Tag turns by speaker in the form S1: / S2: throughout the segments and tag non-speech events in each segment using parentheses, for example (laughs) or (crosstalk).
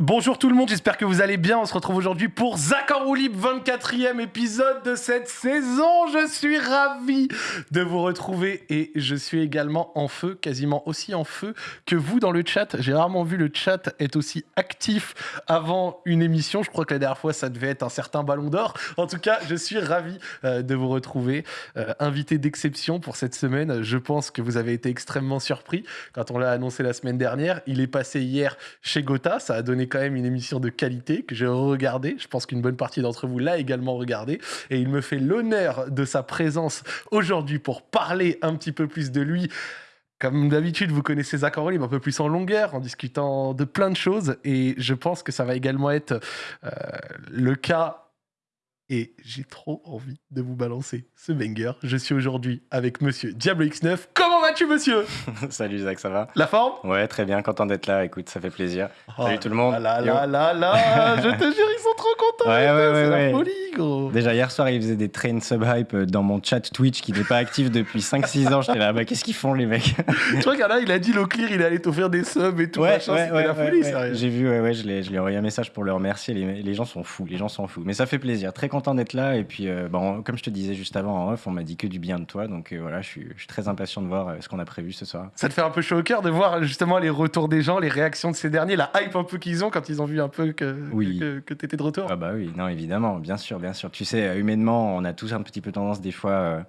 S1: Bonjour tout le monde, j'espère que vous allez bien. On se retrouve aujourd'hui pour Zach en roue libre, 24e épisode de cette saison. Je suis ravi de vous retrouver et je suis également en feu, quasiment aussi en feu que vous dans le chat. J'ai rarement vu le chat être aussi actif avant une émission. Je crois que la dernière fois, ça devait être un certain ballon d'or. En tout cas, je suis ravi euh, de vous retrouver. Euh, invité d'exception pour cette semaine. Je pense que vous avez été extrêmement surpris quand on l'a annoncé la semaine dernière. Il est passé hier chez Gotha. Ça a donné quand même une émission de qualité que j'ai regardée. Je pense qu'une bonne partie d'entre vous l'a également regardé. Et il me fait l'honneur de sa présence aujourd'hui pour parler un petit peu plus de lui. Comme d'habitude, vous connaissez Zach mais un peu plus en longueur, en discutant de plein de choses. Et je pense que ça va également être euh, le cas et j'ai trop envie de vous balancer ce banger. Je suis aujourd'hui avec monsieur Diablo X9. Comment monsieur (laughs)
S2: Salut Zach, ça va?
S1: La forme?
S2: Ouais, très bien, content d'être là. Écoute, ça fait plaisir.
S1: Oh
S2: Salut tout le monde.
S1: Là, là, là, là, (laughs) je te jure, ils sont trop contents.
S2: Ouais, ouais, ouais,
S1: C'est la
S2: ouais.
S1: folie, gros.
S2: Déjà hier soir, ils faisaient des trains sub-hype dans mon chat Twitch qui n'est pas actif depuis (laughs) 5-6 ans. J'étais là, bah qu'est-ce qu'ils font les mecs?
S1: Tu vois a, il a dit Loclear, il allait t'offrir des subs et tout. machin, c'était la folie,
S2: ouais.
S1: sérieux.
S2: J'ai vu, ouais, ouais, je lui ai envoyé un message pour le remercier. Les, les gens sont fous, les gens sont fous. Mais ça fait plaisir, très content d'être là. Et puis, euh, bon, comme je te disais juste avant en off, on m'a dit que du bien de toi. Donc euh, voilà, je suis, je suis très impatient de voir euh, ce qu'on a prévu ce soir.
S1: Ça te fait un peu chaud au cœur de voir justement les retours des gens, les réactions de ces derniers, la hype un peu qu'ils ont quand ils ont vu un peu que,
S2: Oui.
S1: que, que t'étais de retour?
S2: Ah bah oui, non, évidemment, bien sûr, bien sûr. Tu sais, humainement, on a tous un petit peu tendance des fois euh,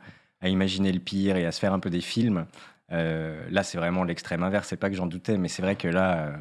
S2: à imaginer le pire et à se faire un peu des films. Euh, là, c'est vraiment l'extrême inverse. C'est pas que j'en doutais, mais c'est vrai que là, euh,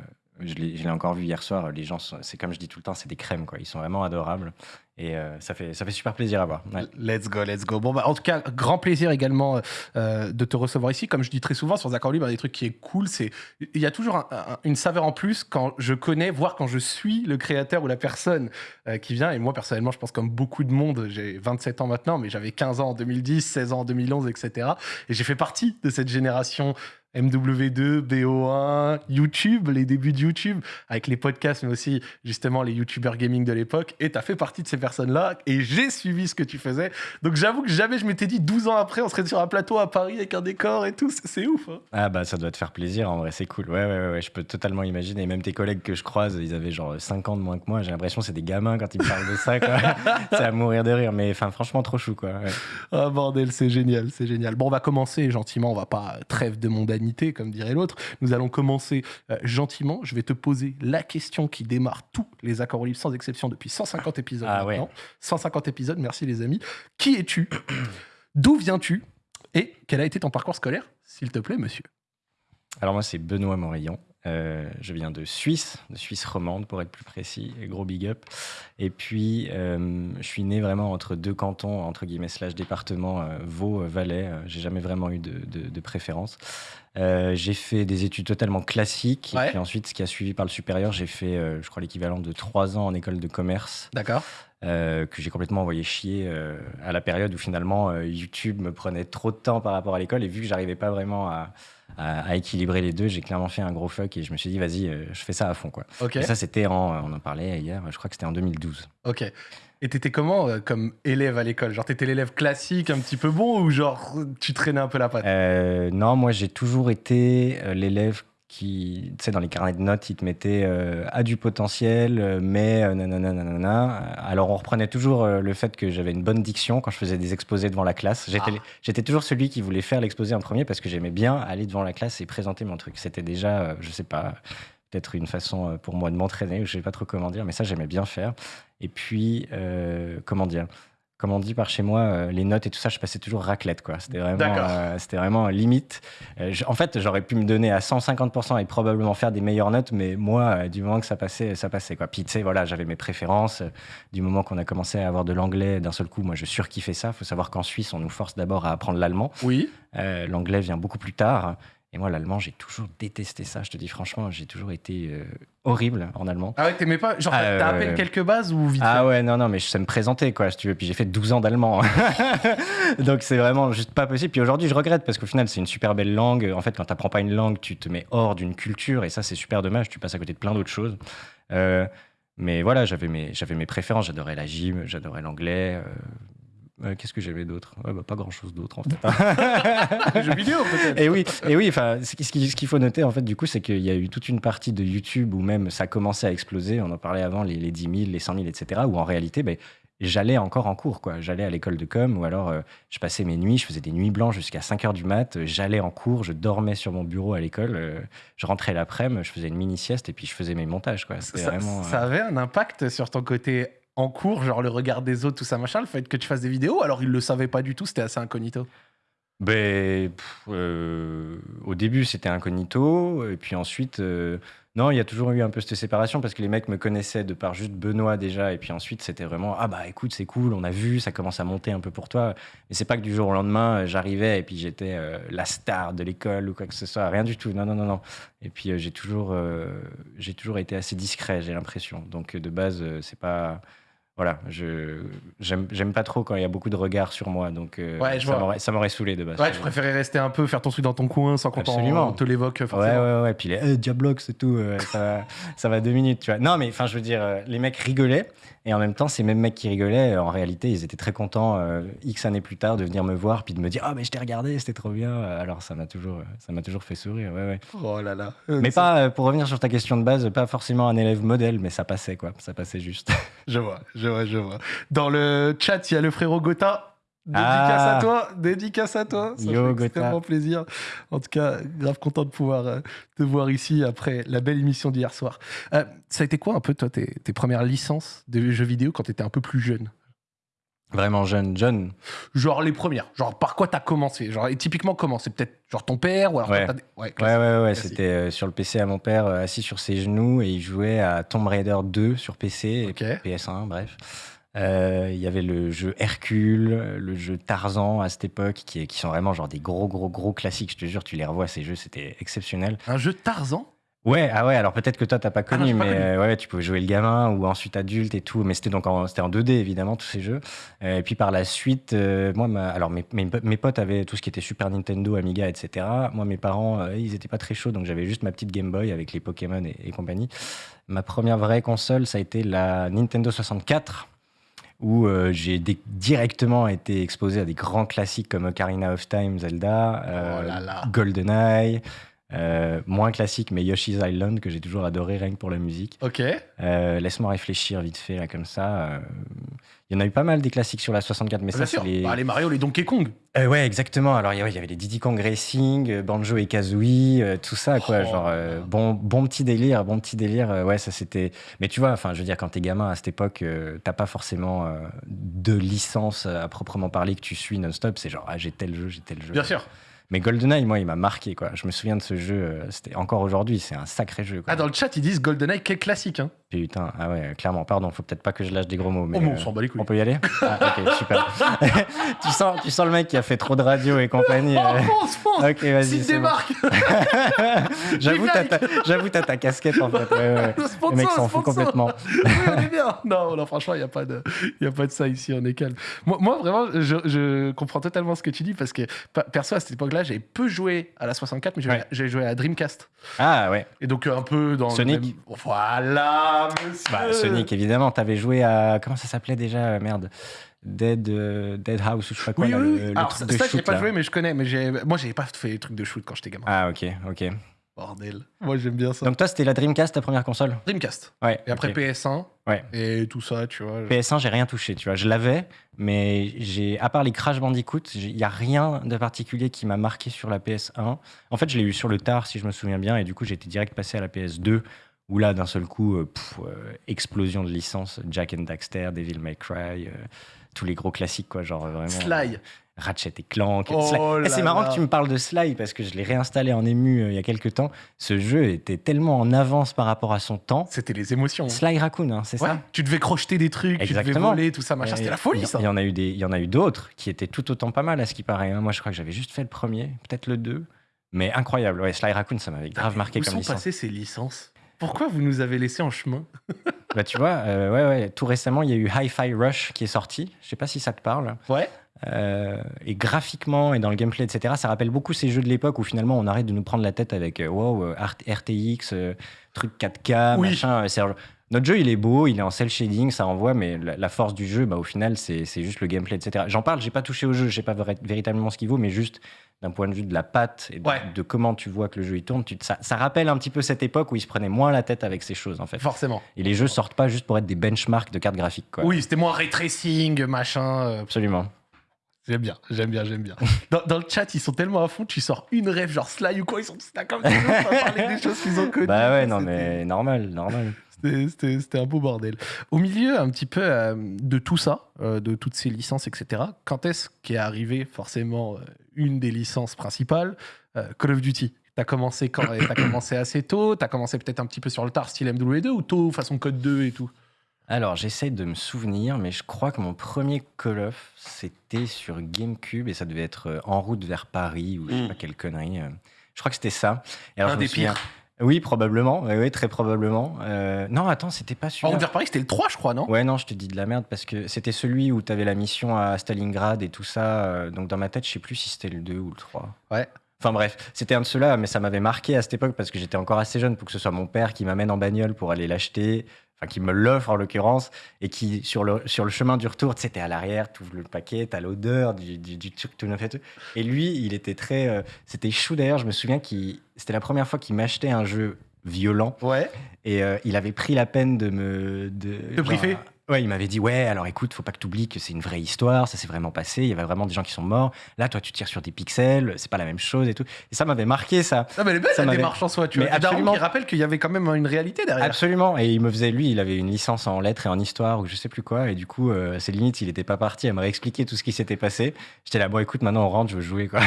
S2: je l'ai encore vu hier soir. Les gens, c'est comme je dis tout le temps, c'est des crèmes, quoi. Ils sont vraiment adorables et euh, ça fait ça fait super plaisir à voir.
S1: Let's go, let's go. Bon, bah, en tout cas, grand plaisir également euh, de te recevoir ici. Comme je dis très souvent sur en Libre, des trucs qui est cool, c'est il y a toujours un- un- une saveur en plus quand je connais, voire quand je suis le créateur ou la personne euh, qui vient. Et moi, personnellement, je pense comme beaucoup de monde, j'ai 27 ans maintenant, mais j'avais 15 ans en 2010, 16 ans en 2011, etc. Et j'ai fait partie de cette génération MW2, BO1, YouTube, les débuts de YouTube, avec les podcasts, mais aussi justement les YouTubers gaming de l'époque. Et tu as fait partie de ces personnes-là, et j'ai suivi ce que tu faisais. Donc j'avoue que jamais je m'étais dit 12 ans après, on serait sur un plateau à Paris avec un décor et tout. C'est ouf. hein.
S2: Ah bah ça doit te faire plaisir en vrai, c'est cool. Ouais, ouais, ouais, ouais, je peux totalement imaginer. Même tes collègues que je croise, ils avaient genre 5 ans de moins que moi. J'ai l'impression que c'est des gamins quand ils me parlent de ça. (laughs) c'est à mourir de rire, mais enfin franchement trop chou quoi. ouais.
S1: Ah bordel, c'est génial, c'est génial. Bon, on va commencer gentiment, on va pas trêve de comme dirait l'autre. Nous allons commencer euh, gentiment. Je vais te poser la question qui démarre tous les accords au libre sans exception depuis 150 épisodes
S2: Ah ouais.
S1: maintenant. 150 épisodes, merci les amis. Qui es-tu? (clears throat) D'où viens-tu? Et quel a été ton parcours scolaire, s'il te plaît, monsieur?
S2: Alors moi c'est Benoît Morillon. Euh, je viens de Suisse, de Suisse romande pour être plus précis, gros big up. Et puis euh, je suis né vraiment entre deux cantons, entre guillemets slash département, euh, Vaud, Valais. J'ai jamais vraiment eu de, de- de préférence. Euh, j'ai fait des études totalement classiques.
S1: Ouais.
S2: Et puis ensuite, ce qui a suivi par le supérieur, j'ai fait, euh, je crois, l'équivalent de trois ans en école de commerce.
S1: D'accord
S2: euh, que j'ai complètement envoyé chier à la période où finalement YouTube me prenait trop de temps par rapport à l'école et vu que j'arrivais pas vraiment à, à- à équilibrer les deux, j'ai clairement fait un gros fuck et je me suis dit vas-y, je fais ça à fond quoi. Et ça c'était en, on en parlait hier, je crois que c'était en 2012.
S1: Ok. Et t'étais comment euh, comme élève à l'école? Genre t'étais l'élève classique un petit peu bon ou genre tu traînais un peu la patte?
S2: Euh, non, moi j'ai toujours été euh, l'élève qui, tu sais, dans les carnets de notes, ils te mettaient euh, a du potentiel, euh, mais euh, nanana, nanana. Alors on reprenait toujours euh, le fait que j'avais une bonne diction quand je faisais des exposés devant la classe. J'étais
S1: Ah.
S2: j'étais toujours celui qui voulait faire l'exposé en premier parce que j'aimais bien aller devant la classe et présenter mon truc. C'était déjà, euh, je sais pas, peut-être une façon euh, pour moi de m'entraîner, je sais pas trop comment dire, mais ça j'aimais bien faire. Et puis, euh, comment dire comme on dit par chez moi, euh, les notes et tout ça, je passais toujours raclette, quoi. C'était vraiment, euh, c'était vraiment limite. Euh, je- en fait, j'aurais pu me donner à 150% et probablement faire des meilleures notes, mais moi, du moment que ça passait, ça passait, quoi. Puis, tu sais, voilà, j'avais mes préférences. Du moment qu'on a commencé à avoir de l'anglais d'un seul coup, moi, je surkiffais ça. faut savoir qu'en Suisse, on nous force d'abord à apprendre l'allemand.
S1: Oui.
S2: L'anglais vient beaucoup plus tard. Et moi, l'allemand, j'ai toujours détesté ça. Je te dis franchement, j'ai toujours été euh, horrible en allemand.
S1: Ah ouais, t'aimais pas? Genre t'as à peine
S2: ouais.
S1: quelques bases ou vite
S2: Ah ouais, non, non, mais je sais me présenter, quoi, si tu veux. Puis j'ai fait 12 ans d'allemand. (laughs) Donc c'est vraiment juste pas possible. Puis aujourd'hui, je regrette parce qu'au final, c'est une super belle langue. En fait, quand t'apprends pas une langue, tu te mets hors d'une culture et ça, c'est super dommage. Tu passes à côté de plein d'autres choses. Euh, mais voilà, j'avais mes, j'avais mes préférences. J'adorais la gym, j'adorais l'anglais. Euh, Qu'est-ce que j'aimais d'autre? Ouais, bah, Pas grand-chose d'autre, en fait. (laughs)
S1: Les jeux vidéo, peut-être.
S2: Et oui, et oui ce qui- ce qu'il faut noter, en fait, du coup, c'est qu'il y a eu toute une partie de YouTube où même ça commençait à exploser. On en parlait avant, les, les 10 000, les 100 000, etc. Où en réalité, ben, j'allais encore en cours, quoi. J'allais à l'école de com, ou alors euh, je passais mes nuits, je faisais des nuits blanches jusqu'à 5 heures du mat. J'allais en cours, je dormais sur mon bureau à l'école. euh, je rentrais l'après-midi, je faisais une mini sieste et puis je faisais mes montages, quoi. C'était
S1: Ça,
S2: vraiment.
S1: ça avait un impact sur ton côté en cours, genre le regard des autres, tout ça, machin, le fait que tu fasses des vidéos, alors ils le savaient pas du tout, c'était assez incognito.
S2: Ben, euh, au début, c'était incognito. Et puis ensuite, euh, non, il y a toujours eu un peu cette séparation parce que les mecs me connaissaient de par juste Benoît déjà. Et puis ensuite, c'était vraiment Ah bah écoute, c'est cool, on a vu, ça commence à monter un peu pour toi. Mais c'est pas que du jour au lendemain, euh, j'arrivais et puis j'étais la star de l'école ou quoi que ce soit. Rien du tout. Non, non, non, non. Et puis j'ai toujours, j'ai toujours été assez discret, j'ai l'impression. Donc de base, c'est pas. Voilà, je j'aime pas trop quand il y a beaucoup de regards sur moi, donc euh,
S1: Ouais, je
S2: ça m'aurait- saoulé de base.
S1: Ouais, tu préférais rester un peu, faire ton truc dans ton coin sans qu'on te l'évoque
S2: Ouais,
S1: forcément.
S2: ouais, ouais. Puis les eh, Diablox et tout, euh, ça, va, (laughs) ça va deux minutes, tu vois. Non, mais enfin, je veux dire, euh, les mecs rigolaient. Et en même temps, ces mêmes mecs qui rigolaient, euh, en réalité, ils étaient très contents, euh, X années plus tard, de venir me voir, puis de me dire Ah, mais je t'ai regardé, c'était trop bien. Alors, ça m'a toujours, ça m'a toujours fait sourire, ouais, ouais.
S1: Oh là là. (laughs)
S2: Mais pas, pour revenir sur ta question de base, pas forcément un élève modèle, mais ça passait, quoi. Ça passait juste.
S1: Je vois, je vois, je vois. Dans le chat, il y a le frérot Gotha. Dédicace
S2: Ah.
S1: à toi, dédicace à toi. Ça
S2: Yo,
S1: fait
S2: Gotha.
S1: extrêmement plaisir. En tout cas, grave content de pouvoir euh, te voir ici après la belle émission d'hier soir. Euh, ça a été quoi un peu, toi, tes, tes premières licences de jeux vidéo quand tu étais un peu plus jeune?
S2: Vraiment jeune, jeune.
S1: Genre les premières. Genre par quoi t'as commencé? Genre et typiquement comment? C'est peut-être genre ton père ou alors
S2: Ouais.
S1: des- ouais,
S2: Ouais, ouais. C'était euh, sur le PC à mon père, euh, assis sur ses genoux, et il jouait à Tomb Raider 2 sur PC, et PS1, bref. Euh, Il y avait le jeu Hercule, le jeu Tarzan à cette époque, qui, qui sont vraiment genre des gros, gros, gros classiques. Je te jure, tu les revois, ces jeux, c'était exceptionnel.
S1: Un jeu Tarzan?
S2: Ouais, ah ouais, alors peut-être que toi, t'as pas
S1: Ah non,
S2: connu,
S1: pas
S2: mais
S1: connu.
S2: euh, ouais, tu pouvais jouer le gamin ou ensuite adulte et tout. Mais c'était donc en, c'était en 2D, évidemment, tous ces jeux. Euh, et puis par la suite, euh, moi, ma- alors mes, mes, mes potes avaient tout ce qui était Super Nintendo, Amiga, etc. Moi, mes parents, ils étaient pas très chauds, donc j'avais juste ma petite Game Boy avec les Pokémon et, et compagnie. Ma première vraie console, ça a été la Nintendo 64 où euh, j'ai directement été exposé à des grands classiques comme Ocarina of Time, Zelda, euh,
S1: Oh là là.
S2: GoldenEye, euh, moins classique mais Yoshi's Island que j'ai toujours adoré rien que pour la musique.
S1: Ok.
S2: Euh, Laisse-moi réfléchir vite fait là comme ça. euh, Il y en a eu pas mal des classiques sur la 64, mais
S1: Bien
S2: ça
S1: sûr.
S2: c'est les...
S1: Bah, les Mario, les Donkey Kong.
S2: Euh, ouais, exactement. Alors, il y avait- il y avait les Diddy Kong Racing, Banjo et Kazooie, euh, tout ça, quoi.
S1: Oh
S2: genre, euh, bon, bon petit délire, bon petit délire. ouais, ça c'était. Mais tu vois, enfin, je veux dire, quand t'es gamin à cette époque, t'as pas forcément de licence à proprement parler que tu suis non-stop. C'est genre, ah, j'ai tel jeu, j'ai tel jeu.
S1: Bien sûr.
S2: Mais GoldenEye, moi, il m'a marqué, quoi. Je me souviens de ce jeu. euh, c'était encore aujourd'hui, c'est un sacré jeu.
S1: Ah, dans le chat, ils disent GoldenEye, quel classique. Hein.
S2: Putain, ah ouais, clairement. Pardon, faut peut-être pas que je lâche des gros mots. Mais,
S1: oh, on
S2: euh,
S1: s'en bat les couilles.
S2: on peut y aller? Ah, ok, (laughs) super. (laughs) tu, sens, tu sens le mec qui a fait trop de radio et compagnie. (laughs)
S1: Oh,
S2: euh.
S1: fonce, fonce
S2: Ok, vas-y.
S1: S'il
S2: bon.
S1: démarque
S2: J'avoue, t'as ta, casquette en fait. Ouais, ouais. Le
S1: Sponsor,
S2: mec s'en fout complètement.
S1: Oui, on est bien. Non, non franchement, il n'y a, pas de- y a pas de ça ici, on est calme. Moi, moi, vraiment, je, je comprends totalement ce que tu dis parce que, perso, à cette époque-là, j'avais peu joué à la 64, mais j'ai
S2: Ouais.
S1: j'ai joué à Dreamcast.
S2: Ah ouais.
S1: Et donc, un peu dans. le
S2: Sonic.
S1: même- Voilà, monsieur
S2: Bah, Sonic, évidemment. T'avais joué à. Comment ça s'appelait déjà euh, Merde. Dead, euh, Dead House ou je sais pas quoi.
S1: Oui,
S2: là,
S1: oui,
S2: le, truc
S1: ça,
S2: de
S1: ça, j'ai
S2: shoot,
S1: pas
S2: là.
S1: joué, mais je connais. Mais j'ai- moi, j'avais pas fait les trucs de shoot quand j'étais gamin.
S2: Ah, ok, ok.
S1: Bordel. Moi, j'aime bien ça.
S2: Donc, toi, c'était la Dreamcast, ta première console?
S1: Dreamcast.
S2: Ouais.
S1: Et après
S2: ok.
S1: PS1.
S2: Ouais.
S1: Et tout ça, tu vois.
S2: PS1, j'ai rien touché, tu vois. Je l'avais, mais j'ai, à part les Crash Bandicoot, il n'y a rien de particulier qui m'a marqué sur la PS1. En fait, je l'ai eu sur le tard, si je me souviens bien, et du coup, j'ai été direct passé à la PS2, où là, d'un seul coup, euh, pff, euh, explosion de licences, Jack and Daxter, Devil May Cry, euh, tous les gros classiques, quoi, genre vraiment.
S1: Sly.
S2: Ratchet et Clank.
S1: Oh.
S2: Eh, c'est marrant
S1: là.
S2: que tu me parles de Sly parce que je l'ai réinstallé en ému il y a quelques temps. Ce jeu était tellement en avance par rapport à son temps.
S1: C'était les émotions.
S2: Sly Raccoon, hein, c'est
S1: Ouais,
S2: ça
S1: tu devais crocheter des trucs, tu devais voler, tout ça, machin. C'était la folie, ça.
S2: Il y en a eu des, il y en a eu d'autres qui étaient tout autant pas mal à ce qui paraît. hein. Moi, je crois que j'avais juste fait le premier, peut-être le 2. Mais incroyable. Ouais, Sly Raccoon, ça m'avait grave marqué
S1: Où
S2: comme
S1: sont
S2: licence.
S1: passées ces licences? Pourquoi vous nous avez laissés en chemin
S2: Bah, tu vois, euh, ouais, ouais. Tout récemment, il y a eu Hi-Fi Rush qui est sorti. Je sais pas si ça te parle.
S1: Ouais.
S2: Euh, et graphiquement et dans le gameplay, etc., ça rappelle beaucoup ces jeux de l'époque où finalement on arrête de nous prendre la tête avec euh, wow, RT- RTX, euh, truc 4K,
S1: Oui.
S2: machin. Notre jeu, il est beau, il est en cel shading, ça envoie, mais la, la force du jeu, bah, au final, c'est juste le gameplay, etc. J'en parle, j'ai pas touché au jeu, je sais pas véritablement ce qu'il vaut, mais juste d'un point de vue de la patte et de,
S1: Ouais.
S2: de comment tu vois que le jeu il tourne, tu, ça, ça rappelle un petit peu cette époque où il se prenait moins la tête avec ces choses, en fait.
S1: Forcément.
S2: Et les jeux sortent pas juste pour être des benchmarks de cartes graphiques, quoi.
S1: Oui, c'était moins ray tracing, machin. euh,
S2: Absolument.
S1: J'aime bien, j'aime bien, j'aime bien. (laughs) Dans, dans le chat, ils sont tellement à fond, tu sors une rêve, genre Sly ou quoi, ils sont comme ça, à parler des choses qu'ils ont connues.
S2: Bah ouais, non, mais normal, normal.
S1: C'était- un beau bordel. Au milieu, un petit peu euh, de tout ça, euh, de toutes ces licences, etc., quand est-ce qu'est arrivé forcément euh, une des licences principales, euh, Call of Duty? T'as commencé quand T'as commencé assez tôt? T'as commencé peut-être un petit peu sur le tard, style MW2 ou tôt, façon Code 2 et tout?
S2: Alors, j'essaye de me souvenir, mais je crois que mon premier Call of, c'était sur GameCube et ça devait être en route vers Paris ou je sais
S1: Mm.
S2: pas quelle connerie. Je crois que c'était ça. Et alors,
S1: Un
S2: je me
S1: des
S2: souviens-
S1: pires.
S2: Oui, probablement. Oui, oui, très probablement. Euh, non, attends, c'était pas celui-là.
S1: route vers Paris, c'était le 3, je crois, non?
S2: Ouais, non, je te dis de la merde parce que c'était celui où tu avais la mission à Stalingrad et tout ça. euh, donc, dans ma tête, je sais plus si c'était le 2 ou le 3.
S1: Ouais.
S2: Enfin bref, c'était un de ceux-là, mais ça m'avait marqué à cette époque parce que j'étais encore assez jeune pour que ce soit mon père qui m'amène en bagnole pour aller l'acheter, enfin qui me l'offre en l'occurrence, et qui sur le, sur le chemin du retour, tu sais, t'es à l'arrière, t'ouvres le paquet, t'as l'odeur du, du, du truc tout neuf et tout. Et lui, il était très... euh, c'était chou d'ailleurs, je me souviens qu'il c'était la première fois qu'il m'achetait un jeu violent
S1: Ouais.
S2: et euh, il avait pris la peine de me... De,
S1: briefer
S2: Ouais, il m'avait dit ouais, alors écoute, faut pas que tu oublies que c'est une vraie histoire, ça s'est vraiment passé, il y avait vraiment des gens qui sont morts. Là, toi, tu tires sur des pixels, c'est pas la même chose et tout. Et ça m'avait marqué ça.
S1: Ah, mais elle est belle
S2: Ça
S1: la démarche en soi, tu
S2: Mais
S1: vois.
S2: Absolument.
S1: qui rappelle qu'il y avait quand même une réalité derrière.
S2: Absolument. Et il me faisait, lui, il avait une licence en lettres et en histoire ou je sais plus quoi. Et du coup, euh, c'est limite, il était pas parti à me réexpliquer tout ce qui s'était passé. J'étais là, bon, écoute, maintenant on rentre, je veux jouer, quoi.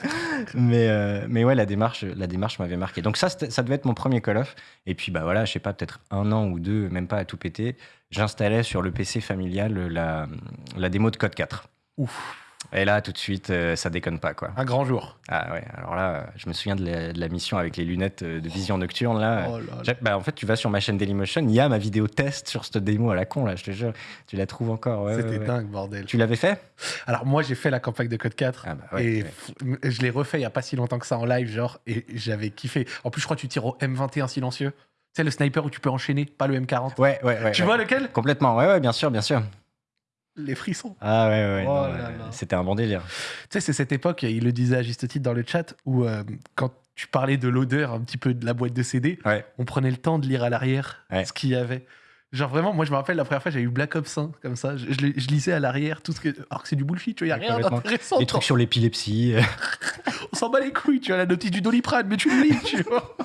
S2: (laughs) mais, euh, mais ouais, la démarche, la démarche m'avait marqué. Donc ça, ça devait être mon premier Call of. Et puis, bah voilà, je sais pas, peut-être un an ou deux, même pas à tout péter, j'installais sur le PC familial la, la démo de Code 4.
S1: Ouf,
S2: Et là, tout de suite, euh, ça déconne pas, quoi.
S1: un grand jour.
S2: Ah ouais, alors là, euh, je me souviens de la, de la mission avec les lunettes euh, de vision nocturne, là.
S1: Oh là là.
S2: J'ai- Bah, en fait, tu vas sur ma chaîne Dailymotion, il y a ma vidéo test sur cette démo à la con, là, je te jure. Tu la trouves encore, ouais,
S1: C'était
S2: ouais, ouais.
S1: dingue, bordel.
S2: Tu l'avais fait?
S1: Alors moi, j'ai fait la campagne de Code 4.
S2: Ah bah
S1: et je l'ai refait il y a pas si longtemps que ça en live, genre, et j'avais kiffé. En plus, je crois que tu tires au M21 silencieux. Tu sais, le sniper où tu peux enchaîner, pas le M40.
S2: Ouais, ouais, ouais.
S1: tu
S2: ouais.
S1: vois lequel?
S2: Complètement, ouais, ouais, bien sûr, bien sûr.
S1: Les frissons.
S2: Ah ouais, ouais,
S1: Oh
S2: ouais, c'était un bon délire.
S1: Tu sais, c'est cette époque, il le disait à juste titre dans le chat, où euh, quand tu parlais de l'odeur un petit peu de la boîte de CD,
S2: Ouais.
S1: on prenait le temps de lire à l'arrière
S2: Ouais.
S1: ce qu'il y avait. Genre vraiment, moi je me rappelle la première fois j'avais eu Black Ops 1 comme ça, je, je li- je lisais à l'arrière tout ce que. Alors que c'est du bullshit, tu vois, il n'y a rien d'intéressant.
S2: Les trucs sur l'épilepsie. (laughs)
S1: On s'en bat les couilles, tu as la notice du doliprane, mais tu le lis, tu vois.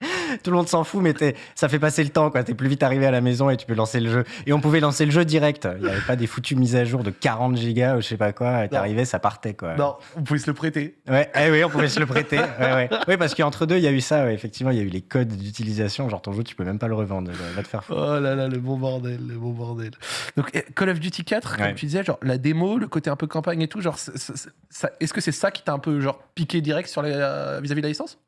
S1: (laughs)
S2: Tout le monde s'en fout, mais ça fait passer le temps. T'es plus vite arrivé à la maison et tu peux lancer le jeu. Et on pouvait lancer le jeu direct. Il n'y avait pas des foutues mises à jour de 40 gigas ou je sais pas quoi. T'arrivais, ça partait, quoi.
S1: Non, on pouvait se le prêter.
S2: Ouais, eh oui, on pouvait se le prêter. Ouais, ouais. Oui, parce qu'entre deux, il y a eu ça. ouais. Effectivement, il y a eu les codes d'utilisation. Genre, ton jeu, tu peux même pas le revendre. Va te faire foutre.
S1: Oh là là, le bon bordel, le bon bordel. Donc eh, Call of Duty 4, comme tu disais, genre la démo, le côté un peu campagne et tout, genre, est-ce que c'est ça qui t'a un peu genre piqué direct euh, vis-à-vis de la licence?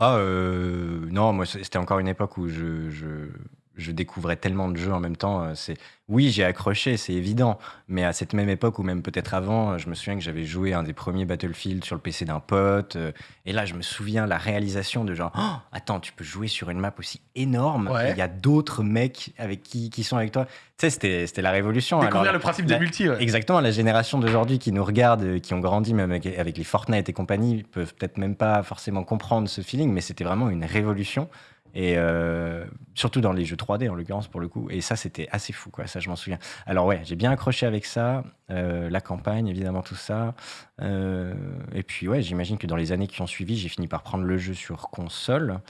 S2: Ah, euh, non, moi, c'était encore une époque où je, je, je découvrais tellement de jeux en même temps. euh, C'est Oui, j'ai accroché, c'est évident. Mais à cette même époque, ou même peut-être avant, euh, je me souviens que j'avais joué un des premiers Battlefield sur le PC d'un pote. euh, Et là, je me souviens la réalisation de genre, Oh, attends, tu peux jouer sur une map aussi énorme.
S1: Ouais.
S2: Il y a d'autres mecs avec qui, qui sont avec toi. Tu sais, c'était la révolution.
S1: Découvrir
S2: Alors,
S1: le principe
S2: la-
S1: des multi, ouais.
S2: Exactement, la génération d'aujourd'hui qui nous regarde, qui ont grandi même avec, avec les Fortnite et compagnie, peuvent peut-être même pas forcément comprendre ce feeling, mais c'était vraiment une révolution. Et euh, surtout dans les jeux 3D en l'occurrence pour le coup. Et ça, c'était assez fou, quoi. Ça, je m'en souviens. Alors ouais, j'ai bien accroché avec ça, euh, la campagne, évidemment, tout ça. Euh, et puis ouais, j'imagine que dans les années qui ont suivi, j'ai fini par prendre le jeu sur console.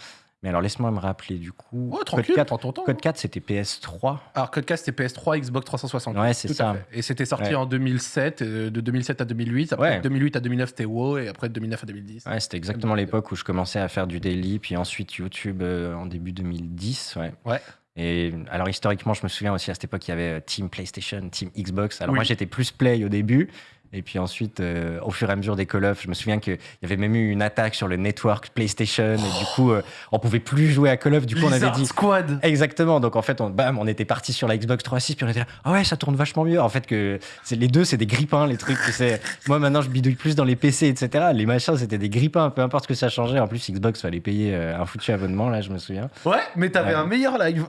S2: Mais alors laisse-moi me rappeler du coup.
S1: Oh,
S2: Code
S1: tranquille,
S2: 4,
S1: prends ton temps.
S2: Code 4 c'était PS3.
S1: Alors, Codecast, c'était PS3, Xbox 360.
S2: Ouais, c'est ça.
S1: Et c'était sorti
S2: Ouais.
S1: en 2007, euh, de 2007 à 2008. Après,
S2: Ouais.
S1: de 2008 à 2009, c'était WoW, et après, de 2009 à 2010.
S2: Ouais, c'était exactement l'époque où je commençais à faire du daily, puis ensuite YouTube euh, en début 2010. Ouais.
S1: Ouais.
S2: Et alors historiquement, je me souviens aussi à cette époque, il y avait euh, Team PlayStation, Team Xbox. Alors
S1: Oui.
S2: moi, j'étais plus Play au début. Et puis ensuite, euh, au fur et à mesure des Call of, je me souviens qu'il y avait même eu une attaque sur le network PlayStation. Et du coup, euh, on pouvait plus jouer à Call of. Du coup, on avait dit.
S1: Squad
S2: Exactement. Donc en fait, on, bam, on était parti sur la Xbox 360 puis on était là. Ah ouais, ça tourne vachement mieux. En fait, que les deux, c'est des grippins, les trucs. (laughs) Moi maintenant, je bidouille plus dans les PC, etc. Les machins, c'était des grippins, peu importe ce que ça changeait. En plus, Xbox fallait payer euh, un foutu abonnement là, je me souviens.
S1: Ouais, mais t'avais
S2: Ouais.
S1: un meilleur live.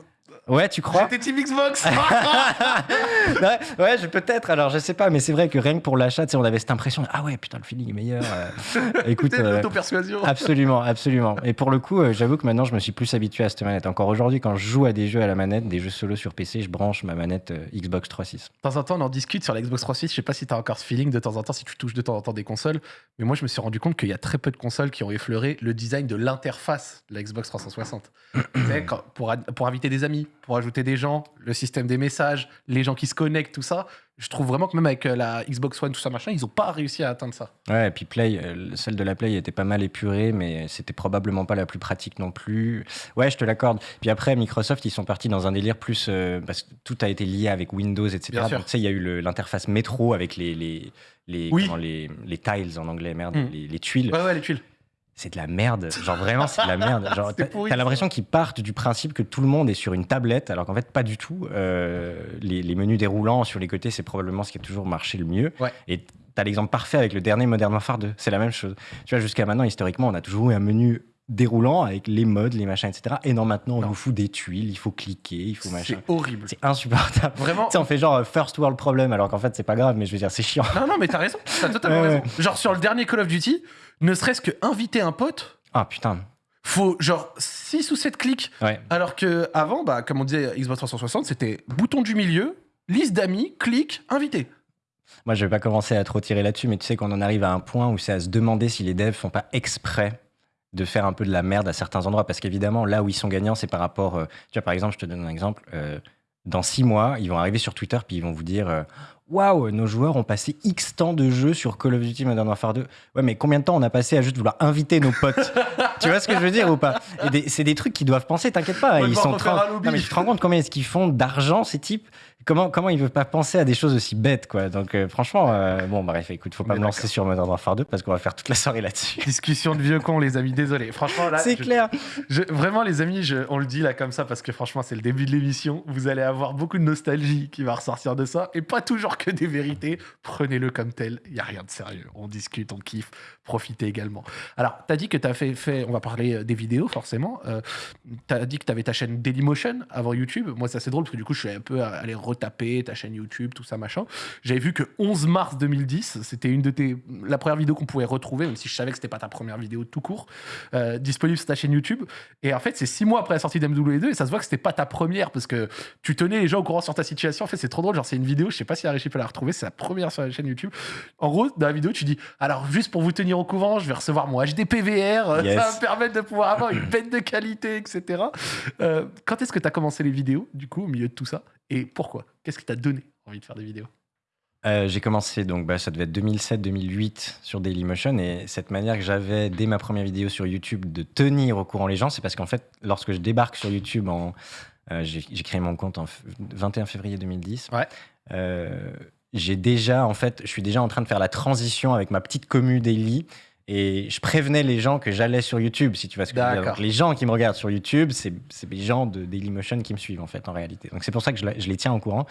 S2: Ouais, tu crois
S1: J'étais Team Xbox (laughs) (laughs)
S2: ouais, ouais, je peut-être. Alors, je sais pas, mais c'est vrai que rien que pour l'achat, on avait cette impression. de, Ah ouais, putain, le feeling est meilleur. euh. (laughs) Écoute, euh,
S1: l'auto-persuasion.
S2: absolument, absolument. Et pour le coup, euh, j'avoue que maintenant, je me suis plus habitué à cette manette. Encore aujourd'hui, quand je joue à des jeux à la manette, des jeux solo sur PC, je branche ma manette euh, Xbox 3.6.
S1: De temps en temps, on en discute sur la Xbox 360. Je sais pas si tu as encore ce feeling de temps en temps, si tu touches de temps en temps des consoles. Mais moi, je me suis rendu compte qu'il y a très peu de consoles qui ont effleuré le design de l'interface de la Xbox 360. (clears throat) Tu sais, quand- pour, pour inviter des amis, pour ajouter des gens, le système des messages, les gens qui se connectent, tout ça. Je trouve vraiment que même avec euh, la Xbox One, tout ça, machin, ils ont pas réussi à atteindre ça.
S2: Ouais, et puis Play, euh, celle de la Play était pas mal épurée, mais c'était probablement pas la plus pratique non plus. Ouais, je te l'accorde. Puis après, Microsoft, ils sont partis dans un délire plus. euh, parce que tout a été lié avec Windows, etc.
S1: Bien sûr.
S2: Donc, tu sais, il y a eu l'interface métro avec les, les, les,
S1: Oui.
S2: comment, les, les tiles en anglais, merde,
S1: Mm.
S2: les, les tuiles.
S1: Ouais, ouais, les tuiles.
S2: C'est de la merde. (laughs) Genre vraiment, c'est de la merde. Genre, t'as l'impression qu'ils partent du principe que tout le monde est sur une tablette, alors qu'en fait, pas du tout. Euh, les, les menus déroulants sur les côtés, c'est probablement ce qui a toujours marché le mieux.
S1: Ouais.
S2: Et t'as l'exemple parfait avec le dernier Modern Warfare 2. C'est la même chose. Tu vois, jusqu'à maintenant, historiquement, on a toujours eu un menu déroulant avec les modes, les machins, etc. Et non, maintenant, on
S1: Non.
S2: nous fout des tuiles, il faut cliquer, il faut machin.
S1: C'est horrible.
S2: C'est insupportable.
S1: Vraiment.
S2: Tu sais, on fait genre euh, first world problem, alors qu'en fait, c'est pas grave, mais je veux dire, c'est chiant.
S1: Non, non, mais t'as raison. T'as totalement raison. Genre, sur le dernier Call of Duty, ne serait-ce que inviter un pote,
S2: Ah putain.
S1: faut genre 6 ou 7 clics.
S2: Ouais.
S1: Alors que avant, bah, comme on disait, Xbox 360, c'était bouton du milieu, liste d'amis, clic, invité.
S2: Moi, je vais pas commencer à trop tirer là-dessus, mais tu sais qu'on en arrive à un point où c'est à se demander si les devs font pas exprès de faire un peu de la merde à certains endroits. Parce qu'évidemment, là où ils sont gagnants, c'est par rapport. euh, tu vois, par exemple, je te donne un exemple. euh, dans six mois, ils vont arriver sur Twitter puis ils vont vous dire euh, Waouh, nos joueurs ont passé X temps de jeu sur Call of Duty Modern Warfare 2. Ouais, mais combien de temps on a passé à juste vouloir inviter nos potes? (laughs) Tu vois ce que je veux dire ou pas? C'est des trucs qu'ils doivent penser, t'inquiète pas. Ils sont
S1: refaire
S2: tra-
S1: un lobby.
S2: Non, mais tu te rends compte combien est-ce qu'ils font d'argent, ces types? Comment, comment ils ne veulent pas penser à des choses aussi bêtes, quoi. Donc, euh, franchement, euh, bon, bref, écoute, faut pas me lancer sur Modern Warfare 2 parce qu'on va faire toute la soirée là-dessus. (laughs)
S1: Discussion de vieux cons, les amis, désolé. Franchement, là,
S2: C'est clair.
S1: je- vraiment, les amis, je- on le dit là comme ça parce que franchement, c'est le début de l'émission. Vous allez avoir beaucoup de nostalgie qui va ressortir de ça et pas toujours que des vérités. Prenez-le comme tel. Il y a rien de sérieux. On discute, on kiffe. Profitez également. Alors, tu as dit que tu as fait, fait, on va parler euh, des vidéos forcément. Euh, tu as dit que tu avais ta chaîne Dailymotion avant YouTube. Moi, ça c'est drôle parce que du coup, je suis un peu allé retaper ta chaîne YouTube, tout ça, machin. J'avais vu que 11 mars 2010, c'était une de tes la première vidéo qu'on pouvait retrouver, même si je savais que c'était pas ta première vidéo tout court, euh, disponible sur ta chaîne YouTube. Et en fait, c'est six mois après la sortie d'MW2 et ça se voit que c'était pas ta première parce que tu tenais les gens au courant sur ta situation. En fait, c'est trop drôle. Genre, c'est une vidéo, je sais pas si Arichi peut la retrouver, c'est la première sur la chaîne YouTube. En gros, dans la vidéo, tu dis Alors, juste pour vous tenir au courant, je vais recevoir mon HDPVR, euh,
S2: Yes.
S1: ça va me permettre de pouvoir avoir une bête de qualité, etc. Euh, quand est-ce que tu as commencé les vidéos, du coup, au milieu de tout ça? Et pourquoi? Qu'est-ce qui t'a donné envie de faire des vidéos?
S2: Euh, j'ai commencé, donc bah, ça devait être 2007-2008 sur Dailymotion. Et cette manière que j'avais dès ma première vidéo sur YouTube de tenir au courant les gens, c'est parce qu'en fait, lorsque je débarque sur YouTube, en, euh, j'ai créé mon compte en f- 21 février 2010.
S1: Ouais.
S2: Euh, j'ai déjà, en fait, je suis déjà en train de faire la transition avec ma petite commu Daily. Et je prévenais les gens que j'allais sur YouTube, si tu vois ce que je veux dire. Donc, les gens qui me regardent sur YouTube, c'est les gens de Dailymotion qui me suivent, en fait, en réalité. Donc c'est pour ça que je, je les tiens au courant.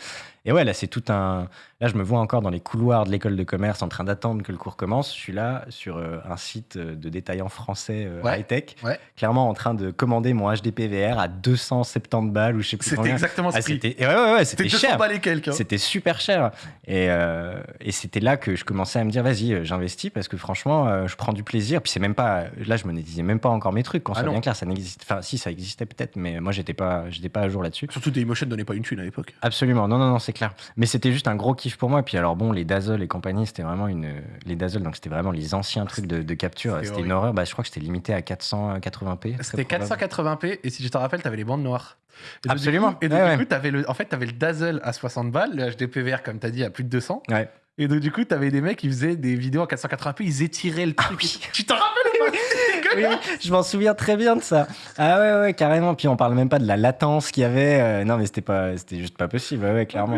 S2: Et ouais, là, c'est tout un. Là, je me vois encore dans les couloirs de l'école de commerce en train d'attendre que le cours commence. Je suis là sur euh, un site euh, de détaillant français euh,
S1: Ouais,
S2: high-tech,
S1: ouais.
S2: clairement en train de commander mon HDPVR à 270 balles ou je sais plus
S1: C'était exactement ce
S2: Ah,
S1: prix.
S2: c'était ouais, ouais, ouais,
S1: C'était
S2: c'était
S1: 200
S2: cher.
S1: balles et quelques.
S2: C'était super cher. Et, euh, et c'était là que je commençais à me dire, vas-y, j'investis parce que franchement, je prends du plaisir. Puis c'est même pas, là, je monétisais même pas encore mes trucs. Qu'on
S1: Ah
S2: soit
S1: non.
S2: bien clair, ça n'existe. Enfin, si, ça existait peut-être, mais moi, j'étais pas, j'étais pas à jour là-dessus.
S1: Surtout Dailymotion donnait pas une thune à l'époque.
S2: Absolument, non, non, non, c'est clair. Mais c'était juste un gros kiff pour moi. Puis alors, bon, les Dazzle et compagnie, c'était vraiment une. Les Dazzle, donc c'était vraiment les anciens trucs de, de capture.
S1: C'était
S2: une horreur. Bah, je crois que c'était limité à 480p. très
S1: C'était
S2: probable.
S1: 480p et si je te rappelle, t'avais les bandes noires. Et
S2: Absolument.
S1: coup- Et donc,
S2: Ouais,
S1: du coup, t'avais le, en fait, t'avais le Dazzle à 60 balles, le HDPVR, comme t'as dit, à plus de 200.
S2: Ouais.
S1: Et donc, du coup, t'avais des mecs qui faisaient des vidéos en 480p, ils étiraient le truc.
S2: oui.
S1: Tu t'en rappelles (laughs)
S2: Oui, je m'en souviens très bien de ça. Ah ouais, ouais, carrément. Puis on parle même pas de la latence qu'il y avait. euh, non, mais c'était pas, c'était juste pas possible. Ouais, ouais, clairement.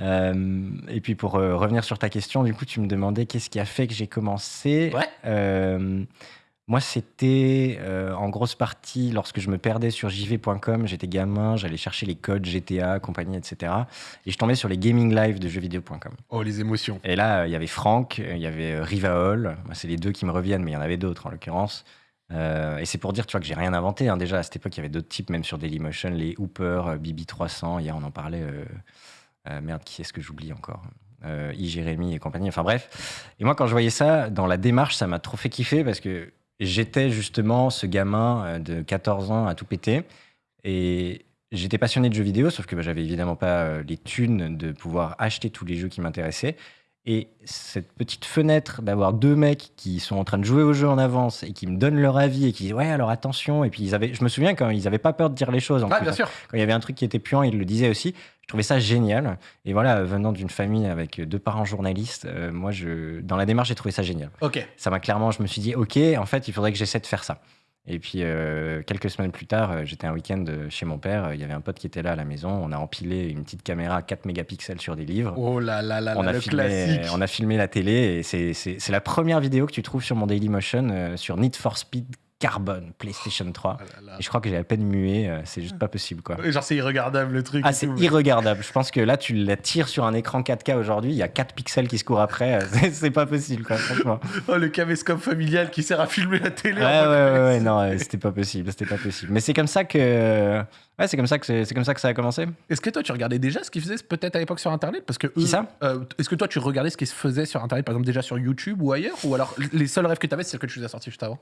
S2: Euh, et puis pour euh, revenir sur ta question, du coup, tu me demandais qu'est-ce qui a fait que j'ai commencé.
S1: Ouais.
S2: Moi, c'était euh, en grosse partie lorsque je me perdais sur jv.com. J'étais gamin, j'allais chercher les codes GTA, compagnie, etc. Et je tombais sur les gaming live de jeuxvideo.com.
S1: Oh, les émotions.
S2: Et là, euh, il y avait Franck, euh, il y avait Rivaol. Moi, C'est les deux qui me reviennent, mais il y en avait d'autres en l'occurrence. Et c'est pour dire, tu vois, que j'ai rien inventé. hein. Déjà, à cette époque, il y avait d'autres types, même sur Dailymotion, les Hooper, euh, BB300. Hier, on en parlait. merde, qui est-ce que j'oublie encore? Euh, I. Jérémy et compagnie. Enfin bref. Et moi, quand je voyais ça, dans la démarche, ça m'a trop fait kiffer parce que j'étais justement ce gamin euh, de 14 ans à tout péter. Et j'étais passionné de jeux vidéo, sauf que bah, j'avais évidemment pas euh, les thunes de pouvoir acheter tous les jeux qui m'intéressaient. Et cette petite fenêtre d'avoir deux mecs qui sont en train de jouer au jeu en avance et qui me donnent leur avis et qui disent ouais alors attention et puis ils avaient je me souviens quand ils avaient pas peur de dire les choses en
S1: Ah,
S2: plus.
S1: bien sûr.
S2: quand il y avait un truc qui était puant ils le disaient aussi je trouvais ça génial et voilà venant d'une famille avec deux parents journalistes euh, moi je dans la démarche j'ai trouvé ça génial
S1: Ok.
S2: ça m'a clairement, je me suis dit, ok, en fait, il faudrait que j'essaie de faire ça. Et puis, euh, quelques semaines plus tard, euh, j'étais un week-end euh, chez mon père. Il y avait un pote qui était là à la maison. On a empilé une petite caméra 4 mégapixels sur des livres.
S1: Oh là là là
S2: on,
S1: là,
S2: a
S1: le
S2: filmé,
S1: classique.
S2: on a filmé la télé et c'est- la première vidéo que tu trouves sur mon Dailymotion euh, sur Need for Speed Carbon, PlayStation 3.
S1: Oh là là.
S2: Et je crois que j'ai à peine mué, euh, c'est juste pas possible quoi.
S1: Genre, c'est irregardable le truc.
S2: Ah, c'est irregardable. Je pense que là, tu la tires sur un écran 4K aujourd'hui, il y a 4 pixels qui se courent après. euh, c'est- pas possible, quoi, franchement. (laughs)
S1: Oh, le caméscope familial qui sert à filmer la télé.
S2: Ouais,
S1: en
S2: ouais, ouais, ouais, (laughs) non, euh, c'était pas possible, c'était pas possible. Mais c'est comme ça que, ouais, c'est comme ça que c'est comme ça que ça a commencé.
S1: Est-ce que toi, tu regardais déjà ce qu'ils faisaient peut-être à l'époque sur Internet? Parce que
S2: Qui ça?
S1: euh, Est-ce que toi, tu regardais ce qui se faisait sur Internet, par exemple déjà sur YouTube ou ailleurs? Ou alors les seuls rêves que tu avais, c'est ceux que tu nous as sortis juste avant?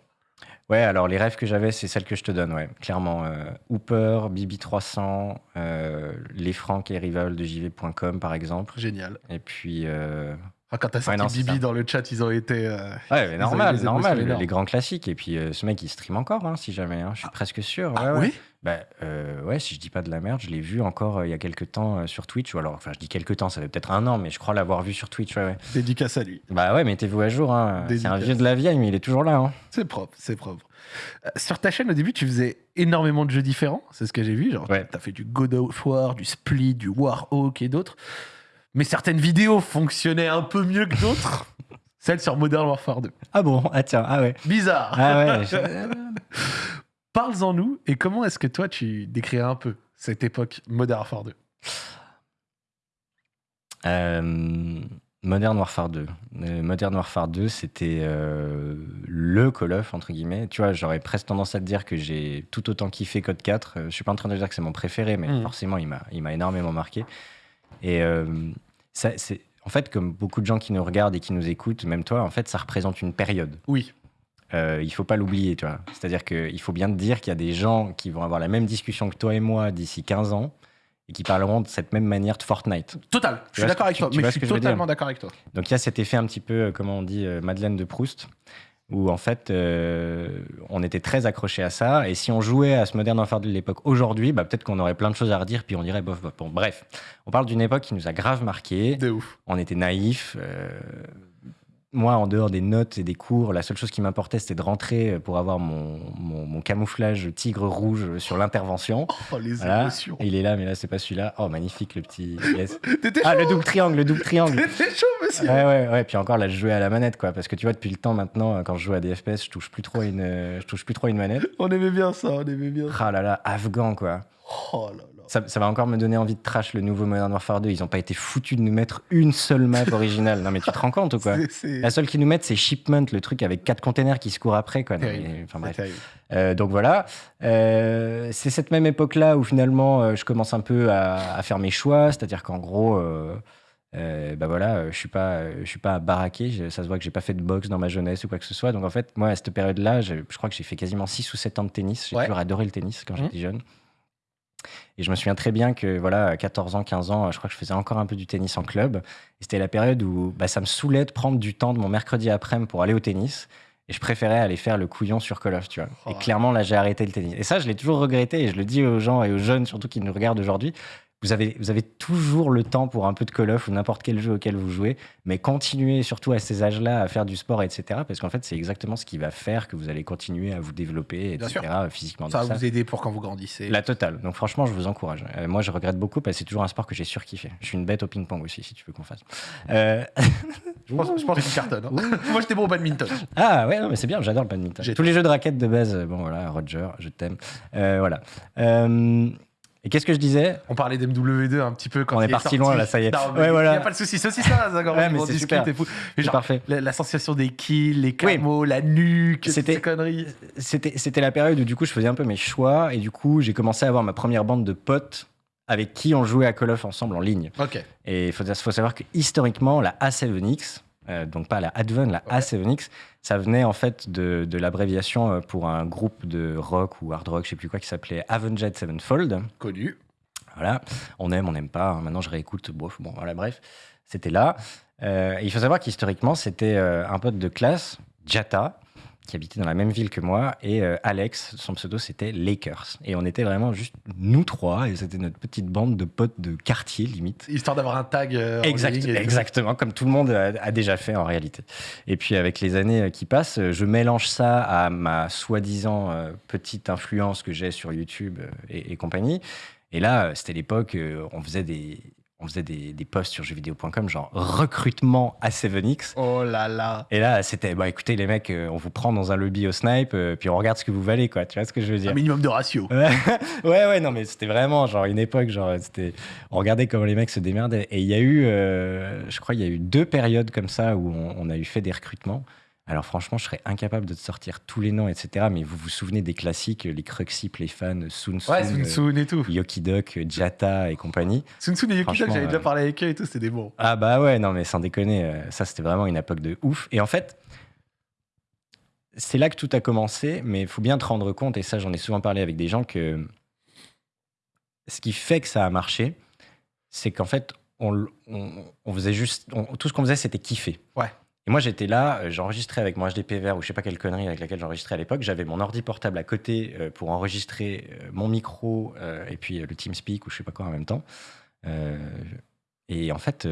S2: Ouais, alors les rêves que j'avais, c'est celles que je te donne, ouais, clairement. Euh, Hooper, BB300, euh, les francs et rival de JV.com, par exemple.
S1: Génial.
S2: Et puis, euh,
S1: Ah, quand t'as sorti
S2: non, c'est
S1: Bibi
S2: ça.
S1: dans le chat, ils ont été. euh,
S2: ouais, mais
S1: Ils
S2: normal,
S1: avaient des émotions
S2: normal,
S1: énormes.
S2: les grands classiques. Et puis, euh, ce mec, il stream encore, hein, si jamais, hein, je suis presque sûr.
S1: Ah
S2: ouais, ouais.
S1: oui?
S2: Bah, euh, ouais, si je dis pas de la merde, je l'ai vu encore euh, il y a quelques temps euh, sur Twitch. Ou alors, enfin, je dis quelques temps, ça fait peut-être un an, mais je crois l'avoir vu sur Twitch, ouais, ouais.
S1: Dédicace à lui.
S2: Bah ouais, mettez-vous à jour. Hein. C'est un vieux de la vieille, mais il est toujours là. Hein.
S1: C'est propre, c'est propre. Sur ta chaîne, au début, tu faisais énormément de jeux différents. C'est ce que j'ai vu. Genre,
S2: Ouais.
S1: t'as fait du God of War, du Split, du Warhawk et d'autres. Mais certaines vidéos fonctionnaient un peu mieux que d'autres. (laughs) Celle sur Modern Warfare 2.
S2: Ah bon? Ah tiens, ah ouais.
S1: Bizarre.
S2: Ah ouais. (laughs) je-
S1: Parle-en nous et comment est-ce que toi tu décrirais un peu cette époque Modern Warfare 2
S2: Euh, Modern Warfare 2. Euh, Modern Warfare 2, c'était euh, le Call of, entre guillemets. Tu vois, j'aurais presque tendance à te dire que j'ai tout autant kiffé Code 4. Euh, je suis pas en train de dire que c'est mon préféré, mais
S1: Mhm.
S2: forcément, il m'a il m'a énormément marqué. Et ça, c'est. En fait, comme beaucoup de gens qui nous regardent et qui nous écoutent, même toi, en fait, ça représente une période.
S1: Oui.
S2: Euh, il faut pas l'oublier, tu vois. C'est-à-dire qu'il faut bien te dire qu'il y a des gens qui vont avoir la même discussion que toi et moi d'ici 15 ans et qui parleront de cette même manière de Fortnite.
S1: Total. Je suis d'accord avec toi. Mais je suis totalement d'accord avec toi.
S2: Donc il y a cet effet un petit peu, euh, comment on dit, euh, Madeleine de Proust, où en fait, euh, on était très accroché à ça. Et si on jouait à ce Modern Warfare de l'époque aujourd'hui, bah, peut-être qu'on aurait plein de choses à redire, puis on dirait bof, bof. Bon, bref, on parle d'une époque qui nous a grave marqué.
S1: De ouf.
S2: On était naïfs. euh, moi, en dehors des notes et des cours, la seule chose qui m'importait, c'était de rentrer pour avoir mon, mon- mon camouflage tigre rouge sur l'intervention. (laughs)
S1: Oh, les
S2: Voilà.
S1: émotions.
S2: Il est là, mais là, c'est pas celui-là. Oh, magnifique, le petit. yes. (laughs) Ah,
S1: chaud,
S2: le double triangle, le double triangle.
S1: T'étais chaud, monsieur.
S2: Ouais, ouais, ouais. Puis encore, là, je jouais à la manette, quoi. Parce que tu vois, depuis le temps maintenant, quand je joue à des FPS, je touche plus trop à une, euh, je touche plus trop à une manette.
S1: On aimait bien ça, on aimait bien.
S2: Ah là là, afghan, quoi.
S1: Oh là là.
S2: Ça, ça va encore me donner envie de trash le nouveau Modern Warfare 2. Ils ont pas été foutus de nous mettre une seule map originale. Non, mais tu te rends compte ou quoi La seule qu'ils nous mettent, c'est Shipment, le truc avec quatre containers qui se courent après, quoi. Non,
S1: terrible.
S2: mais- enfin
S1: C'est
S2: bref.
S1: terrible.
S2: Euh, donc voilà, Euh, c'est cette même époque-là où finalement euh, je commence un peu à, à faire mes choix, c'est-à-dire qu'en gros, euh, bah voilà, je suis pas, je suis pas baraqué, ça se voit que j'ai pas fait de boxe dans ma jeunesse ou quoi que ce soit. Donc en fait, moi à cette période-là, je, je crois que j'ai fait quasiment 6 ou 7 ans de tennis. J'ai
S1: Ouais.
S2: toujours adoré le tennis quand
S1: Mhm.
S2: j'étais jeune. Et je me souviens très bien que voilà, à 14 ans, 15 ans, je crois que je faisais encore un peu du tennis en club. Et c'était la période où bah, ça me saoulait de prendre du temps de mon mercredi après-midi pour aller au tennis. Et je préférais aller faire le couillon sur Call of, tu vois.
S1: Oh.
S2: Et clairement, là, j'ai arrêté le tennis. Et ça, je l'ai toujours regretté et je le dis aux gens et aux jeunes, surtout qui nous regardent aujourd'hui. Vous avez, vous avez toujours le temps pour un peu de Call of ou n'importe quel jeu auquel vous jouez, mais continuez surtout à ces âges-là à faire du sport, etc. Parce qu'en fait, c'est exactement ce qui va faire que vous allez continuer à vous développer, etc. physiquement.
S1: Ça va vous aider pour quand vous grandissez.
S2: la totale. Donc franchement, je vous encourage. Euh, moi, je regrette beaucoup parce que c'est toujours un sport que j'ai surkiffé. Je suis une bête au ping-pong aussi, si tu veux qu'on fasse. Euh, (laughs)
S1: Je pense, je pense cartonnes. hein. (laughs) Moi, j'étais bon au badminton.
S2: Ah ouais, non, mais c'est bien, j'adore le badminton. Tous les jeux de raquettes de base, euh, bon voilà, Roger, je t'aime. Euh, voilà. Et qu'est-ce que je disais
S1: On parlait d'MW2 un petit peu quand
S2: On est parti
S1: sorti.
S2: loin, là, ça y est.
S1: Non, mais
S2: Ouais,
S1: Il n'y a pas de souci. C'est aussi ça, Zagor.
S2: Ouais, mais c'est super.
S1: tout. Mais genre,
S2: parfait.
S1: la- L'association des kills, les
S2: Oui.
S1: camos, la nuque,
S2: C'était-
S1: ces conneries.
S2: C'était c'était la période où du coup je faisais un peu mes choix et du coup j'ai commencé à avoir ma première bande de potes avec qui on jouait à Call of ensemble en ligne.
S1: Ok.
S2: Et il faut, faut savoir que historiquement, la A7X, euh, donc pas la Advent, la
S1: Ouais.
S2: A7X, ça venait en fait de, de l'abréviation euh, pour un groupe de rock ou hard rock, je sais plus quoi, qui s'appelait Avenged Sevenfold.
S1: Connu.
S2: Voilà, on aime, on n'aime pas. hein. Maintenant, je réécoute. Bof, bon, voilà, bref, c'était là. Euh, il faut savoir qu'historiquement, c'était un pote de classe, Jata, qui habitait dans la même ville que moi, et euh, Alex, son pseudo, c'était Lakers. Et on était vraiment juste nous trois, et c'était notre petite bande de potes de quartier, limite.
S1: Histoire d'avoir un tag. euh, en
S2: Exact-
S1: et tout.
S2: exactement, comme tout le monde a, a déjà fait en réalité. Et puis avec les années euh, qui passent, je mélange ça à ma soi-disant euh, petite influence que j'ai sur YouTube et, et compagnie. Et là, c'était l'époque, on faisait des... On faisait des, des posts sur jeuxvideo.com, genre recrutement à 7X.
S1: Oh là là.
S2: Et là, c'était, bah écoutez, les mecs, euh, on vous prend dans un lobby au snipe, euh, puis on regarde ce que vous valez, quoi. Tu vois ce que je veux dire?
S1: Un minimum de ratio. (laughs)
S2: Ouais, ouais, ouais, non, mais c'était vraiment genre une époque, genre, c'était, on regardait comment les mecs se démerdaient. Et il y a eu, euh, je crois, il y a eu deux périodes comme ça où on, on a eu fait des recrutements. Alors franchement, je serais incapable de te sortir tous les noms, etc. Mais vous vous souvenez des classiques, les Cruxy, les fans, Sun Sun,
S1: Ouais, Sun Sun et tout.
S2: euh, Yokidok, Jata et compagnie.
S1: Sun Sun et
S2: Franchement,
S1: j'avais déjà
S2: euh,
S1: parlé avec eux et tout, c'était des bons.
S2: Ah bah ouais, non mais sans déconner, euh, ça c'était vraiment une époque de ouf. Et en fait, c'est là que tout a commencé, mais il faut bien te rendre compte, et ça j'en ai souvent parlé avec des gens, que ce qui fait que ça a marché, c'est qu'en fait, on, l- on- on faisait juste, on- tout ce qu'on faisait c'était kiffer.
S1: Ouais.
S2: Et moi j'étais là, euh, j'enregistrais avec mon HDP vert ou je sais pas quelle connerie avec laquelle j'enregistrais à l'époque, j'avais mon ordi portable à côté euh, pour enregistrer euh, mon micro euh, et puis le TeamSpeak ou je sais pas quoi en même temps. Et en fait,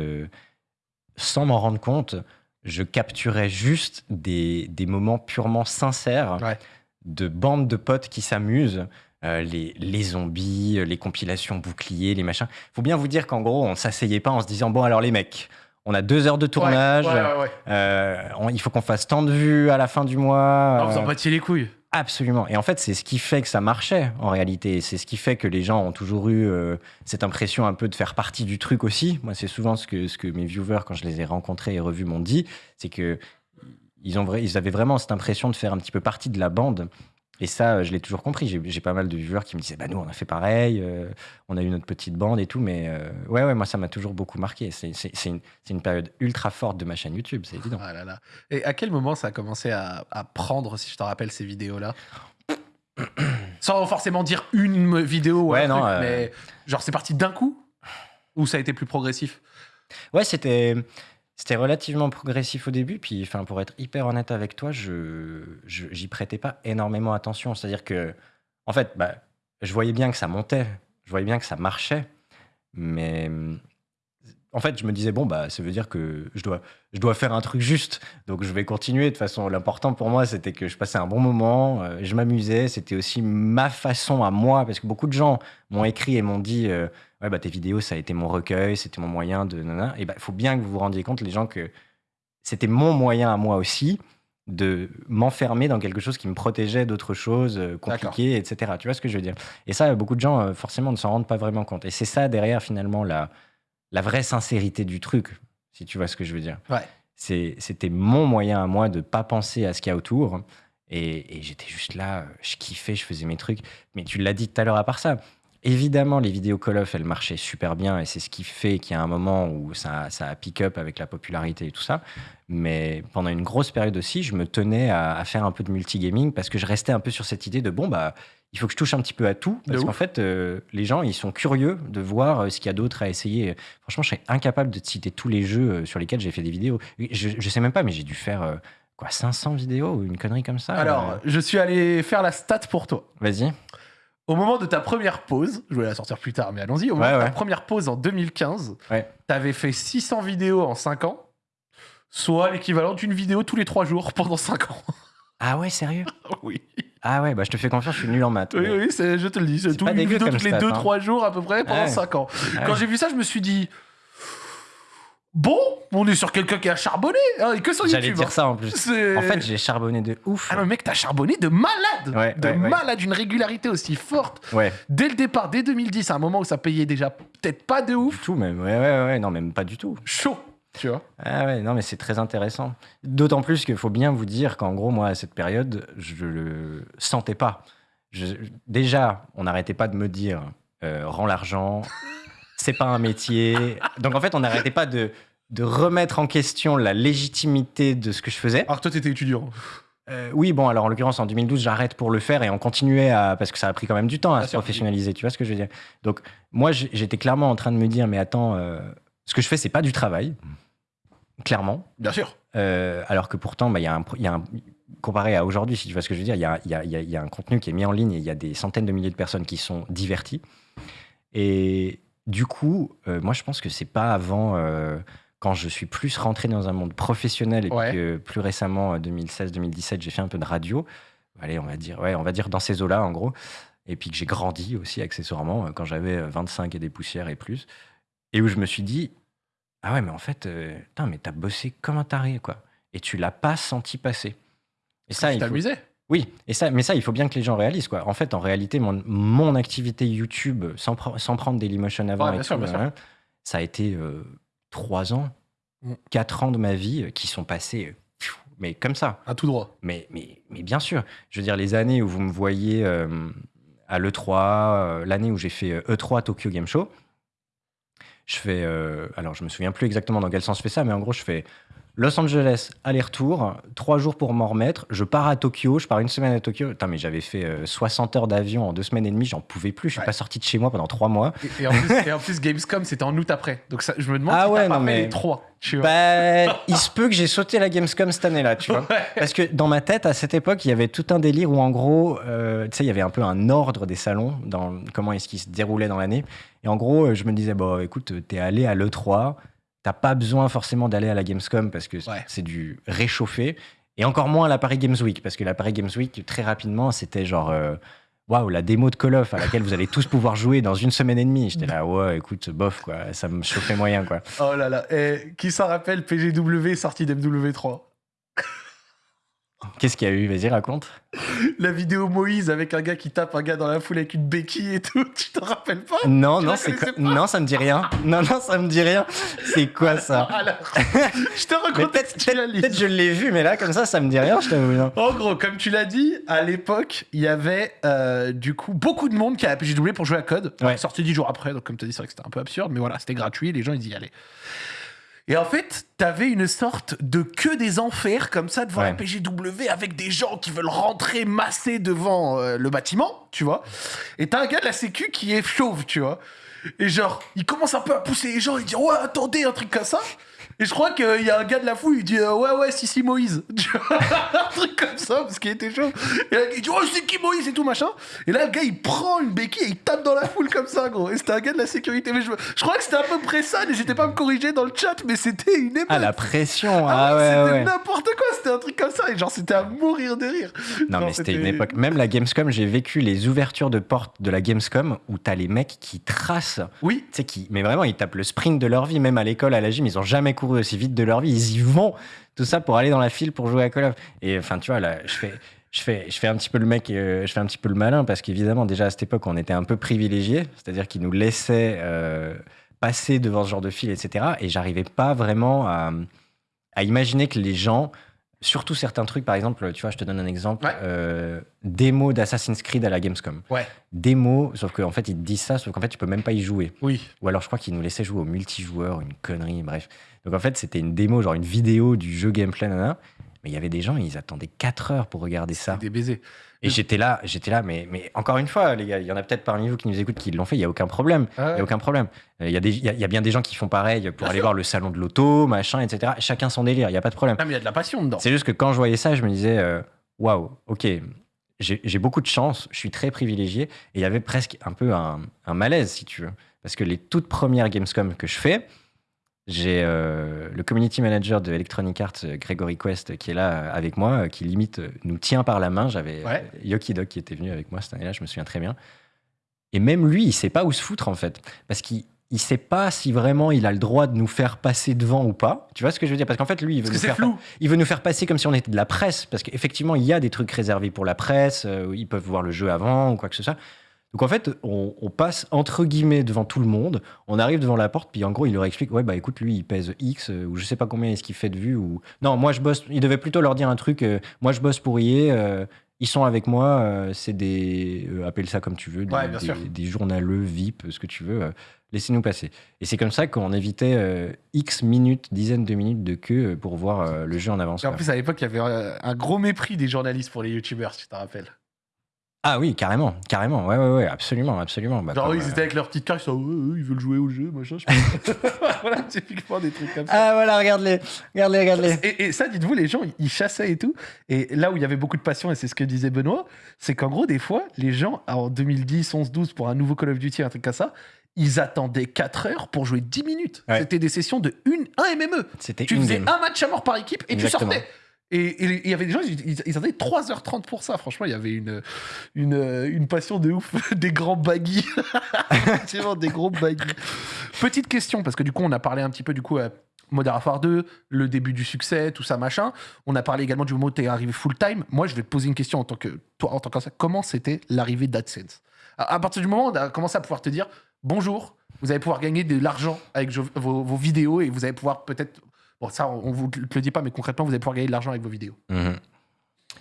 S2: sans m'en rendre compte, je capturais juste des, des moments purement sincères
S1: Ouais.
S2: de bandes de potes qui s'amusent. les, les zombies, les compilations boucliers, les machins. faut bien vous dire qu'en gros, on s'asseyait pas en se disant bon alors les mecs, on a deux heures de tournage,
S1: Ouais, ouais, ouais, ouais.
S2: euh, on- il faut qu'on fasse tant de vues à la fin du mois.
S1: Ah, vous en
S2: euh,
S1: battiez les couilles.
S2: Absolument. Et en fait, c'est ce qui fait que ça marchait en réalité. C'est ce qui fait que les gens ont toujours eu euh, cette impression un peu de faire partie du truc aussi. Moi, c'est souvent ce que, ce que mes viewers, quand je les ai rencontrés et revus, m'ont dit. C'est que ils, ont vrai, ils avaient vraiment cette impression de faire un petit peu partie de la bande. Et ça, euh, je l'ai toujours compris. J'ai j'ai pas mal de viewers qui me disaient, bah nous, on a fait pareil, euh, on a eu notre petite bande et tout. Mais euh, ouais, ouais, moi, ça m'a toujours beaucoup marqué. C'est c'est- c'est une, c'est une période ultra forte de ma chaîne YouTube, c'est évident.
S1: Ah là là. Et à quel moment ça a commencé à, à prendre, si je te rappelle, ces vidéos-là? (coughs) Sans forcément dire une vidéo ou
S2: Ouais,
S1: un
S2: non,
S1: truc,
S2: euh,
S1: mais genre c'est parti d'un coup? Ou ça a été plus progressif?
S2: Ouais, c'était c'était relativement progressif au début. Puis, pour être hyper honnête avec toi, je j'y prêtais pas énormément attention. C'est-à-dire que, en fait, bah, je voyais bien que ça montait, je voyais bien que ça marchait, mais en fait, je me disais bon, bah, ça veut dire que je dois je dois faire un truc juste. Donc, je vais continuer. De toute façon, l'important pour moi, c'était que je passais un bon moment, euh, je m'amusais. C'était aussi ma façon à moi, parce que beaucoup de gens m'ont écrit et m'ont dit. euh, ouais, bah, tes vidéos, ça a été mon recueil, c'était mon moyen de. nana. Et bah, il faut bien que vous vous rendiez compte, les gens, que c'était mon moyen à moi aussi de m'enfermer dans quelque chose qui me protégeait d'autres choses euh, compliquées, etc. Tu vois ce que je veux dire? Et ça, beaucoup de gens, forcément, ne s'en rendent pas vraiment compte. Et c'est ça, derrière, finalement, la, la vraie sincérité du truc, si tu vois ce que je veux dire.
S1: Ouais.
S2: C'était mon moyen à moi de pas penser à ce qu'il y a autour. Et, et j'étais juste là, euh, je kiffais, je faisais mes trucs. Mais tu l'as dit tout à l'heure à part ça. Évidemment, les vidéos Call of, elles marchaient super bien et c'est ce qui fait qu'il y a un moment où ça, ça a pick up avec la popularité et tout ça. Mais pendant une grosse période aussi, je me tenais à, à faire un peu de multigaming parce que je restais un peu sur cette idée de bon, bah, il faut que je touche un petit peu à tout. Parce qu'en fait, euh, les gens, ils sont curieux de voir euh, ce qu'il y a d'autre à essayer. Franchement, je serais incapable de te citer tous les jeux euh, sur lesquels j'ai fait des vidéos. Je, je sais même pas, mais j'ai dû faire euh, quoi, 500 vidéos ou une connerie comme ça.
S1: Alors,
S2: euh.
S1: je suis allé faire la stat pour toi.
S2: vas-y.
S1: Au moment de ta première pause, je vais la sortir plus tard, mais allons-y. Au moment
S2: Ouais,
S1: de ta
S2: ouais.
S1: première pause en 2015,
S2: Ouais.
S1: t'avais fait 600 vidéos en 5 ans, soit l'équivalent d'une vidéo tous les 3 jours pendant 5 ans.
S2: Ah ouais, sérieux? (laughs)
S1: Oui,
S2: Ah ouais, bah je te fais confiance, je suis nul en maths.
S1: oui,
S2: mais-
S1: oui, c'est- je te le dis. C'est tout
S2: pas
S1: une
S2: dégueu
S1: vidéo
S2: comme
S1: tous les
S2: stat,
S1: 2-3
S2: hein.
S1: jours à peu près pendant
S2: Ouais.
S1: 5 ans.
S2: Ouais.
S1: Quand j'ai vu ça, je me suis dit. Bon, on est sur quelqu'un qui a charbonné. hein, et que sur
S2: J'allais
S1: YouTube.
S2: dire
S1: hein.
S2: ça en plus.
S1: C'est-
S2: En fait, j'ai charbonné de ouf.
S1: Ah non, mec, t'as charbonné de malade
S2: Ouais,
S1: De
S2: ouais, ouais.
S1: malade, une régularité aussi forte.
S2: Ouais,
S1: Dès le départ, dès 2010, à un moment où ça payait déjà peut-être pas de
S2: du
S1: ouf,
S2: tout même. Ouais, ouais, ouais, non, même pas du tout.
S1: chaud, tu vois.
S2: Ah ouais, non, mais c'est très intéressant. D'autant plus qu'il faut bien vous dire qu'en gros, moi, à cette période, je le sentais pas. Je- déjà, on n'arrêtait pas de me dire euh, rends l'argent, (laughs) c'est pas un métier. Donc en fait, on n'arrêtait pas de, de remettre en question la légitimité de ce que je faisais.
S1: Alors toi, t'étais étudiant.
S2: Euh, oui, bon, alors en l'occurrence, en 2012, j'arrête pour le faire et on continuait à. Parce que ça a pris quand même du temps à se professionnaliser, tu vois ce que je veux dire Donc, moi, j'étais clairement en train de me dire, mais attends, euh, ce que je fais, c'est pas du travail, clairement.
S1: Bien sûr.
S2: Euh, alors que pourtant, bah, y a un, y a un- comparé à aujourd'hui, si tu vois ce que je veux dire, il y a, y y un contenu qui est mis en ligne et il y a des centaines de milliers de personnes qui sont diverties. Et du coup, euh, moi, je pense que c'est pas avant, euh, quand je suis plus rentré dans un monde professionnel et puis que plus récemment, 2016-2017, j'ai fait un peu de radio. Allez, on va dire, ouais, on va dire dans ces eaux-là, en gros. Et puis que j'ai grandi aussi accessoirement quand j'avais euh, 25 et des poussières et plus. Et où je me suis dit, ah ouais, mais en fait, euh, putain, mais t'as bossé comme un taré, quoi. Et tu l'as pas senti passer. Et ça,
S1: tu
S2: il faut- oui, et ça, mais ça, il faut bien que les gens réalisent, quoi. En fait, en réalité, mon, mon activité YouTube, sans, pre- sans prendre Dailymotion avant,
S1: Ouais,
S2: et tout,
S1: sûr,
S2: hein, ça a été euh, trois ans,
S1: Mm.
S2: quatre ans de ma vie euh, qui sont passés, euh, mais comme ça.
S1: À tout droit.
S2: Mais, mais, mais bien sûr, je veux dire, les années où vous me voyez euh, à l'E3, euh, l'année où j'ai fait euh, E3 Tokyo Game Show, je fais. euh, alors, je me souviens plus exactement dans quel sens je fais ça, mais en gros, je fais Los Angeles, aller-retour, trois jours pour m'en remettre. Je pars à Tokyo, je pars une semaine à Tokyo. Putain, mais j'avais fait euh, 60 heures d'avion en deux semaines et demie, j'en pouvais plus. Je suis
S1: Ouais.
S2: pas sorti de chez moi pendant trois mois.
S1: Et, et en plus, et en plus, Gamescom, c'était en août après. Donc ça, je me demande
S2: Ah
S1: si
S2: ouais, non, mais-
S1: les trois. Tu vois.
S2: Bah, il se peut que j'ai sauté la Gamescom cette année-là, tu vois.
S1: Ouais.
S2: Parce que dans ma tête, à cette époque, il y avait tout un délire où, en gros, euh, tu sais, il y avait un peu un ordre des salons dans comment est-ce qu'ils se déroulaient dans l'année. Et en gros, euh, je me disais, bon, écoute, t'es allé à l'E3, t'as pas besoin forcément d'aller à la Gamescom parce que
S1: Ouais.
S2: c'est du réchauffé. Et encore moins à la Paris Games Week, parce que la Paris Games Week, très rapidement, c'était genre. euh, Waouh, la démo de Call of à laquelle vous allez tous pouvoir jouer dans une semaine et demie. J'étais là, (laughs) ouais, écoute, bof, quoi, ça me chauffait moyen, quoi.
S1: Oh là là. Et qui s'en rappelle PGW sorti d'MW3
S2: Qu'est-ce qu'il y a eu? Vas-y, raconte.
S1: La vidéo Moïse avec un gars qui tape un gars dans la foule avec une béquille et tout. (laughs) Tu te rappelles pas?
S2: Non,
S1: Tu
S2: non, c'est Non, ça me dit rien. Non, non, ça me dit rien. C'est quoi ça? (laughs)
S1: Alors, (laughs) je te
S2: Mais peut-être
S1: recontextualise.
S2: peut-être je l'ai vu, mais là, comme ça, ça me dit rien, je t'avoue.
S1: En gros, comme tu l'as dit, à l'époque, il y avait euh, du coup beaucoup de monde qui a PGW pour jouer à code.
S2: Ouais.
S1: Sorti dix jours après, donc comme tu as dit, c'est vrai que c'était un peu absurde, mais voilà, c'était gratuit, les gens ils y allaient. Et en fait, t'avais une sorte de queue des enfers comme ça devant
S2: Ouais.
S1: la PGW avec des gens qui veulent rentrer massés devant euh, le bâtiment, tu vois. Et t'as un gars de la sécu qui est chauve, tu vois. Et genre, il commence un peu à pousser les gens, il dit ouais, attendez, un truc comme ça. Et je crois qu'il y a un gars de la foule, il dit euh, ouais, ouais, si, si, Moïse. (laughs) Un truc comme ça, parce qu'il était chaud. Et là, il dit oh, c'est qui Moïse et tout machin. Et là, le gars, il prend une béquille et il tape dans la foule comme ça, gros. Et c'était un gars de la sécurité. Mais je, je crois que c'était à peu près ça. N'hésitez pas à me corriger dans le chat, mais c'était une époque.
S2: Ah, la pression.
S1: Ah
S2: Ah,
S1: ouais,
S2: ouais,
S1: c'était
S2: ouais.
S1: n'importe quoi, c'était un truc comme ça, et genre c'était à mourir de rire.
S2: Non,
S1: Genre,
S2: mais c'était une époque. Même la Gamescom, j'ai vécu les ouvertures de portes de la Gamescom où t'as les mecs qui tracent.
S1: Oui,
S2: Tu sais, qui. Mais vraiment, ils tapent le sprint de leur vie. Même à l'école, à la gym, ils ont jamais aussi vite de leur vie. Ils y vont. Tout ça pour aller dans la file pour jouer à Call of. Et enfin, tu vois, là, je fais. Je fais, je fais un petit peu le mec, euh, je fais un petit peu le malin parce qu'évidemment déjà à cette époque on était un peu privilégiés, c'est-à-dire qu'ils nous laissaient euh, passer devant ce genre de file, etc. Et j'arrivais pas vraiment à imaginer que les gens, surtout certains trucs, par exemple, tu vois, je te donne un exemple,
S1: Ouais.
S2: euh, démo d'Assassin's Creed à la Gamescom.
S1: Ouais.
S2: Démo, sauf qu'en fait ils te disent ça, sauf qu'en fait tu peux même pas y jouer.
S1: oui.
S2: Ou alors je crois qu'ils nous laissaient jouer au multijoueur, une connerie, bref. Donc en fait c'était une démo, genre une vidéo du jeu gameplay, nana. Mais il y avait des gens, ils attendaient 4 heures pour regarder ça.
S1: Des baisers.
S2: Et j'étais là, j'étais là, mais, mais encore une fois, les gars, il y en a peut-être parmi vous qui nous écoutent qui l'ont fait, il n'y a aucun problème.
S1: Ah
S2: Il
S1: ouais.
S2: a aucun problème. Euh, Il y, a des- il y a- il y a bien des gens qui font pareil pour aller voir le salon de l'auto, machin, etc. Chacun son délire, il n'y a pas de problème.
S1: Ah, mais il y a de la passion dedans.
S2: C'est juste que quand je voyais ça, je me disais, euh, waouh, ok, j'ai j'ai beaucoup de chance, je suis très privilégié. Et il y avait presque un peu un, un malaise, si tu veux. Parce que les toutes premières Gamescom que je fais, j'ai euh, le community manager de Electronic Arts, euh, Gregory Quest, qui est là euh, avec moi, qui limite nous tient par la main. J'avais
S1: Ouais.
S2: Yoki Dog qui était venu avec moi cette année-là, je me souviens très bien. Et même lui, il sait pas où se foutre en fait. Parce qu'il il sait pas si vraiment il a le droit de nous faire passer devant ou pas. Tu vois ce que je veux dire? Parce qu'en fait, lui, il veut,
S1: Parce
S2: nous faire,
S1: flou.
S2: il veut nous faire passer comme si on était de la presse. Parce qu'effectivement, il y a des trucs réservés pour la presse. euh, ils peuvent voir le jeu avant ou quoi que ce soit. Donc en fait, on, on passe entre guillemets devant tout le monde. On arrive devant la porte, puis en gros, il leur explique Ouais, bah écoute, lui, il pèse X, euh, ou je sais pas combien est-ce qu'il fait de vues. Ou... Non, moi, je bosse. Il devait plutôt leur dire un truc euh, Moi, je bosse pour IE. euh, ils sont avec moi, c'est des. appelle ça comme tu veux, des,
S1: Ouais,
S2: des- des journaleux, VIP, ce que tu veux. Laissez-nous passer. Et c'est comme ça qu'on évitait X minutes, dizaines de minutes de queue pour voir le jeu en avance.
S1: Et en plus, à l'époque, il y avait un gros mépris des journalistes pour les youtubeurs, si tu te rappelles.
S2: Ah oui, carrément, carrément. Ouais, ouais, ouais, absolument, absolument. Bah,
S1: Genre,
S2: comme,
S1: ils étaient avec leur petite carte, ils sont, ouais, ils veulent jouer au jeu, machin. je sais pas. (laughs) voilà, typiquement des trucs comme ça.
S2: Ah voilà, regarde-les, regarde-les, regarde-les.
S1: Et, et ça, dites-vous, les gens, ils chassaient et tout. Et là où il y avait beaucoup de passion, et c'est ce que disait Benoît, c'est qu'en gros, des fois, les gens, en 2010, 11, 12, pour un nouveau Call of Duty, un truc comme ça, ils attendaient 4 heures pour jouer 10 minutes.
S2: Ouais.
S1: C'était des sessions de une, un MME.
S2: C'était
S1: Tu faisais
S2: game.
S1: un match à mort par équipe et
S2: Exactement.
S1: tu sortais. Et il y avait des gens, ils, ils, attendaient 3h30 pour ça. Franchement, il y avait une, une, passion de ouf. (laughs) des grands baggy. (laughs) Des gros baggy. Petite question, parce que du coup, on a parlé un petit peu du coup. euh, Modern Warfare 2, le début du succès, tout ça, machin. On a parlé également du moment où tu es arrivé full time. Moi, je vais te poser une question en tant que toi, en tant que. Comment c'était l'arrivée d'AdSense à, à partir du moment où on a commencé à pouvoir te dire bonjour, vous allez pouvoir gagner de l'argent avec vos, vos vidéos et vous allez pouvoir peut-être. Bon, ça, on vous te le dit pas, mais concrètement, vous allez pouvoir gagner de l'argent avec vos vidéos.
S2: Mhm.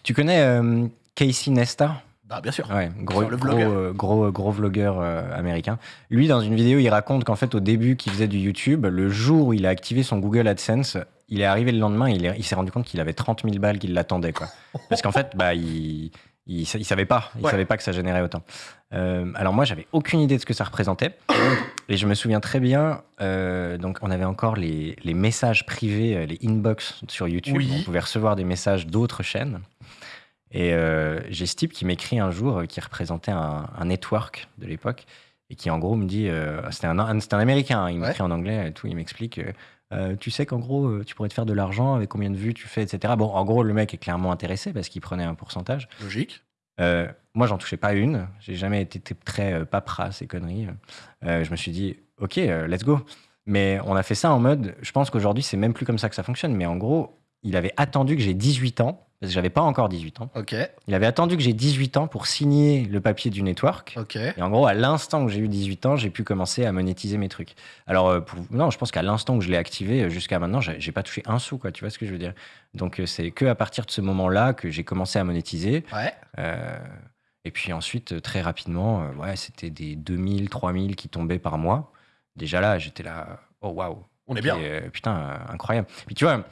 S2: Tu connais euh, Casey Nesta?
S1: Bah, bien sûr.
S2: Ouais, gros,
S1: le
S2: gros, euh, gros, gros vlogueur euh, américain. Lui, dans une vidéo, il raconte qu'en fait, au début qu'il faisait du YouTube, le jour où il a activé son Google AdSense, il est arrivé le lendemain, il, il s'est rendu compte qu'il avait 30 000 balles qui l'attendaient. quoi. Parce qu'en fait, bah, il, il, sa- il savait pas. Il
S1: Ouais.
S2: savait pas que ça générait autant. Euh, alors moi, j'avais aucune idée de ce que ça représentait. Et je me souviens très bien, euh, donc on avait encore les, les messages privés, euh, les inbox sur YouTube.
S1: Oui.
S2: On pouvait recevoir des messages d'autres chaînes. Et euh, j'ai ce type qui m'écrit un jour, qui représentait un, un network de l'époque, et qui en gros me dit, c'était un, un- américain, hein, il
S1: Ouais.
S2: m'écrit en anglais et tout, il m'explique, tu sais qu'en gros, tu pourrais te faire de l'argent avec combien de vues tu fais, etc. Bon, en gros, le mec est clairement intéressé parce qu'il prenait un pourcentage.
S1: Logique.
S2: Euh, moi, j'en touchais pas une. J'ai jamais été très euh, papera, ces conneries. Euh, je me suis dit, OK, let's go. Mais on a fait ça en mode, je pense qu'aujourd'hui, c'est même plus comme ça que ça fonctionne. Mais en gros, il avait attendu que j'ai 18 ans, parce que j'avais pas encore 18 ans.
S1: Ok.
S2: Il avait attendu que j'ai 18 ans pour signer le papier du network.
S1: Ok.
S2: Et en gros, à l'instant que j'ai eu 18 ans, j'ai pu commencer à monétiser mes trucs. Alors, euh, pour- non, je pense qu'à l'instant que je l'ai activé, euh, jusqu'à maintenant, j'ai pas touché un sou, quoi. Tu vois ce que je veux dire Donc, euh, c'est que à partir de ce moment-là que j'ai commencé à monétiser.
S1: Ouais.
S2: Euh, et puis ensuite, très rapidement, ouais, c'était des 2000, 3000 qui tombaient par mois. Déjà là, j'étais là, oh waouh.
S1: On est bien.
S2: Et, euh, putain, incroyable. Puis tu vois,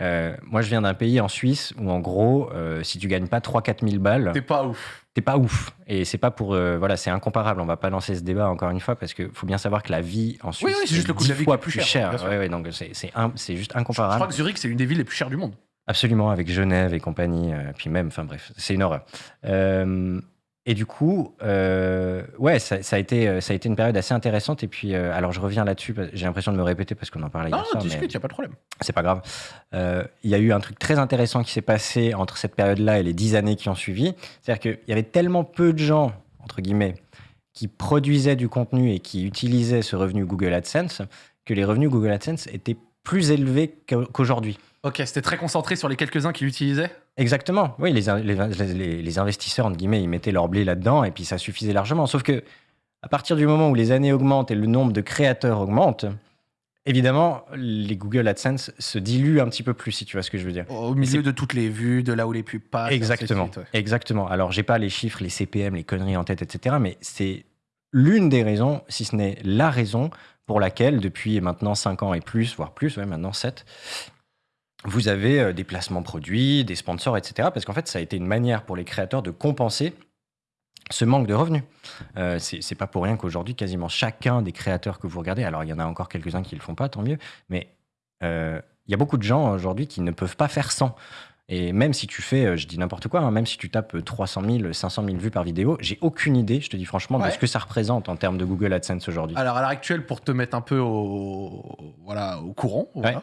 S2: euh, moi je viens d'un pays en Suisse où en gros, euh, si tu gagnes pas 3-4 000 balles,
S1: T'es pas ouf.
S2: t'es pas ouf. Et c'est pas pour. euh, voilà, c'est incomparable. On va pas lancer ce débat encore une fois parce qu'il faut bien savoir que la vie en Suisse.
S1: oui, c'est juste le coût de la
S2: 10
S1: vie
S2: fois
S1: qui est plus
S2: plus
S1: cher,
S2: cher. Ouais, ouais, donc c'est juste
S1: Je
S2: incomparable.
S1: crois que Zurich, c'est une des villes les plus chères du monde.
S2: Absolument, avec Genève et compagnie, puis même, enfin bref, c'est une horreur. Et du coup, euh, ouais, ça, ça a été, euh, ça a été une période assez intéressante. Et puis, euh, alors je reviens là-dessus, j'ai l'impression de me répéter parce qu'on en parlait
S1: Non,
S2: hier soir, mais
S1: discute, y a pas de problème.
S2: c'est pas grave. Euh, Il y a eu un truc très intéressant qui s'est passé entre cette période-là et les dix années qui ont suivi. C'est-à-dire qu'il y avait tellement peu de gens, entre guillemets, qui produisaient du contenu et qui utilisaient ce revenu Google AdSense, que les revenus Google AdSense étaient plus élevés qu'au- qu'aujourd'hui.
S1: Ok, c'était très concentré sur les quelques-uns qui l'utilisaient.
S2: Exactement. Oui, les, les, les- les investisseurs, entre guillemets, ils mettaient leur blé là-dedans et puis ça suffisait largement. Sauf que à partir du moment où les années augmentent et le nombre de créateurs augmente, évidemment, les Google AdSense se diluent un petit peu plus, si tu vois ce que je veux dire.
S1: Au milieu de toutes les vues, de là où les pubs passent.
S2: Exactement.
S1: suite, ouais.
S2: Exactement. Alors, j'ai pas les chiffres, les CPM, les conneries en tête, etc. Mais c'est l'une des raisons, si ce n'est la raison, pour laquelle, depuis maintenant 5 ans et plus, voire plus, ouais, maintenant 7, vous avez euh, des placements produits, des sponsors, etc. Parce qu'en fait, ça a été une manière pour les créateurs de compenser ce manque de revenus. Euh, c'est pas pour rien qu'aujourd'hui, quasiment chacun des créateurs que vous regardez, alors il y en a encore quelques-uns qui le font pas, tant mieux, mais euh, il y a beaucoup de gens aujourd'hui qui ne peuvent pas faire sans. Et même si tu fais, euh, je dis n'importe quoi, hein, même si tu tapes 300 000, 500 000 vues par vidéo, j'ai aucune idée, je te dis franchement,
S1: Ouais.
S2: de ce que ça représente en termes de Google AdSense aujourd'hui.
S1: Alors à l'heure actuelle, pour te mettre un peu au, voilà, au courant, voilà,
S2: Ouais.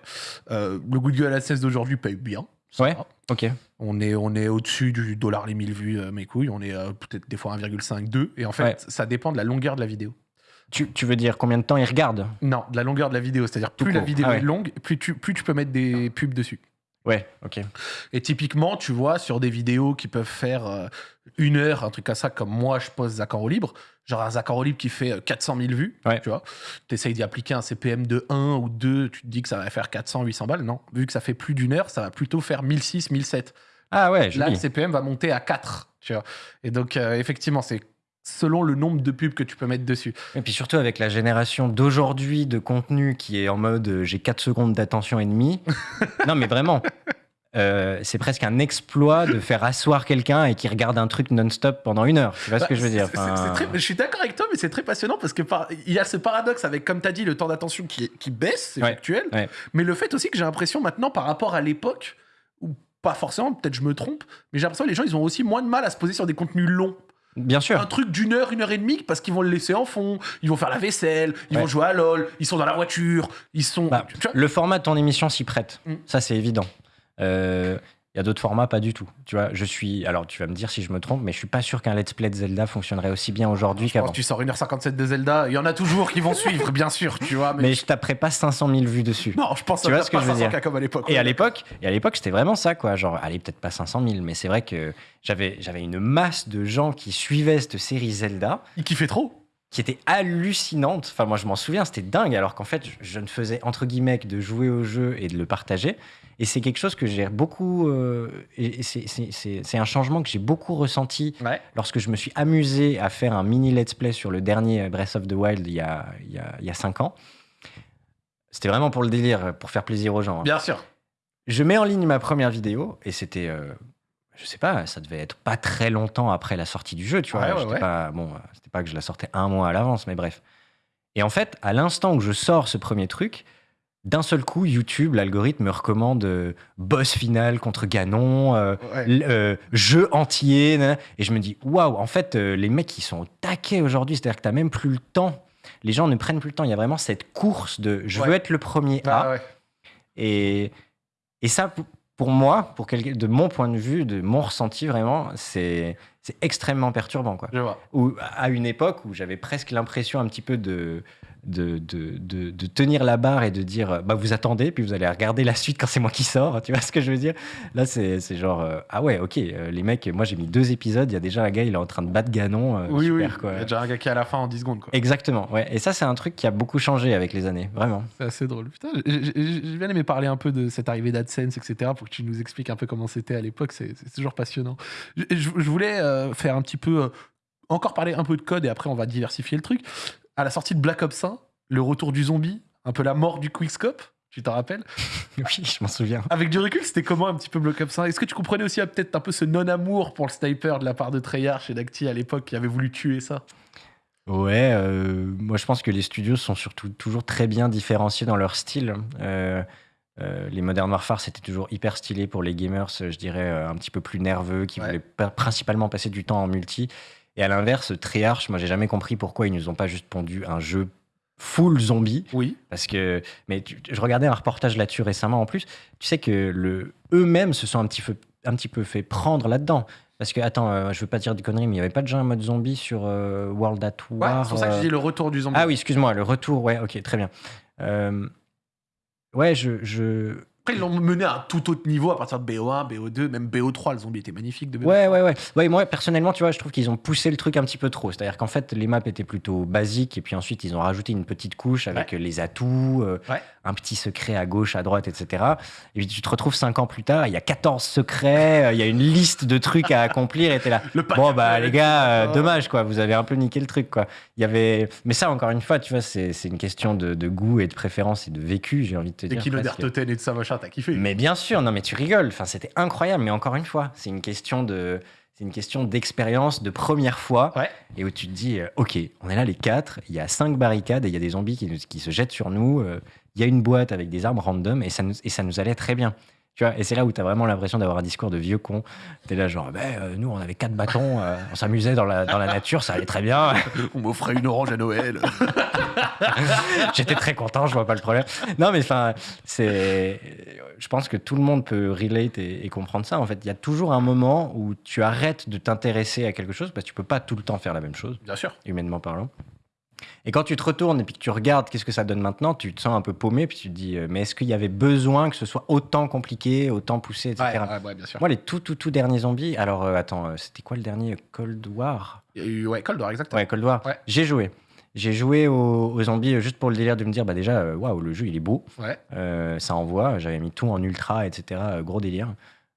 S1: euh, le Google AdSense d'aujourd'hui paye bien.
S2: Ouais.
S1: va.
S2: Ok.
S1: On est, on est au-dessus du dollar les 1000 vues, euh, mes couilles. On est euh, peut-être des fois 1,5, 2. Et en fait,
S2: Ouais.
S1: ça dépend de la longueur de la vidéo.
S2: Tu, tu veux dire combien de temps ils regardent
S1: Non, de la longueur de la vidéo. C'est-à-dire, plus la vidéo
S2: Ah ouais.
S1: est longue, plus tu, plus tu peux mettre des pubs dessus.
S2: Ouais, ok.
S1: Et typiquement, tu vois, sur des vidéos qui peuvent faire euh, une heure, un truc comme ça, comme moi, je pose Zaccord au libre, genre un Zaccord au libre qui fait euh, 400 000 vues,
S2: Ouais.
S1: tu vois, tu essayes d'y appliquer un CPM de 1 ou 2, tu te dis que ça va faire 400, 800 balles. Non, vu que ça fait plus d'une heure, ça va plutôt faire 1006, 1007.
S2: Ah ouais,
S1: Là, le. CPM va monter à 4, tu vois. Et donc, euh, effectivement, c'est selon le nombre de pubs que tu peux mettre dessus.
S2: Et puis surtout avec la génération d'aujourd'hui de contenu qui est en mode euh, j'ai 4 secondes d'attention et demie. (laughs) non mais vraiment. euh, c'est presque un exploit de faire asseoir quelqu'un et qui regarde un truc non-stop pendant une heure. Tu vois ce que je veux dire
S1: Bah, très- Je suis d'accord avec toi, mais c'est très passionnant parce que par- il y a ce paradoxe avec, comme tu as dit, le temps d'attention qui, baisse, c'est
S2: Ouais,
S1: factuel,
S2: ouais.
S1: mais le fait aussi que j'ai l'impression maintenant par rapport à l'époque, ou pas forcément, peut-être je me trompe, mais j'ai l'impression que les gens ils ont aussi moins de mal à se poser sur des contenus longs.
S2: Bien sûr.
S1: Un truc d'une heure, une heure et demie, parce qu'ils vont le laisser en fond, ils vont faire la vaisselle, ils
S2: Ouais.
S1: vont jouer à LoL, ils sont dans la voiture, ils sont.
S2: Bah, le format de ton émission s'y prête.
S1: Mm.
S2: Ça, c'est évident. Euh, Il y a d'autres formats, pas du tout. Tu vois, je suis. Alors, tu vas me dire si je me trompe, mais je suis pas sûr qu'un let's play de Zelda fonctionnerait aussi bien aujourd'hui qu'avant.
S1: tu sors 1h57 de Zelda, il y en a toujours qui vont suivre, bien sûr, tu vois. Mais,
S2: Mais je taperais pas 500 000 vues dessus.
S1: non, je pense
S2: Tu
S1: que
S2: vois ce que
S1: pas
S2: je veux
S1: 500
S2: dire
S1: comme à l'époque.
S2: Et à l'époque, et à l'époque, c'était vraiment ça, quoi. Genre, allez, peut-être pas 500 000, mais c'est vrai que j'avais, j'avais une masse de gens qui suivaient cette série Zelda,
S1: Il kiffait trop.
S2: Qui était hallucinante. Enfin, moi, je m'en souviens, c'était dingue, alors qu'en fait, je, ne faisais entre guillemets que de jouer au jeu et de le partager. Et c'est quelque chose que j'ai beaucoup, euh, c'est, un changement que j'ai beaucoup ressenti
S1: Ouais.
S2: lorsque je me suis amusé à faire un mini let's play sur le dernier Breath of the Wild il y a, il y a, il y a 5 ans. C'était vraiment pour le délire, pour faire plaisir aux gens. hein.
S1: Bien sûr.
S2: Je mets en ligne ma première vidéo et c'était, euh, je sais pas, ça devait être pas très longtemps après la sortie du jeu, tu vois.
S1: Ouais, ouais, ouais.
S2: Pas, bon, c'était pas que je la sortais un mois à l'avance, mais bref. Et en fait, à l'instant où je sors ce premier truc, d'un seul coup, YouTube, l'algorithme me recommande euh, boss final contre Ganon, euh, euh, jeu entier, nan, et je me dis waouh, en fait, les mecs ils sont au taquet aujourd'hui, c'est-à-dire que t'as même plus le temps. Les gens ne prennent plus le temps. Il y a vraiment cette course de je veux être le premier
S1: Ah
S2: à.
S1: ouais.
S2: Et, et ça, pour- moi, pour de mon point de vue, de mon ressenti vraiment, c'est extrêmement perturbant. Quoi.
S1: Je vois.
S2: Ou à une époque où j'avais presque l'impression un petit peu de, de, de, de- de tenir la barre et de dire bah, vous attendez, puis vous allez regarder la suite quand c'est moi qui sors. Tu vois ce que je veux dire? Là, c'est c'est genre euh, ah ouais, ok, euh, les mecs, moi j'ai mis deux épisodes, il y a déjà un gars, il est en train de battre Ganon. euh,
S1: Oui, oui.
S2: super, quoi.
S1: Il y a déjà un gars qui est à la fin en 10 secondes. Quoi.
S2: Exactement, ouais. Et ça, c'est un truc qui a beaucoup changé avec les années, vraiment.
S1: C'est assez drôle. Putain, j'ai- bien aimé parler un peu de cette arrivée d'AdSense, etc. pour que tu nous expliques un peu comment c'était à l'époque. C'est toujours passionnant. Je, voulais euh, faire un petit peu. euh, encore parler un peu de code et après on va diversifier le truc. À la sortie de Black Ops 1, le retour du zombie, un peu la mort du quickscope. Tu t'en rappelles (laughs)
S2: Oui, je m'en souviens.
S1: Avec du recul, c'était comment un petit peu Black Ops 1 Est-ce que tu comprenais aussi euh, peut-être un peu ce non-amour pour le sniper de la part de Treyarch et d'Acti à l'époque qui avait voulu tuer ça?
S2: Ouais, euh, moi je pense que les studios sont surtout toujours très bien différenciés dans leur style. Euh, euh, les Modern Warfare, c'était toujours hyper stylé pour les gamers, je dirais un petit peu plus nerveux, qui
S1: Ouais.
S2: voulaient pa- principalement passer du temps en multi. Et à l'inverse, Treyarch, moi j'ai jamais compris pourquoi ils nous ont pas juste pondu un jeu full zombie.
S1: Oui.
S2: Parce que, mais tu- je regardais un reportage là-dessus récemment en plus. Tu sais que le, eux-mêmes se sont un petit peu, un petit peu fait prendre là-dedans. Parce que, attends, euh, je veux pas dire des conneries, mais il n'y avait pas déjà un mode zombie sur euh, World at
S1: Ouais,
S2: War
S1: c'est pour ça que je
S2: euh,
S1: dis le retour du zombie.
S2: Ah oui, excuse-moi, le retour, ouais, ok, très bien. Euh, ouais, je, je,
S1: Après, ils l'ont mené à un tout autre niveau à partir de BO1, BO2, même BO3. Le zombie était magnifique de BO3.
S2: Ouais, ouais, ouais. Ouais, moi, personnellement, tu vois, je trouve qu'ils ont poussé le truc un petit peu trop. C'est-à-dire qu'en fait, les maps étaient plutôt basiques, et puis ensuite, ils ont rajouté une petite couche avec euh, les atouts, euh,
S1: Ouais.
S2: un petit secret à gauche, à droite, etc. Et puis, tu te retrouves cinq ans plus tard, il y a 14 secrets, euh, il y a une liste de trucs à accomplir, et t'es là.
S1: Le
S2: Bon, bah, les gars, euh, dommage, quoi. Vous avez un peu niqué le truc, quoi. Il y avait. Mais ça, encore une fois, tu vois, c'est une question de, de goût et de préférence et de vécu, j'ai envie de te
S1: Et
S2: dire. Presque.
S1: d'Artoten et de ça, machin, t'as kiffé.
S2: Mais bien sûr, non mais tu rigoles. Enfin, c'était incroyable. Mais encore une fois, c'est une question de, c'est une question d'expérience, de première fois,
S1: Ouais.
S2: et où tu te dis, euh, ok, on est là les quatre. Il y a cinq barricades et il y a des zombies qui, se jettent sur nous. euh, Il y a une boîte avec des armes random et ça nous, et ça nous allait très bien. Tu vois, et c'est là où tu as vraiment l'impression d'avoir un discours de vieux con. Tu es là, genre, euh, nous, on avait quatre bâtons, euh, on s'amusait dans la, dans la nature, ça allait très bien. (laughs)
S1: On m'offrait une orange à Noël. (laughs)
S2: J'étais très content, je vois pas le problème. Non, mais enfin, c'est. Je pense que tout le monde peut relate et, et comprendre ça. En fait, il y a toujours un moment où tu arrêtes de t'intéresser à quelque chose parce que tu peux pas tout le temps faire la même chose,
S1: Bien sûr.
S2: humainement parlant. Et quand tu te retournes et puis que tu regardes qu'est-ce que ça donne maintenant, tu te sens un peu paumé, puis tu te dis, euh, mais est-ce qu'il y avait besoin que ce soit autant compliqué, autant poussé, etc.
S1: Ouais, ouais, ouais, bien sûr.
S2: Moi, les tout, tout, tout derniers zombies, alors euh, attends, euh, c'était quoi le dernier? Cold War?
S1: Ouais, Cold War, exactement.
S2: Ouais, Cold War. J'ai joué. J'ai joué aux, aux zombies juste pour le délire de me dire, bah déjà, waouh, le jeu il est beau,
S1: Ouais.
S2: ça envoie. J'avais mis tout en ultra, etc. Gros délire,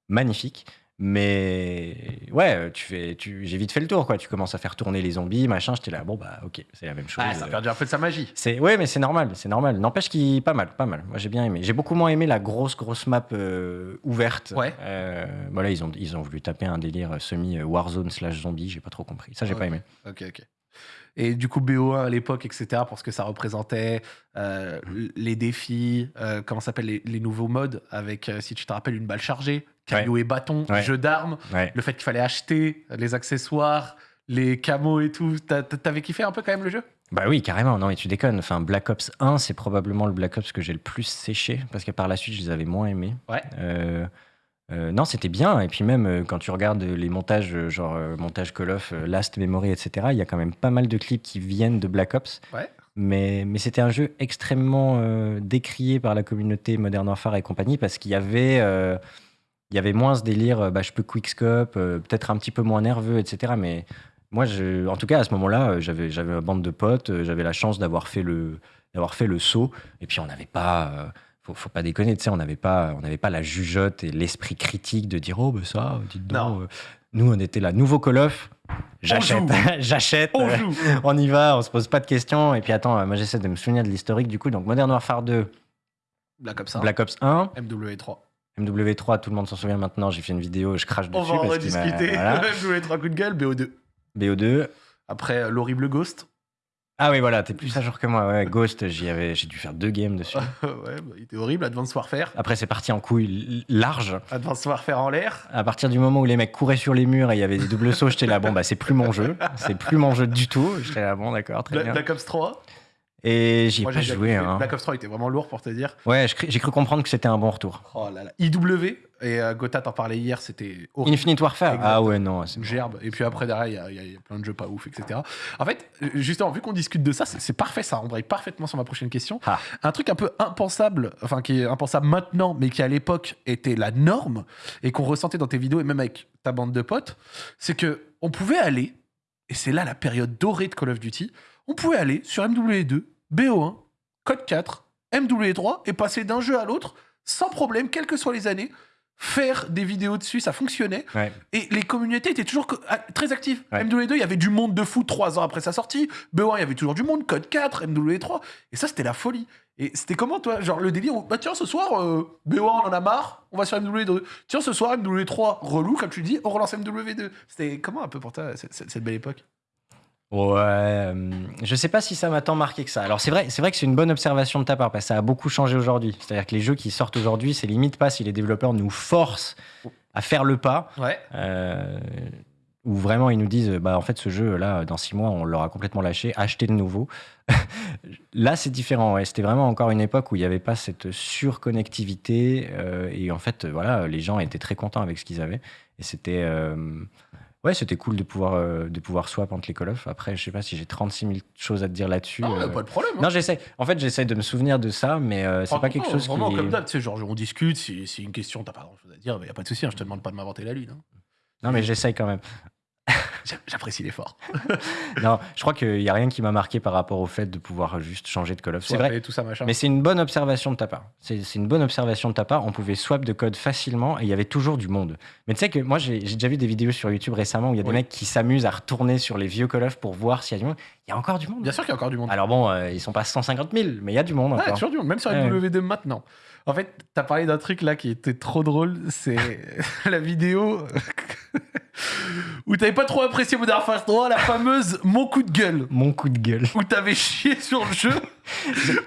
S2: magnifique. Mais ouais, euh, tu fais, tu, j'ai vite fait le tour, quoi. Tu commences à faire tourner les zombies, machin. J'étais là, bon bah ok, c'est la même chose.
S1: Ah, ça a
S2: Euh,
S1: perdu un peu de sa magie.
S2: c'est ouais, mais c'est normal, c'est normal. N'empêche qu'il pas mal, pas mal. Moi j'ai bien aimé. J'ai beaucoup moins aimé la grosse grosse map euh, ouverte.
S1: Ouais.
S2: Euh, voilà, ils ont ils ont voulu taper un délire semi Warzone slash zombie. J'ai pas trop compris. Ça j'ai
S1: Ok.
S2: pas aimé.
S1: Ok, ok. Et du coup, BO1 à l'époque, etc., pour ce que ça représentait, euh,
S2: Mhm.
S1: les défis, euh, comment ça s'appelle, les, les nouveaux modes, avec, euh, si tu te rappelles, une balle chargée, caillou et bâton,
S2: Ouais.
S1: jeu d'armes, le fait qu'il fallait acheter les accessoires, les camos et tout. T'a- t'a- T'avais kiffé un peu quand même le jeu?
S2: Bah oui, carrément. Non mais tu déconnes. Enfin Black Ops 1, c'est probablement le Black Ops que j'ai le plus séché parce que par la suite je les avais moins aimés.
S1: Ouais.
S2: Euh, euh, non, c'était bien. Et puis même euh, quand tu regardes les montages, euh, genre euh, montage Call of, Last Memory, etc., il y a quand même pas mal de clips qui viennent de Black Ops.
S1: Ouais.
S2: Mais, mais c'était un jeu extrêmement décrié par la communauté Modern Warfare et compagnie parce qu'il y avait, il y avait moins ce délire, euh, bah, je peux quickscope, euh, peut-être un petit peu moins nerveux, etc. Mais moi, je, en tout cas, à ce moment-là, euh, j'avais, j'avais ma bande de potes, j'avais la chance d'avoir fait le, d'avoir fait le saut. Et puis, on n'avait pas, euh, faut, faut pas déconner, tu sais, on n'avait pas, on n'avait pas la jugeote et l'esprit critique de dire, oh, ben ça, dites donc. Euh, nous, on était là, nouveau Call of. J'achète, (laughs) j'achète. (laughs)
S1: On
S2: y va, on se pose pas de questions. Et puis attends, moi j'essaie de me souvenir de l'historique du coup. Donc Modern Warfare 2,
S1: Black Ops 1,
S2: Black Ops 1,
S1: MW3.
S2: MW3, tout le monde s'en souvient maintenant. J'ai fait une vidéo, je crache dessus.
S1: On va en rediscuter.
S2: voilà. (laughs)
S1: MW3 coup de gueule, BO2.
S2: BO2.
S1: Après, euh, l'horrible Ghost.
S2: Ah oui, voilà, t'es plus à jour que moi. Ouais, Ghost, j'y avais, j'ai dû faire deux games dessus. (laughs)
S1: ouais, bah, il était horrible. Advanced Warfare.
S2: Après, c'est parti en couille large.
S1: Advanced Warfare en l'air.
S2: À partir du moment où les mecs couraient sur les murs et il y avait des doubles sauts, j'étais là, bon, bah, c'est plus mon jeu. C'est plus mon jeu du tout. J'étais là, bon, d'accord, très bien.
S1: Black Ops 3.
S2: Et j'y ai
S1: Moi,
S2: pas joué. Hein.
S1: Black Ops 3 était vraiment lourd pour te dire.
S2: Ouais, j'ai cru comprendre que c'était un bon retour.
S1: Oh là là. IW. Et euh, Gotha t'en parlait hier, c'était horrible.
S2: Infinite Warfare Ah ouais, non. c'est
S1: Une gerbe. Et puis après, derrière, il y y, a- il y a plein de jeux pas ouf, etc. En fait, euh, justement, vu qu'on discute de ça, c'est c'est parfait, ça embraye parfaitement sur ma prochaine question.
S2: Ah.
S1: Un truc un peu impensable, enfin qui est impensable maintenant, mais qui à l'époque était la norme, et qu'on ressentait dans tes vidéos, et même avec ta bande de potes, c'est que on pouvait aller, et c'est là la période dorée de Call of Duty, on pouvait aller sur MW2, BO1, Code 4, MW3, et passer d'un jeu à l'autre, sans problème, quelles que soient les années, faire des vidéos dessus, ça fonctionnait.
S2: Ouais.
S1: Et les communautés étaient toujours ah, très actives.
S2: Ouais.
S1: MW2, il y avait du monde de fou trois ans après sa sortie. BO1, il y avait toujours du monde. Code 4, MW3. Et ça, c'était la folie. Et c'était comment, toi? Genre le délire bah tiens, ce soir, euh, BO1, on en a marre, on va sur MW2. Tiens, ce soir, MW3, relou, comme tu dis, on relance MW2. C'était comment un peu pour toi, cette belle époque?
S2: Ouais, euh, je sais pas si ça m'a tant marqué que ça. Alors c'est vrai, c'est vrai que c'est une bonne observation de ta part parce que ça a beaucoup changé aujourd'hui. C'est-à-dire que les jeux qui sortent aujourd'hui, c'est limite pas si les développeurs nous forcent à faire le pas,
S1: Ouais.
S2: euh, ou vraiment ils nous disent, bah en fait ce jeu là, dans six mois, on l'aura complètement lâché, achetez le nouveau. (laughs) là c'est différent. Ouais. C'était vraiment encore une époque où il n'y avait pas cette surconnectivité euh, et en fait voilà, les gens étaient très contents avec ce qu'ils avaient et c'était euh, Ouais, c'était cool de pouvoir, euh, de pouvoir swap entre les Call of. Après, je sais pas si j'ai 36 000 choses à te dire là-dessus. Euh.
S1: pas de problème. hein.
S2: Non, j'essaie. En fait, j'essaie de me souvenir de ça, mais euh, c'est pas quelque
S1: non,
S2: chose
S1: Vraiment,
S2: qui.
S1: comme d'hab, tu sais, genre, on discute, si, si une question, t'as pas grand chose à dire, il y a pas de souci, hein, je te demande pas de m'inventer la lune. hein.
S2: Non, mais j'essaye quand même. (laughs)
S1: J'a- J'apprécie l'effort. (laughs)
S2: Non, je crois qu'il y a rien qui m'a marqué par rapport au fait de pouvoir juste changer de Call of. C'est vrai.
S1: Et tout ça, machin.
S2: Mais c'est une bonne observation de ta part. C'est une bonne observation de ta part. On pouvait swap de code facilement et il y avait toujours du monde. Mais tu sais que moi, j'ai déjà vu des vidéos sur YouTube récemment où il y a des
S1: Oui.
S2: mecs qui s'amusent à retourner sur les vieux Call of pour voir s'il y a du monde. Il y a encore du monde.
S1: Bien sûr qu'il y a encore du monde.
S2: Alors bon, euh, ils sont pas 150 000, mais il y a du monde
S1: Ouais,
S2: encore.
S1: toujours du monde, même sur
S2: Ouais.
S1: MW2 maintenant. En fait, t'as parlé d'un truc là qui était trop drôle, c'est (laughs) la vidéo où t'avais pas trop apprécié Modern Warfare 3, la fameuse Mon coup de gueule,
S2: Mon coup de gueule.
S1: où t'avais chié sur le jeu.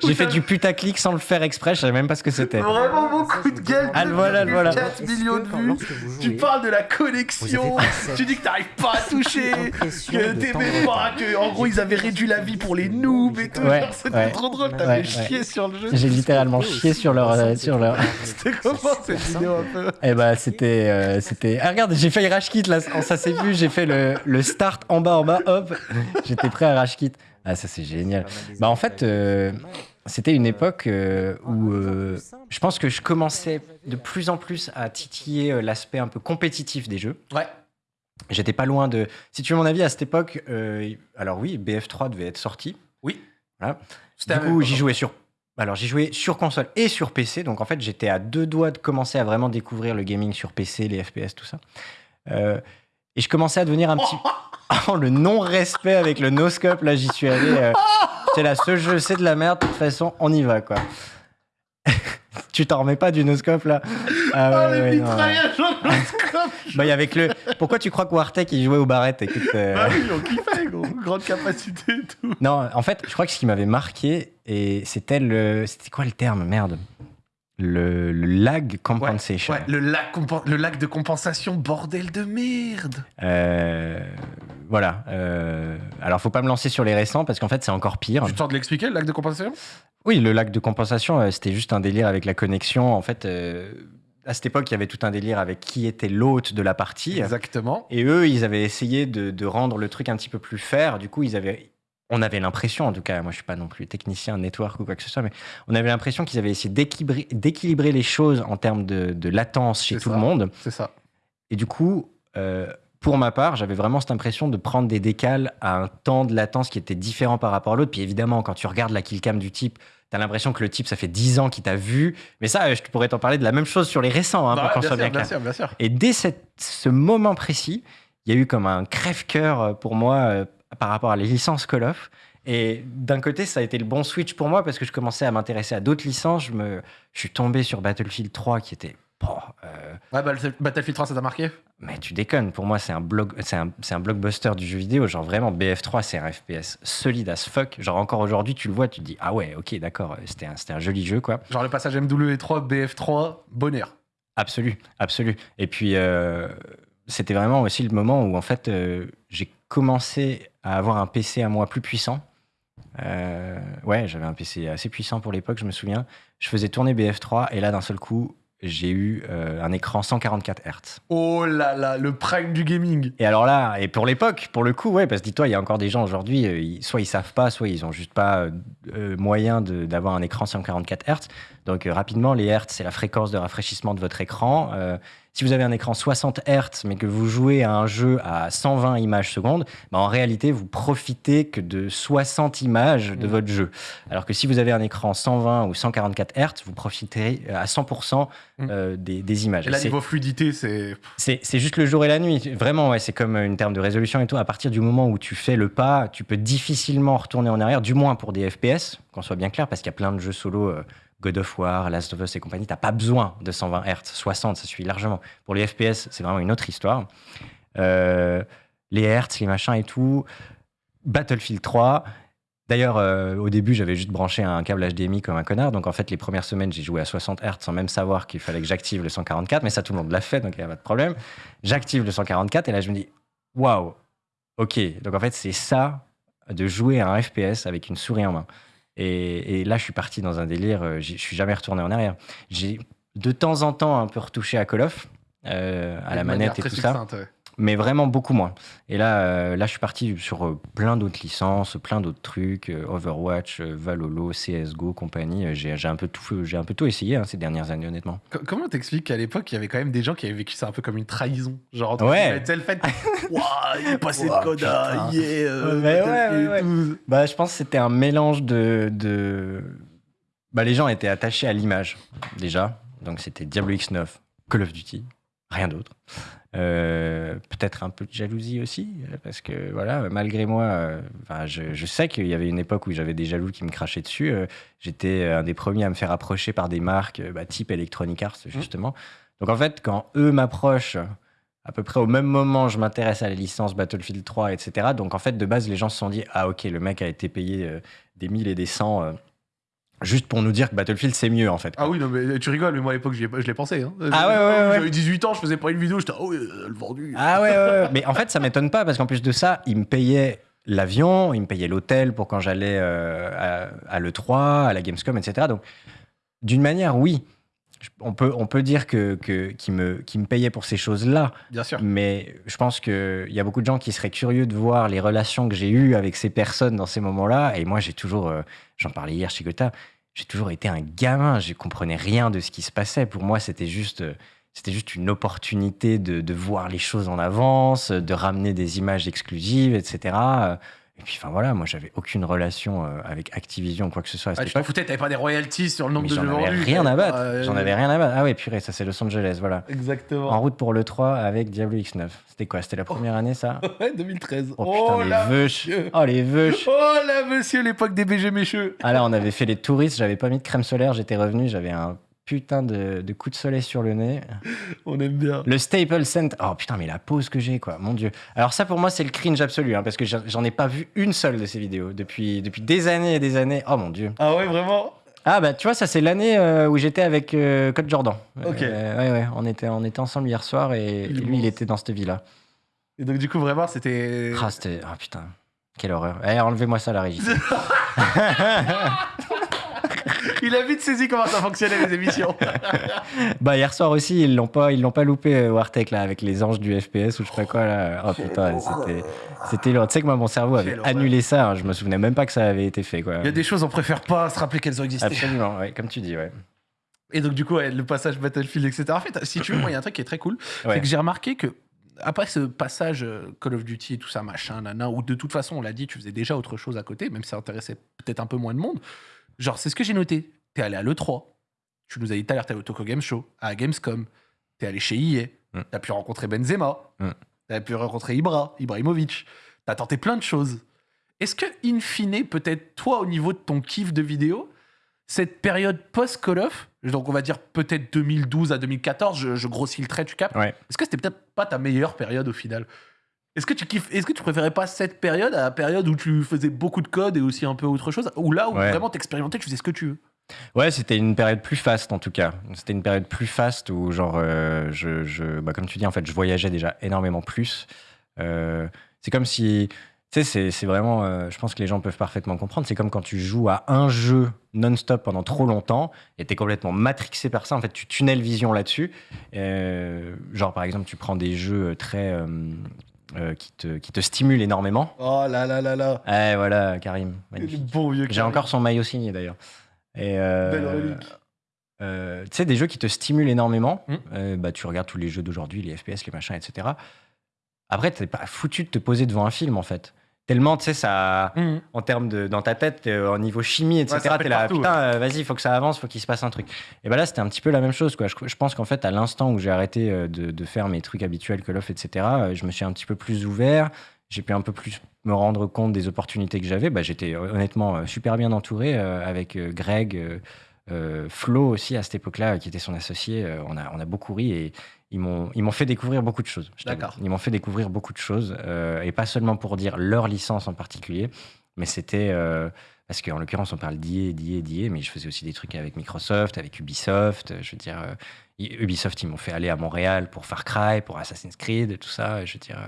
S2: J'ai fait du putaclic sans le faire exprès, je savais même pas ce que c'était.
S1: Vraiment mon coup de gueule.
S2: Ah, voilà, voilà.
S1: 4 millions de vues. Tu parles de la connexion, tu dis que t'arrives pas à toucher, que t'aimais pas, que en gros ils avaient réduit la vie pour les noobs et tout. C'était
S2: ouais.
S1: trop drôle, t'avais
S2: ouais.
S1: chié sur le jeu.
S2: J'ai littéralement chié sur leur, euh, sur leur.
S1: C'était comment cette vidéo un peu
S2: Eh ben c'était, euh, c'était. Ah regarde, j'ai failli rage quit là, ça s'est vu, j'ai fait le, le start en bas, en bas, hop, j'étais prêt à rage quit. Ah, ça c'est génial. Bah en fait, euh, c'était une époque euh, où euh, je pense que je commençais de plus en plus à titiller l'aspect un peu compétitif des jeux.
S1: Ouais.
S2: J'étais pas loin de. Si tu veux mon avis, à cette époque, alors oui, BF3 devait être sorti.
S1: Oui.
S2: Voilà. Du coup, j'y jouais sur. Alors, j'y jouais sur console et sur PC. Donc, en fait, j'étais à deux doigts de commencer à vraiment découvrir le gaming sur PC, les FPS, tout ça. Euh, et je commençais à devenir un petit. (laughs) Oh, le non-respect avec le no-scope, là, j'y suis allé. euh, C'est là, ce jeu, c'est de la merde. De toute façon, on y va, quoi. (laughs) tu t'en remets pas du no-scope, là? Ah,
S1: Oh,
S2: ouais,
S1: les
S2: ouais, non, ouais. Bah, et avec le. Pourquoi tu crois que Wartech, il jouait aux barrettes Écoute. euh,
S1: Bah oui, on kiffait, gros. Grande capacité et tout.
S2: Non, en fait, je crois que ce qui m'avait marqué, et c'était le. C'était quoi le terme? Merde. Le, le lag compensation.
S1: Ouais, le lac, compen- le de compensation, bordel de merde.
S2: Euh, voilà. euh, alors, faut pas me lancer sur les récents parce qu'en fait, c'est encore pire.
S1: Tu tentes de l'expliquer, le lac de compensation?
S2: Oui, le lag de compensation, euh, c'était juste un délire avec la connexion. En fait, euh, à cette époque, il y avait tout un délire avec qui était l'hôte de la partie.
S1: Exactement.
S2: Et eux, ils avaient essayé de, de rendre le truc un petit peu plus fair. Du coup, ils avaient, on avait l'impression, en tout cas, moi je suis pas non plus technicien network ou quoi que ce soit, mais on avait l'impression qu'ils avaient essayé d'équilibrer, les choses en termes de, de latence chez tout
S1: ça.
S2: le monde.
S1: C'est ça.
S2: Et du coup, euh, pour ma part, j'avais vraiment cette impression de prendre des décales à un temps de latence qui était différent par rapport à l'autre. Puis évidemment, quand tu regardes la killcam du type, t'as l'impression que le type, ça fait 10 ans qu'il t'a vu. Mais ça, euh, je pourrais t'en parler de la même chose sur les récents, hein,
S1: Bah
S2: pour qu'on
S1: bien,
S2: soit
S1: sûr,
S2: bien
S1: bien
S2: clair.
S1: sûr, bien sûr.
S2: Et dès cette- ce moment précis, il y a eu comme un crève-cœur euh, pour moi par rapport à les licences Call of. Et d'un côté, ça a été le bon switch pour moi parce que je commençais à m'intéresser à d'autres licences. Je, me, je suis tombé sur Battlefield 3 qui était. bon, euh,
S1: Ouais, bah, le Battlefield 3, ça t'a marqué?
S2: Mais tu déconnes, pour moi, c'est un, blog, c'est un, un blockbuster du jeu vidéo. Genre vraiment, BF3, c'est un FPS solide as fuck. Genre encore aujourd'hui, tu le vois, tu te dis, ah ouais, ok, d'accord, euh, c'était un, un joli jeu, quoi.
S1: Genre le passage MW3, BF3, bonheur.
S2: Absolu, absolu. Et puis, euh, c'était vraiment aussi le moment où, en fait, euh, j'ai commencé à avoir un PC à moi plus puissant. Euh, ouais, j'avais un PC assez puissant pour l'époque, je me souviens. Je faisais tourner BF3 et là, d'un seul coup, j'ai eu euh, un écran 144 Hz.
S1: Oh là là, le prime du gaming.
S2: Et alors là, et pour l'époque, pour le coup, ouais, parce que dis-toi, il y a encore des gens aujourd'hui, euh, soit ils savent pas, soit ils ont juste pas euh, moyen d'avoir un écran 144 Hz. Donc rapidement, les Hz, c'est la fréquence de rafraîchissement de votre écran. Euh, si vous avez un écran 60 Hz, mais que vous jouez à un jeu à 120 images secondes, bah, en réalité, vous profitez que de 60 images de
S1: Mm.
S2: votre jeu. Alors que si vous avez un écran 120 ou 144 Hz, vous profiterez à 100% euh, des, des images.
S1: Et là,
S2: C'est-
S1: niveau fluidité, c'est.
S2: c'est c'est juste le jour et la nuit. Vraiment, ouais, c'est comme une terme de résolution et tout. À partir du moment où tu fais le pas, tu peux difficilement retourner en arrière, du moins pour des FPS, qu'on soit bien clair, parce qu'il y a plein de jeux solo, euh, God of War, Last of Us et compagnie, t'as pas besoin de 120 Hz, 60, ça suffit largement. Pour les FPS, c'est vraiment une autre histoire. Euh, les Hertz, les machins et tout. Battlefield 3. D'ailleurs, euh, au début, j'avais juste branché un câble HDMI comme un connard. Donc, en fait, les premières semaines, j'ai joué à 60 Hz sans même savoir qu'il fallait que j'active le 144. Mais ça, tout le monde l'a fait, donc il n'y a pas de problème. J'active le 144 et là, je me dis, waouh, ok. Donc, en fait, c'est ça de jouer à un FPS avec une souris en main. Et, et là, je suis parti dans un délire. euh, Je suis jamais retourné en arrière. J'ai de temps en temps un peu retouché à Call of, euh, à la manette et tout ça
S1: ouais.
S2: Mais vraiment beaucoup moins. Et là, euh, là je suis parti sur euh, plein d'autres licences, plein d'autres trucs, euh, Overwatch, euh, Valhalla, CSGO, compagnie. J'ai j'ai un, peu tout- j'ai un peu tout essayé hein, ces dernières années, honnêtement.
S1: Co- Comment t'expliques qu'à l'époque, il y avait quand même des gens qui avaient vécu ça un peu comme une trahison? Genre,
S2: Ouais.
S1: le fait. (laughs) Waouh, il est passé de coda, yeah,
S2: ouais,
S1: et tout.
S2: Bah, je pense que c'était un mélange de. de... Bah, les gens étaient attachés à l'image, déjà. Donc, c'était Diablo X9, Call of Duty, rien d'autre. Euh, Peut-être un peu de jalousie aussi, euh, parce que voilà, malgré moi, euh, enfin, je, je sais qu'il y avait une époque où j'avais des jaloux qui me crachaient dessus. Euh, J'étais un des premiers à me faire approcher par des marques bah, type Electronic Arts, justement. Donc en fait, quand eux m'approchent, à peu près au même moment, je m'intéresse à la licence Battlefield 3, etc. Donc en fait, de base, les gens se sont dit Ah, ok, le mec a été payé des 1000 et des 100 euh, juste pour nous dire que Battlefield c'est mieux en fait. quoi.
S1: Ah oui, non, mais tu rigoles, mais moi à l'époque, je l'ai pensé. Hein.
S2: Ah ouais, ouais, ouais.
S1: J'avais 18 ans, je faisai pas une vidéo, j'étais, ah oui, le vendu.
S2: Ah ouais, ouais, ouais. mais en fait, ça m'étonne pas parce qu'en plus de ça, ils me payaient l'avion, ils me payaient l'hôtel pour quand j'allais euh, à, à l'E3, à la Gamescom, etc. Donc, d'une manière, oui. on, peut, on peut dire que, que, qu'il me, qu'il me payait pour ces choses-là,
S1: Bien sûr.
S2: mais je pense qu'il y a beaucoup de gens qui seraient curieux de voir les relations que j'ai eues avec ces personnes dans ces moments-là. Et moi, j'ai toujours, euh, j'en parlais hier chez Gotha, j'ai toujours été un gamin. Je comprenais rien de ce qui se passait. Pour moi, c'était juste, une opportunité de voir les choses en avance, de ramener des images exclusives, etc. Et puis, enfin voilà, moi, j'avais aucune relation euh, avec Activision ou quoi que ce soit à
S1: Ah, tu t'en foutais, t'avais pas des royalties sur le nombre
S2: Mais
S1: de
S2: j'en
S1: jeux
S2: avais
S1: vendus.
S2: rien à battre.
S1: Euh,
S2: J'en avais rien à battre. Ah ouais, purée, ça c'est Los Angeles, voilà.
S1: Exactement.
S2: En route pour le 3 avec Diablo X9. C'était quoi C'était la première année, ça? (laughs)
S1: Ouais, 2013.
S2: Oh putain, les
S1: là,
S2: veuches. Oh les veuches
S1: Oh là, monsieur, l'époque des BG mécheux.
S2: Ah là, on avait fait les touristes, j'avais pas mis de crème solaire, j'étais revenu, j'avais un putain de, de coup de soleil sur le nez. (laughs)
S1: On aime bien.
S2: Le Staples Center. Oh putain, mais la pause que j'ai, quoi, mon dieu. Alors ça, pour moi, c'est le cringe absolu, hein, parce que j'en ai pas vu une seule de ces vidéos depuis, depuis des années et des années. Oh mon dieu.
S1: Ah ouais, vraiment?
S2: Ah bah tu vois, ça c'est l'année euh, où j'étais avec euh, Code Jordan.
S1: Ok.
S2: Euh, ouais, ouais, on était, on était ensemble hier soir et,
S1: Il
S2: lui, il était dans cette vie-là.
S1: Et donc, du coup, vraiment, c'était.
S2: Ah, c'était. Ah putain, quelle horreur. Eh, enlevez-moi ça, la régie. (laughs) (laughs)
S1: Il a vite saisi comment ça fonctionnait, les émissions. (laughs)
S2: bah, hier soir aussi, ils l'ont pas, ils l'ont pas loupé, euh, Wartech, là, avec les anges du FPS ou je sais pas quoi, là. Oh putain, c'était. C'était lourd. Tu sais que moi, mon cerveau avait annulé ça. hein. Je me souvenais même pas que ça avait été fait, quoi.
S1: Il y a des choses, on préfère pas se rappeler qu'elles ont existé.
S2: Absolument, ouais, comme tu dis, ouais.
S1: Et donc, du coup, ouais, le passage Battlefield, etc. En fait, si tu veux, moi, il y a un truc qui est très cool.
S2: Ouais.
S1: C'est que j'ai remarqué que, après ce passage euh, Call of Duty et tout ça, machin, nana, où de toute façon, on l'a dit, tu faisais déjà autre chose à côté, même si ça intéressait peut-être un peu moins de monde. Genre, c'est ce que j'ai noté. T'es allé à l'E3. Tu nous as dit tout à l'heure, t'es allé au Tokyo Game Show, à Gamescom. T'es allé chez EA.
S2: Mm.
S1: T'as pu rencontrer Benzema.
S2: Mm.
S1: T'as pu rencontrer Ibra, Ibrahimovic. T'as tenté plein de choses. Est-ce que, in fine, peut-être toi, au niveau de ton kiff de vidéo, cette période post-Call of, donc on va dire peut-être 2012 à 2014, je, je grossis le trait, tu
S2: Ouais.
S1: Est-ce que c'était peut-être pas ta meilleure période au final? Est-ce que tu kiffes Est-ce que tu préférais pas cette période à la période où tu faisais beaucoup de code et aussi un peu autre chose Ou là où
S2: Ouais.
S1: vraiment t'expérimentais, tu faisais ce que tu veux?
S2: Ouais, c'était une période plus faste en tout cas. C'était une période plus faste où, genre, euh, je, je- bah, comme tu dis, en fait, je voyageais déjà énormément plus. Euh, c'est comme si, tu sais, c'est- vraiment, euh, je pense que les gens peuvent parfaitement comprendre. C'est comme quand tu joues à un jeu non-stop pendant trop longtemps et t'es complètement matrixé par ça. En fait, tu tunnel vision là-dessus. Genre, par exemple, tu prends des jeux très. Euh, qui, te, qui te stimulent énormément.
S1: Oh là là là là
S2: Eh voilà, Karim.
S1: Le
S2: Magnifique.
S1: bon vieux
S2: J'ai encore son maillot signé d'ailleurs. Et euh,
S1: Belle relique.
S2: euh, tu sais, des jeux qui te stimulent énormément.
S1: Mm.
S2: Euh, bah, tu regardes tous les jeux d'aujourd'hui, les FPS, les machins, etc. Après, t'es pas foutu de te poser devant un film en fait. Tellement, tu sais, ça.
S1: Mhm.
S2: En termes de. Dans ta tête, euh, au niveau chimie, etc.
S1: pète
S2: t'es là,
S1: partout,
S2: putain, euh, vas-y, il faut que ça avance, faut qu'il se passe un truc. Et bah là, c'était un petit peu la même chose, quoi. Je, je pense qu'en fait, à l'instant où j'ai arrêté euh, de, de faire mes trucs habituels, Call of, etc., euh, je me suis un petit peu plus ouvert. J'ai pu un peu plus me rendre compte des opportunités que j'avais. Bah, J'étais euh, honnêtement euh, super bien entouré euh, avec euh, Greg, euh, euh, Flo aussi à cette époque-là, euh, qui était son associé. Euh, on, a, on a beaucoup ri et ils m'ont ils m'ont fait découvrir beaucoup de choses.
S1: D'accord.
S2: Ils m'ont fait découvrir beaucoup de choses euh, et pas seulement pour dire leur licence en particulier, mais c'était euh, parce qu'en l'occurrence on parle d'IA, d'IA, d'IA, mais je faisais aussi des trucs avec Microsoft, avec Ubisoft. euh, Je veux dire, Ubisoft ils m'ont fait aller à Montréal pour Far Cry, pour Assassin's Creed, tout ça. Je veux dire,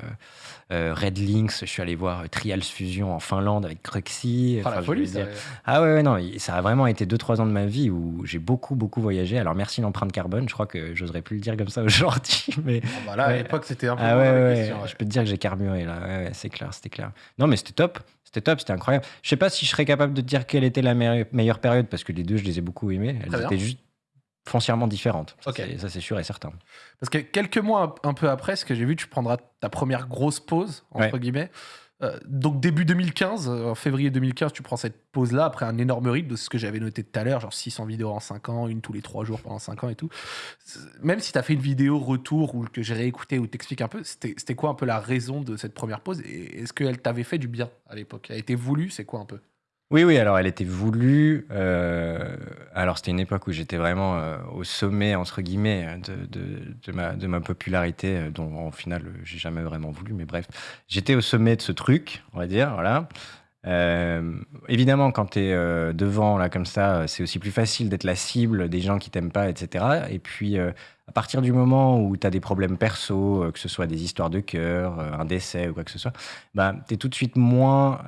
S2: euh, euh, Red Links, je suis allé voir euh, Trials Fusion en Finlande avec Cruxy.
S1: Oh, la
S2: Enfin, je
S1: folie, ça.
S2: ah ouais, ouais, non, ça a vraiment été 2-3 ans de ma vie où j'ai beaucoup, beaucoup voyagé. Alors merci l'empreinte carbone, je crois que j'oserais plus le dire comme ça (laughs) aujourd'hui, mais
S1: Ah bah là, à
S2: Ouais.
S1: l'époque, c'était un peu
S2: ah ouais,
S1: la
S2: ouais,
S1: question, ouais.
S2: je peux te dire que j'ai carburé là, ouais, ouais, c'est clair, c'était clair. Non mais c'était top, c'était top, c'était incroyable. Je sais pas si je serais capable de te dire quelle était la me- meilleure période parce que les deux, je les ai beaucoup aimées. Elles étaient juste foncièrement différentes. Ça,
S1: Ok.
S2: c'est- Ça c'est sûr et certain.
S1: Parce que quelques mois un peu après, ce que j'ai vu, tu prendras ta première grosse pause, entre guillemets. Euh, donc début 2015, euh, en février 2015, tu prends cette pause-là après un énorme rythme de ce que j'avais noté tout à l'heure, genre 600 vidéos en 5 ans, une tous les 3 jours pendant 5 ans et tout. Même si tu as fait une vidéo retour ou que j'ai réécouté ou t'expliques un peu, c'était c'était quoi un peu la raison de cette première pause Et est-ce qu'elle t'avait fait du bien à l'époque? Elle a été voulue? C'est quoi un peu?
S2: Oui, oui, alors elle était voulue. euh, alors c'était une époque où j'étais vraiment euh, au sommet, entre guillemets, de, de, de ma, de ma popularité, euh, dont au final j'ai jamais vraiment voulu, mais bref. J'étais au sommet de ce truc, on va dire, voilà. Évidemment, quand tu es devant, là, comme ça, c'est aussi plus facile d'être la cible des gens qui t'aiment pas, etc. Et puis, à partir du moment où tu as des problèmes perso, que ce soit des histoires de cœur, un décès ou quoi que ce soit, bah, tu es tout de suite moins.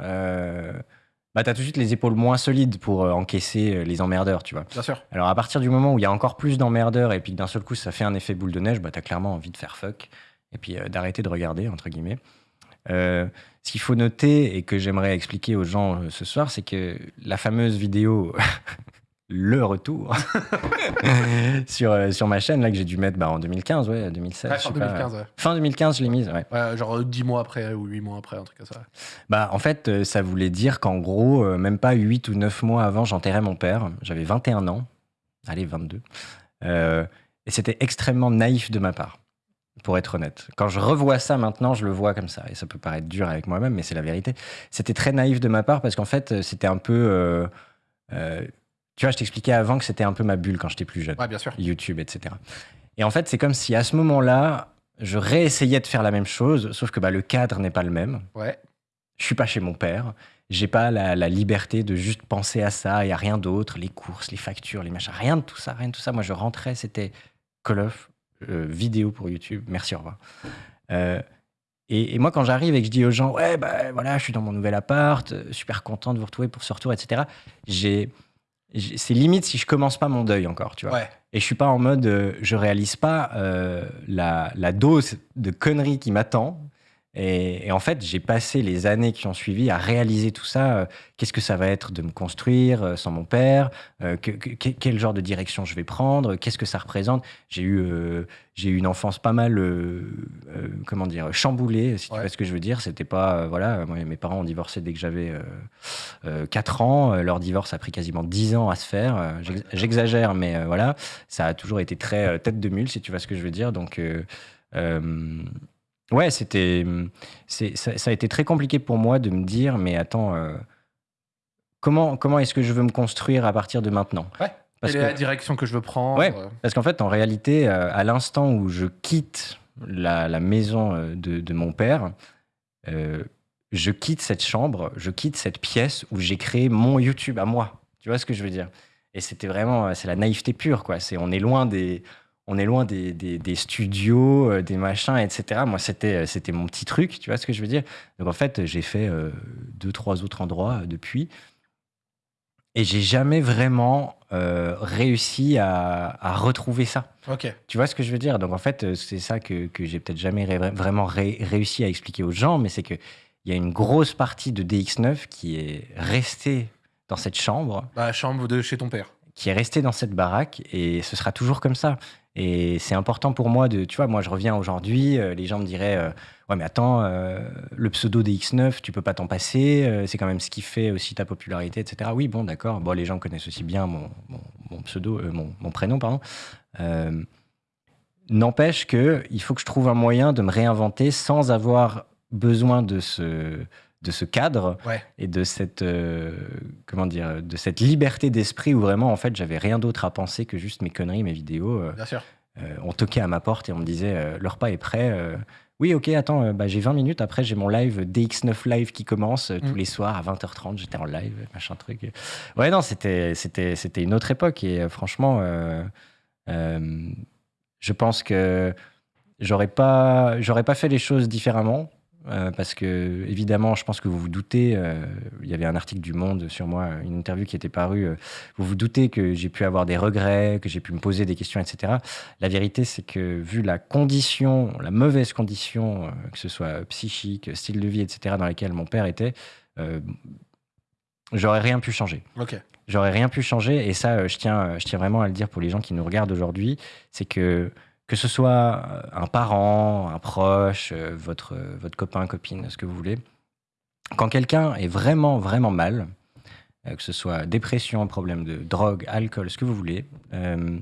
S2: Bah, t'as tout de suite les épaules moins solides pour euh, encaisser euh, les emmerdeurs, tu vois.
S1: Bien sûr.
S2: Alors à partir du moment où il y a encore plus d'emmerdeurs et puis que d'un seul coup ça fait un effet boule de neige, bah, t'as clairement envie de faire fuck et puis euh, d'arrêter de regarder, entre guillemets. Ce qu'il faut noter et que j'aimerais expliquer aux gens ce soir, c'est que la fameuse vidéo (laughs) Le Retour (laughs) sur, euh, sur ma chaîne, là que j'ai dû mettre bah, en 2015, ouais, 2016.
S1: Ouais,
S2: je
S1: fin
S2: sais pas.
S1: 2015, ouais.
S2: Fin 2015, je l'ai mise, ouais.
S1: Ouais, genre euh, 10 mois après ou 8 mois après, un truc comme ça.
S2: Bah, en fait, euh, ça voulait dire qu'en gros, euh, même pas 8 ou 9 mois avant, j'enterrais mon père. J'avais 21 ans. Allez, 22. Euh, et c'était extrêmement naïf de ma part, pour être honnête. Quand je revois ça maintenant, je le vois comme ça. Et ça peut paraître dur avec moi-même, mais c'est la vérité. C'était très naïf de ma part parce qu'en fait, euh, c'était un peu. euh, euh, tu vois, je t'expliquais avant que c'était un peu ma bulle quand j'étais plus jeune.
S1: Ouais, bien sûr.
S2: YouTube, etc. Et en fait, c'est comme si à ce moment-là, je réessayais de faire la même chose, sauf que bah, le cadre n'est pas le même.
S1: Ouais.
S2: Je suis pas chez mon père. J'ai pas la, la liberté de juste penser à ça et à rien d'autre, les courses, les factures, les machins, rien de tout ça, rien de tout ça. Moi, je rentrais, c'était Call of, euh, vidéo pour YouTube. Merci, au revoir. Euh, et, et moi, quand j'arrive et que je dis aux gens, ouais, bah voilà, je suis dans mon nouvel appart, euh, super content de vous retrouver pour ce retour, etc. J'ai- c'est limite si je commence pas mon deuil encore, tu vois.
S1: Ouais.
S2: Et je suis pas en mode, euh, je réalise pas euh, la, la dose de conneries qui m'attend. Et, et en fait, j'ai passé les années qui ont suivi à réaliser tout ça. euh, Qu'est-ce que ça va être de me construire euh, sans mon père? Euh, que- que- que- Quel genre de direction je vais prendre? Qu'est-ce que ça représente? J'ai eu, j'ai eu une enfance pas mal, comment dire, chamboulée, si tu vois ce que je veux dire. C'était pas, voilà, moi, mes parents ont divorcé dès que j'avais euh, 4 ans. Leur divorce a pris quasiment 10 ans à se faire. J'ex- J'exagère, mais voilà, ça a toujours été très tête de mule, si tu vois ce que je veux dire. Donc, ouais, c'était, c'est, ça, ça a été très compliqué pour moi de me dire, mais attends, euh, comment, comment est-ce que je veux me construire à partir de maintenant?
S1: Ouais.
S2: Parce
S1: Quelle est
S2: que-
S1: la direction que je veux prendre
S2: Ouais.
S1: euh,
S2: Parce qu'en fait, en réalité, euh, à l'instant où je quitte la, la maison de, de mon père, euh, je quitte cette chambre, je quitte cette pièce où j'ai créé mon YouTube à moi. Tu vois ce que je veux dire? Et c'était vraiment, c'est la naïveté pure, quoi. C'est, on est loin des, on est loin des, des- des studios, euh, des machins, etc. Moi, c'était, euh, c'était mon petit truc, tu vois ce que je veux dire? Donc en fait, j'ai fait euh, deux, trois autres endroits depuis. Et j'ai jamais vraiment euh, réussi à, à retrouver ça.
S1: Ok.
S2: Tu vois ce que je veux dire? Donc en fait, c'est ça que, que j'ai peut-être jamais ré- vraiment ré- réussi à expliquer aux gens, mais c'est qu'il y a une grosse partie de DX9 qui est restée dans cette chambre,
S1: Bah, chambre de chez ton père.
S2: qui est restée dans cette baraque, et ce sera toujours comme ça. Et c'est important pour moi de, tu vois, moi je reviens aujourd'hui, euh, les gens me diraient, euh, ouais mais attends, euh, le pseudo DX9, tu peux pas t'en passer, c'est quand même ce qui fait aussi ta popularité, etc. Oui, bon, d'accord. Bon, les gens connaissent aussi bien mon, mon, pseudo, mon, prénom, pardon. N'empêche que il faut que je trouve un moyen de me réinventer sans avoir besoin de ce, de ce cadre
S1: Ouais.
S2: et de cette, euh, comment dire, de cette liberté d'esprit où vraiment, en fait, j'avais rien d'autre à penser que juste mes conneries, mes vidéos. euh,
S1: Bien sûr.
S2: euh, on toquait à ma porte et on me disait euh, le repas est prêt. oui, ok, attends, bah, j'ai 20 minutes. Après, j'ai mon live DX9 Live qui commence tous
S1: Mm.
S2: les soirs à 20h30. J'étais en live, machin truc. Ouais, non, c'était, c'était, c'était une autre époque. Et franchement, je pense que j'aurais pas, j'aurais pas fait les choses différemment. Euh, parce que, évidemment, je pense que vous vous doutez, euh, il y avait un article du Monde sur moi, une interview qui était parue. euh, vous vous doutez que j'ai pu avoir des regrets, que j'ai pu me poser des questions, etc. La vérité, c'est que vu la condition, la mauvaise condition, que ce soit psychique, style de vie, etc., dans laquelle mon père était, j'aurais rien pu changer.
S1: Ok.
S2: J'aurais rien pu changer. Et ça, je tiens, je tiens vraiment à le dire pour les gens qui nous regardent aujourd'hui, c'est que que ce soit euh, un parent, un proche, euh, votre, euh, votre copain, copine, ce que vous voulez, quand quelqu'un est vraiment, vraiment mal, que ce soit dépression, problème de drogue, alcool, ce que vous voulez, euh,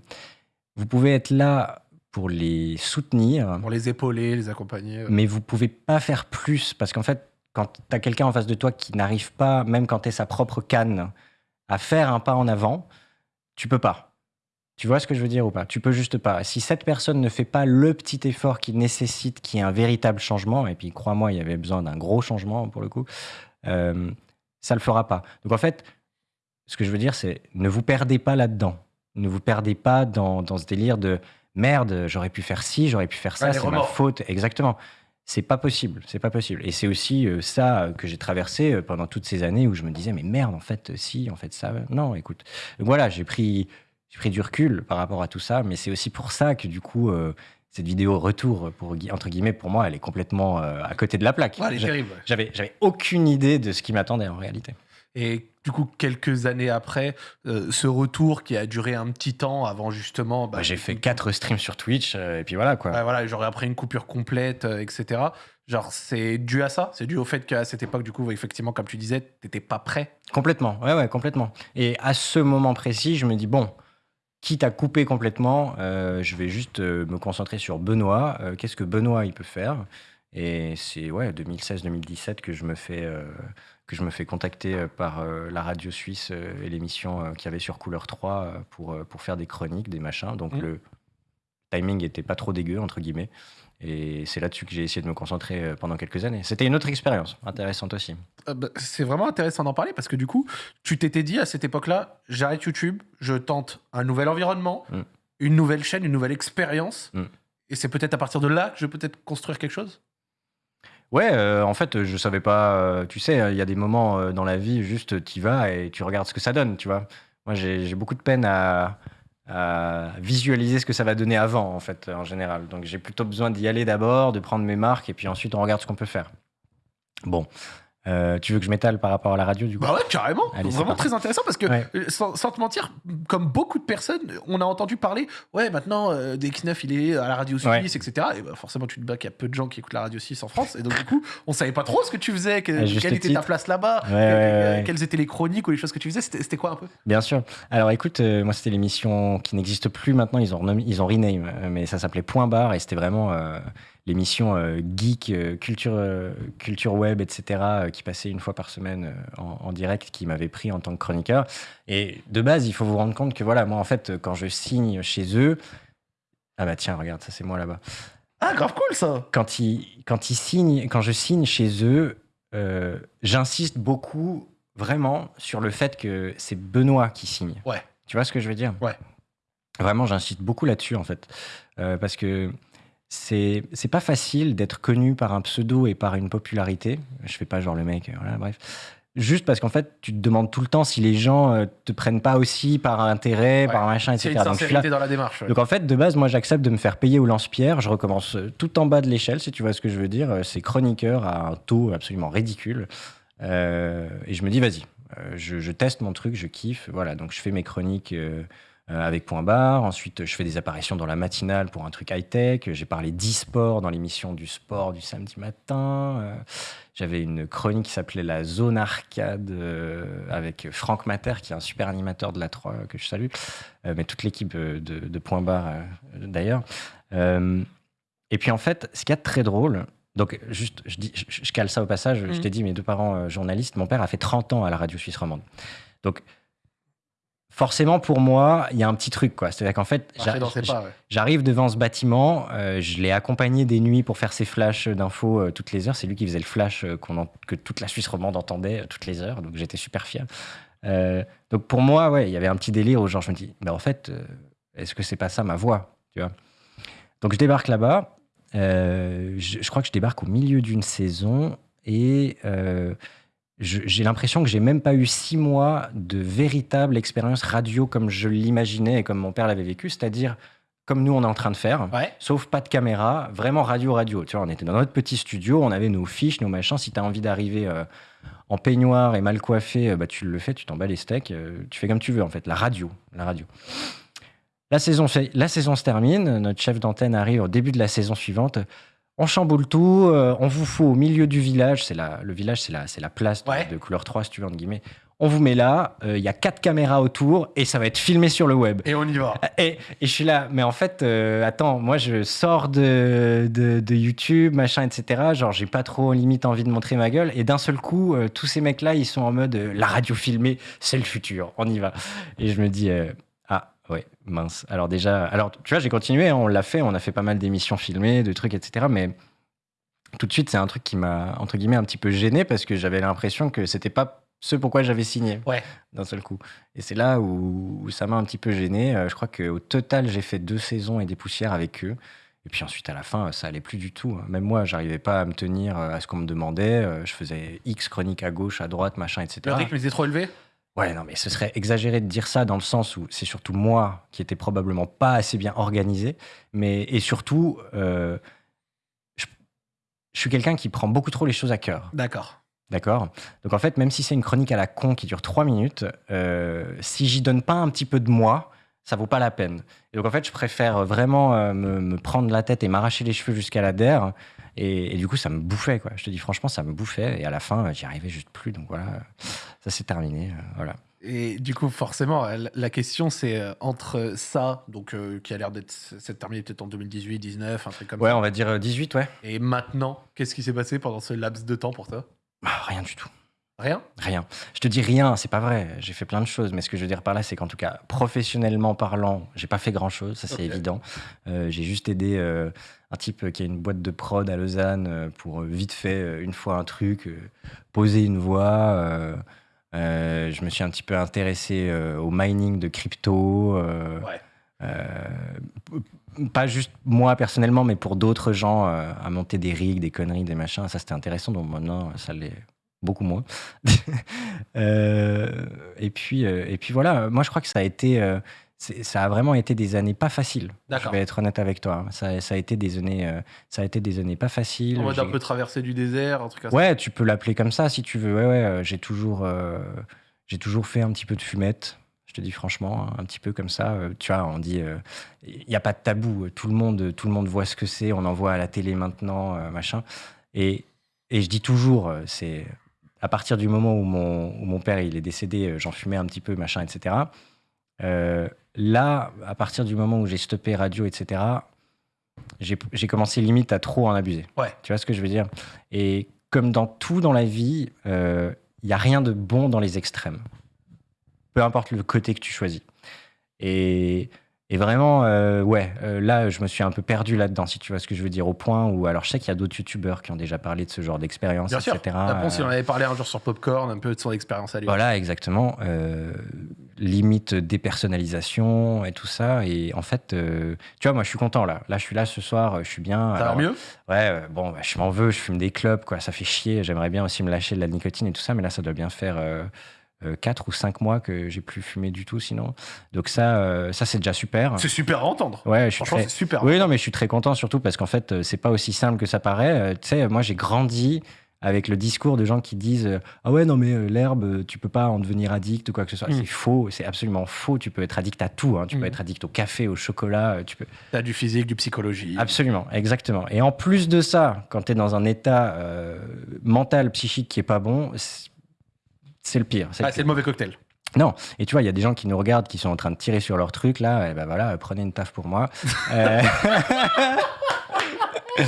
S2: vous pouvez être là pour les soutenir,
S1: Pour les épauler, les accompagner.
S2: mais vous pouvez pas faire plus parce qu'en fait, quand tu as quelqu'un en face de toi qui n'arrive pas, même quand tu es sa propre canne, à faire un pas en avant, tu peux pas. Tu vois ce que je veux dire ou pas? Tu peux juste pas. Si cette personne ne fait pas le petit effort qui nécessite qu'il y ait un véritable changement, et puis crois-moi, il y avait besoin d'un gros changement pour le coup, euh, ça le fera pas. Donc en fait, ce que je veux dire, c'est ne vous perdez pas là-dedans. Ne vous perdez pas dans, dans ce délire de merde, j'aurais pu faire ci, j'aurais pu faire ça,
S1: Ouais,
S2: c'est ma faute. Exactement. c'est pas possible, c'est pas possible. Et c'est aussi euh, ça que j'ai traversé euh, pendant toutes ces années où je me disais mais merde en fait si en fait ça non écoute Donc voilà j'ai pris j'ai pris du recul par rapport à tout ça mais c'est aussi pour ça que du coup euh, cette vidéo retour pour entre guillemets pour moi elle est complètement euh, à côté de la plaque.
S1: Ouais, elle est terrible.
S2: J'avais j'avais aucune idée de ce qui m'attendait en réalité.
S1: Et du coup, quelques années après, euh, ce retour qui a duré un petit temps avant justement. bah,
S2: Bah, j'ai fait quatre streams sur Twitch euh, et puis voilà quoi.
S1: Ouais, voilà, genre après une coupure complète, euh, etc. Genre, c'est dû à ça? C'est dû au fait qu'à cette époque, du coup, effectivement, comme tu disais, t'étais pas prêt?
S2: Complètement, ouais, ouais, complètement. Et à ce moment précis, je me dis, bon, quitte à couper complètement, euh, je vais juste euh, me concentrer sur Benoît. Euh, Qu'est-ce que Benoît, il peut faire? Et c'est, ouais, 2016-2017 que je me fais... euh, que je me fais contacter par la radio suisse et l'émission qu'il y avait sur Couleur 3 euh, pour, pour faire des chroniques, des machins. Donc
S1: Mhm.
S2: le timing était pas trop dégueu, entre guillemets. Et c'est là-dessus que j'ai essayé de me concentrer euh, pendant quelques années. C'était une autre expérience, intéressante aussi.
S1: Euh, bah, c'est vraiment intéressant d'en parler parce que du coup, tu t'étais dit à cette époque-là, j'arrête YouTube, je tente un nouvel environnement,
S2: Mm.
S1: une nouvelle chaîne, une nouvelle expérience.
S2: Mm.
S1: Et c'est peut-être à partir de là que je vais peut-être construire quelque chose?
S2: Ouais, euh, en fait, je savais pas. euh, tu sais, il y a des moments dans la vie, juste tu vas et tu regardes ce que ça donne, tu vois. Moi, j'ai beaucoup de peine à, visualiser ce que ça va donner avant, en fait, en général. Donc, j'ai plutôt besoin d'y aller d'abord, de prendre mes marques, et puis ensuite, on regarde ce qu'on peut faire. Bon, Euh, tu veux que je m'étale par rapport à la radio, du coup
S1: Bah ouais, carrément.
S2: Allez,
S1: Vraiment très intéressant parce que,
S2: Ouais.
S1: euh, sans, sans te mentir, comme beaucoup de personnes, on a entendu parler, ouais, maintenant, euh, DX9, il est à la radio suisse,
S2: Ouais.
S1: etc. Et bah, forcément, tu te bats qu'il y a peu de gens qui écoutent la radio suisse en France. Et donc, du coup, on savait pas trop ce que tu faisais, que- quelle était ta place là-bas,
S2: Ouais, ouais.
S1: quelles étaient les chroniques ou les choses que tu faisais. C'était quoi un peu?
S2: Bien sûr. Alors écoute, euh, moi c'était l'émission qui n'existe plus maintenant, ils ont, renommé- ils ont rename, euh, mais ça s'appelait Point Barre et c'était vraiment euh, l'émission euh, geek, euh, culture, euh, culture web, etc., qui passait une fois par semaine en, en direct, qui m'avait pris en tant que chroniqueur. Et de base, il faut vous rendre compte que voilà, moi en fait, quand je signe chez eux, ah bah tiens, regarde, ça c'est moi là-bas.
S1: Ah, grave cool ça
S2: Quand ils, quand ils signent, quand je signe chez eux, j'insiste beaucoup vraiment sur le fait que c'est Benoît qui signe.
S1: Ouais.
S2: Tu vois ce que je veux dire?
S1: Ouais.
S2: Vraiment, j'insiste beaucoup là-dessus, en fait. Parce que c'est c'est pas facile d'être connu par un pseudo et par une popularité. Je fais pas genre le mec, euh, voilà, bref. Juste parce qu'en fait, tu te demandes tout le temps si les gens euh, te prennent pas aussi par intérêt,
S1: Ouais.
S2: par machin,
S1: C'est
S2: etc.
S1: une
S2: Donc, je suis là-
S1: sincérité dans la démarche. ouais.
S2: donc en fait, de base, moi j'accepte de me faire payer au lance-pierre. Je recommence euh, tout en bas de l'échelle, si tu vois ce que je veux dire. Euh, C'est chroniqueur à un taux absolument ridicule. Euh, et je me dis, vas-y, euh, je, je teste mon truc, je kiffe. Voilà, donc je fais mes chroniques euh, euh, avec point barre. Ensuite, je fais des apparitions dans la matinale pour un truc high-tech. J'ai parlé d'e-sport dans l'émission du sport du samedi matin. Euh, J'avais une chronique qui s'appelait La Zone Arcade euh, avec Franck Mater, qui est un super animateur de la 3 que je salue, mais toute l'équipe de, de Point Barre d'ailleurs. Et puis en fait, ce qu'il y a de très drôle, donc juste, je, dis, je, je cale ça au passage, je
S1: Mhm.
S2: t'ai dit, mes deux parents euh, journalistes, mon père a fait 30 ans à la radio suisse romande. Donc forcément pour moi, il y a un petit truc, quoi. C'est-à-dire qu'en fait,
S1: ouais.
S2: J'arrive devant ce bâtiment, euh, je l'ai accompagné des nuits pour faire ses flashs d'infos euh, toutes les heures. C'est lui qui faisait le flash euh, en- que toute la Suisse romande entendait toutes les heures, donc j'étais super fier. Donc pour moi, ouais, il y avait un petit délire où genre je me dis, mais en fait, est-ce que c'est pas ça ma voix, tu vois? Donc je débarque là-bas. je, je crois que je débarque au milieu d'une saison et j'ai l'impression que j'ai même pas eu six mois de véritable expérience radio comme je l'imaginais et comme mon père l'avait vécu, c'est-à-dire comme nous on est en train de faire,
S1: Ouais.
S2: sauf pas de caméra, vraiment radio radio. Tu vois, on était dans notre petit studio, on avait nos fiches, nos machins. Si tu as envie d'arriver euh, en peignoir et mal coiffé, euh, bah, tu le fais, tu t'en bats les steaks, euh, tu fais comme tu veux en fait. La radio, la radio. La saison, fait- la saison se termine, notre chef d'antenne arrive au début de la saison suivante. On chamboule tout, euh, on vous fout au milieu du village. C'est la, le village, c'est la, c'est la place de,
S1: Ouais.
S2: de couleur 3, si tu veux, entre guillemets. On vous met là, euh, il y a quatre caméras autour et ça va être filmé sur le web.
S1: Et on y va.
S2: Et, et je suis là, mais en fait, euh, attends, moi je sors de, de, de YouTube, machin, etc. Genre, j'ai pas trop limite envie de montrer ma gueule. Et d'un seul coup, euh, tous ces mecs-là, ils sont en mode euh, la radio filmée, c'est le futur, on y va. Et je me dis, euh, ouais, mince. Alors déjà, alors tu vois, j'ai continué, hein, on l'a fait, on a fait pas mal d'émissions filmées, de trucs, etc. Mais tout de suite, c'est un truc qui m'a, entre guillemets, un petit peu gêné parce que j'avais l'impression que c'était pas ce pourquoi j'avais signé
S1: Ouais.
S2: d'un seul coup. Et c'est là où, où ça m'a un petit peu gêné. Euh, je crois qu'au total, j'ai fait deux saisons et des poussières avec eux. Et puis ensuite, à la fin, ça allait plus du tout. hein. Même moi, j'arrivais pas à me tenir euh, à ce qu'on me demandait. Euh, Je faisais X chroniques à gauche, à droite, machin, etc.
S1: Le rythme était trop élevé?
S2: Ouais, non, mais ce serait exagéré de dire ça dans le sens où c'est surtout moi qui était probablement pas assez bien organisé. Mais, et surtout, euh, je, je suis quelqu'un qui prend beaucoup trop les choses à cœur.
S1: D'accord.
S2: D'accord? Donc en fait, même si c'est une chronique à la con qui dure trois minutes, euh, si j'y donne pas un petit peu de moi, ça vaut pas la peine. Et donc en fait, je préfère vraiment euh, me, me prendre la tête et m'arracher les cheveux jusqu'à la der. Et, et du coup, ça me bouffait, quoi. Je te dis franchement, ça me bouffait. Et à la fin, euh, j'y arrivais juste plus. Donc voilà, ça s'est terminé. euh, voilà.
S1: Et du coup, forcément, la- la question, c'est euh, entre ça, donc euh, qui a l'air d'être s'être terminé peut-être en 2018, 19, un truc comme
S2: Ouais,
S1: ça,
S2: on va dire euh, 18, ouais.
S1: et maintenant, qu'est-ce qui s'est passé pendant ce laps de temps pour toi?
S2: Ah, rien du tout.
S1: Rien
S2: Rien. Je te dis rien, c'est pas vrai. J'ai fait plein de choses, mais ce que je veux dire par là, c'est qu'en tout cas, professionnellement parlant, j'ai pas fait grand chose, ça c'est évident. Euh, j'ai juste aidé euh, un type qui a une boîte de prod à Lausanne euh, pour vite fait, une fois un truc, poser une voix. euh, je me suis un petit peu intéressé au mining de crypto.
S1: Ouais.
S2: pas juste moi personnellement, mais pour d'autres gens, euh, à monter des rigs, des conneries, des machins. Ça, c'était intéressant. Donc maintenant, ça l'est beaucoup moins. (laughs) Euh, et, puis, euh, et puis voilà, moi je crois que ça a été, euh, ça a vraiment été des années pas faciles. Je vais être honnête avec toi. Ça, ça a été des années, ça a été des années pas faciles.
S1: En mode un peu traversée du désert,
S2: Ouais, tu peux l'appeler comme ça si tu veux. Ouais, ouais, j'ai toujours, j'ai toujours fait un petit peu de fumette. Je te dis franchement, hein, un petit peu comme ça. tu vois, on dit, il n'y a pas de tabou. Tout le monde, tout le monde voit ce que c'est. On en voit à la télé maintenant, machin. Et, et je dis toujours, c'est à partir du moment où mon, où mon père il est décédé, euh, j'en fumais un petit peu, machin, etc. Euh, là, à partir du moment où j'ai stoppé radio, etc. J'ai commencé limite à trop en abuser.
S1: Ouais.
S2: Tu vois ce que je veux dire? Et comme dans tout dans la vie, il n'y a rien de bon dans les extrêmes. Peu importe le côté que tu choisis. Et, et vraiment, euh, ouais, euh, là, je me suis un peu perdu là-dedans, si tu vois ce que je veux dire, au point où. Alors, je sais qu'il y a d'autres youtubeurs qui ont déjà parlé de ce genre d'expérience,
S1: Bien sûr.
S2: etc.
S1: Après, si on
S2: Euh,
S1: avait parlé un jour sur Popcorn, un peu de son expérience à lui.
S2: voilà, exactement. Limite dépersonnalisation et tout ça. Et en fait, tu vois, moi, je suis content là. Là, je suis là ce soir, je suis bien.
S1: Ça va
S2: Alors,
S1: mieux?
S2: Ouais, bon, bah, je m'en veux, je fume des clopes, quoi. Ça fait chier. J'aimerais bien aussi me lâcher de la nicotine et tout ça, mais là, ça doit bien faire 4 ou 5 mois que j'ai plus fumé du tout, sinon. Donc ça, euh, ça c'est déjà super.
S1: C'est super à entendre.
S2: Ouais, je suis
S1: Franchement,
S2: très...
S1: c'est super.
S2: Oui, non, mais je suis très content, surtout parce qu'en fait, euh, c'est pas aussi simple que ça paraît. Euh, Tu sais, moi, j'ai grandi avec le discours de gens qui disent euh, Ah ouais, non, mais euh, l'herbe, euh, tu peux pas en devenir addict ou quoi que ce soit.
S1: Mm.
S2: C'est faux, c'est absolument faux. Tu peux être addict à tout. hein. Tu
S1: Mm.
S2: peux être addict au café, au chocolat. euh, Tu peux...
S1: T'as du physique, du psychologie.
S2: Absolument, exactement. Et en plus de ça, quand tu es dans un état euh, mental, psychique qui est pas bon, c'est le pire. c'est le
S1: Ah,
S2: pire.
S1: le mauvais cocktail.
S2: Non, et tu vois, il y a des gens qui nous regardent, qui sont en train de tirer sur leur truc, là, et ben voilà, euh, prenez une taf pour moi. Euh, (laughs)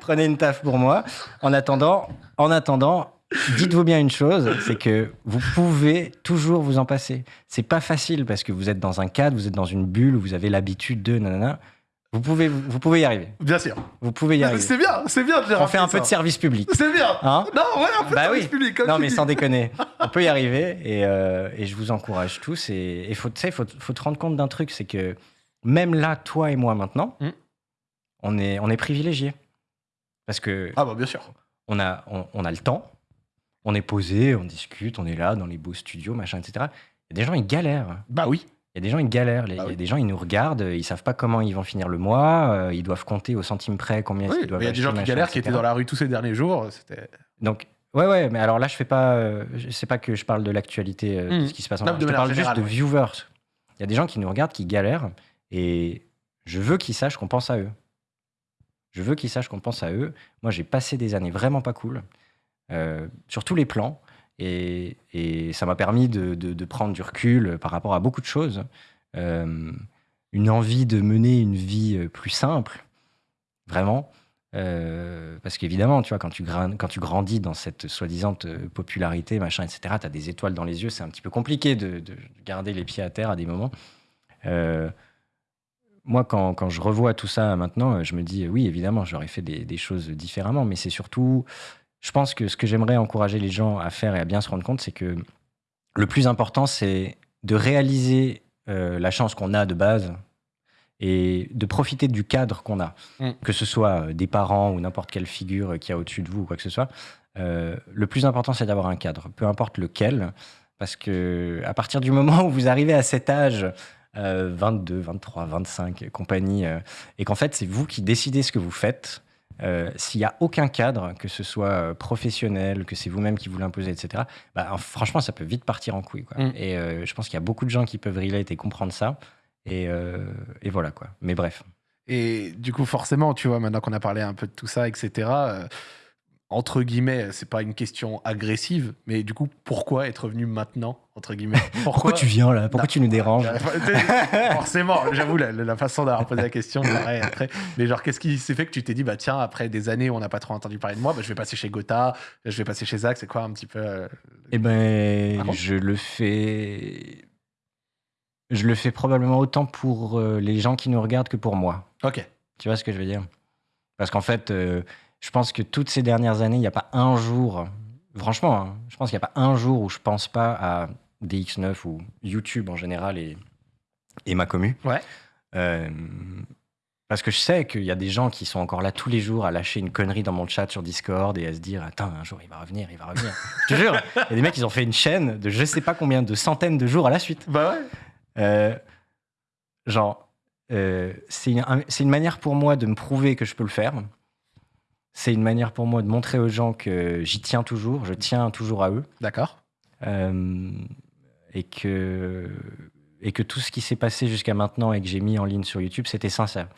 S2: prenez une taf pour moi. En attendant, en attendant, dites-vous bien une chose, c'est que vous pouvez toujours vous en passer. C'est pas facile parce que vous êtes dans un cadre, vous êtes dans une bulle, vous avez l'habitude de nanana. Vous pouvez, vous pouvez y arriver.
S1: Bien sûr.
S2: Vous pouvez y arriver.
S1: C'est bien, c'est bien de
S2: On fait un peu de service public.
S1: C'est bien.
S2: Hein
S1: non, ouais, un peu
S2: Bah
S1: de service
S2: oui.
S1: public. Comme
S2: non,
S1: tu
S2: mais
S1: dis.
S2: sans déconner. (laughs) On peut y arriver et, euh, et je vous encourage tous. Et il faut, tu sais, faut, faut te rendre compte d'un truc, c'est que même là, toi et moi maintenant,
S1: Mm.
S2: on est, on est privilégiés. Parce que
S1: Ah, bah, bien sûr.
S2: on, a, on, on a le temps, on est posé, on discute, on est là dans les beaux studios, machin, etc. Il y a des gens, ils galèrent.
S1: Bah oui.
S2: Il y a des gens, ils galèrent. Les- Il
S1: Bah
S2: y a
S1: oui.
S2: des gens, ils nous regardent, ils savent pas comment ils vont finir le mois, euh, ils doivent compter au centime près combien
S1: Oui,
S2: ils
S1: mais
S2: doivent
S1: il y a des
S2: acheter,
S1: gens qui
S2: machin,
S1: galèrent, qui
S2: etc.
S1: étaient dans la rue tous ces derniers jours. C'était.
S2: Donc, ouais, ouais, mais alors là, je fais pas. euh, je sais pas que je parle de l'actualité, euh, de
S1: Mhm.
S2: ce qui se passe en
S1: Non,
S2: Je
S1: de
S2: te
S1: manière
S2: parle juste
S1: générale,
S2: de
S1: ouais.
S2: viewers. Il y a des gens qui nous regardent, qui galèrent, et je veux qu'ils sachent qu'on pense à eux. Je veux qu'ils sachent qu'on pense à eux. Moi, j'ai passé des années vraiment pas cool, euh, sur tous les plans, et, ça m'a permis de, prendre du recul par rapport à beaucoup de choses. Euh, une envie de mener une vie euh, plus simple, vraiment. Euh, parce qu'évidemment, tu vois, quand tu, quand tu grandis dans cette soi-disant popularité, machin, etc., tu as des étoiles dans les yeux, c'est un petit peu compliqué de, de garder les pieds à terre à des moments. Moi, quand, quand je revois tout ça maintenant, je me dis, oui, évidemment, j'aurais fait des choses différemment, mais c'est surtout, je pense que ce que j'aimerais encourager les gens à faire et à bien se rendre compte, c'est que le plus important, c'est de réaliser euh, la chance qu'on a de base et de profiter du cadre qu'on a,
S1: Mm.
S2: que ce soit euh, des parents ou n'importe quelle figure euh, qui a au-dessus de vous ou quoi que ce soit. Euh, le plus important, c'est d'avoir un cadre, peu importe lequel, parce que à partir du moment où vous arrivez à cet âge, euh, 22, 23, 25, compagnie, et qu'en fait, c'est vous qui décidez ce que vous faites. Euh, S'il n'y a aucun cadre, que ce soit euh, professionnel, que c'est vous-même qui vous l'imposez, etc., bah, en- franchement, ça peut vite partir en couille. Quoi.
S1: Mm.
S2: Et euh, je pense qu'il y a beaucoup de gens qui peuvent relate et comprendre ça. Et, euh, et voilà quoi. Mais bref.
S1: Et du coup, forcément, tu vois, maintenant qu'on a parlé un peu de tout ça, etc., euh, entre guillemets, c'est pas une question agressive, mais du coup, pourquoi être venu maintenant, entre guillemets? (laughs)
S2: Pourquoi tu viens là? Pourquoi
S1: Non.
S2: tu nous déranges? (laughs)
S1: Forcément, j'avoue, la, la façon d'avoir posé la question, pareil, après. Mais genre, qu'est-ce qui s'est fait que tu t'es dit, bah tiens, après des années où on n'a pas trop entendu parler de moi, bah, je vais passer chez Gotha, je vais passer chez Zach, c'est quoi un petit peu. euh,
S2: Eh ben,
S1: Ah bon
S2: je le fais. Je le fais probablement autant pour euh, les gens qui nous regardent que pour moi.
S1: Ok.
S2: Tu vois ce que je veux dire? Parce qu'en fait, euh, je pense que toutes ces dernières années, il n'y a pas un jour, franchement, hein, je pense qu'il n'y a pas un jour où je pense pas à DX9 ou YouTube en général et, et ma commu.
S1: Ouais.
S2: Euh, parce que je sais qu'il y a des gens qui sont encore là tous les jours à lâcher une connerie dans mon chat sur Discord et à se dire Attends, un jour il va revenir, il va revenir. (laughs) je te jure, il y a des mecs qui ont fait une chaîne de je sais pas combien de centaines de jours à la suite.
S1: Bah ouais.
S2: Euh, genre, euh, c'est une, un- c'est une manière pour moi de me prouver que je peux le faire. C'est une manière pour moi de montrer aux gens que j'y tiens toujours, je tiens toujours à eux.
S1: D'accord.
S2: Euh, et, que, et que tout ce qui s'est passé jusqu'à maintenant et que j'ai mis en ligne sur YouTube, c'était sincère.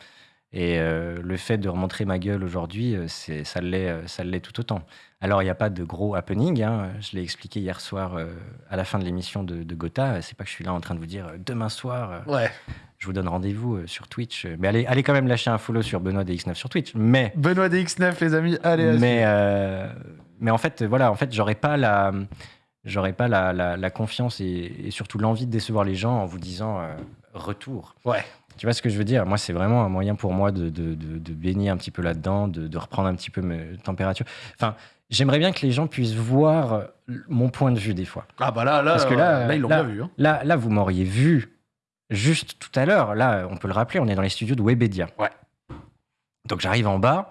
S2: Et euh, le fait de remontrer ma gueule aujourd'hui, euh, c'est- ça l'est tout autant. Alors, il n'y a pas de gros happening. hein. Je l'ai expliqué hier soir euh, à la fin de l'émission de, de Gotha. C'est pas que je suis là en train de vous dire demain soir, euh,
S1: Ouais.
S2: Je vous donne rendez-vous euh, sur Twitch. Mais allez, allez quand même lâcher un follow sur Benoît DX9 sur Twitch. Mais
S1: Benoît DX9, les amis, allez,
S2: mais, euh, mais en fait, voilà, en fait, j'aurais pas la, j'aurais pas la, la- la confiance et, et surtout l'envie de décevoir les gens en vous disant euh, retour.
S1: Ouais.
S2: Tu vois ce que je veux dire? Moi, c'est vraiment un moyen pour moi de, de, de- de baigner un petit peu là-dedans, de, de reprendre un petit peu mes températures. Enfin, j'aimerais bien que les gens puissent voir euh, mon point de vue des fois.
S1: Ah bah là, là,
S2: Parce que là,
S1: là, ils l'ont bien vu. hein.
S2: Là, là, vous m'auriez vu juste tout à l'heure. Là, on peut le rappeler, on est dans les studios de Webedia.
S1: Ouais.
S2: Donc j'arrive en bas.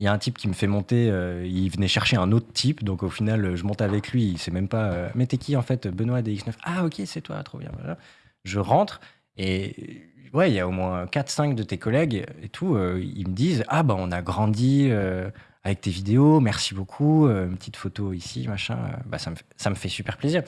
S2: Il y a un type qui me fait monter. euh, il venait chercher un autre type. Donc au final, je monte avec lui. Il sait même pas. euh, Mais t'es qui en fait Benoît DX9. Ah ok, c'est toi, trop bien. Voilà. Je rentre et ouais, il y a au moins 4-5 de tes collègues et tout. euh, ils me disent Ah bah on a grandi. avec tes vidéos, merci beaucoup, une petite photo ici, machin, bah, ça, me, ça me fait super plaisir.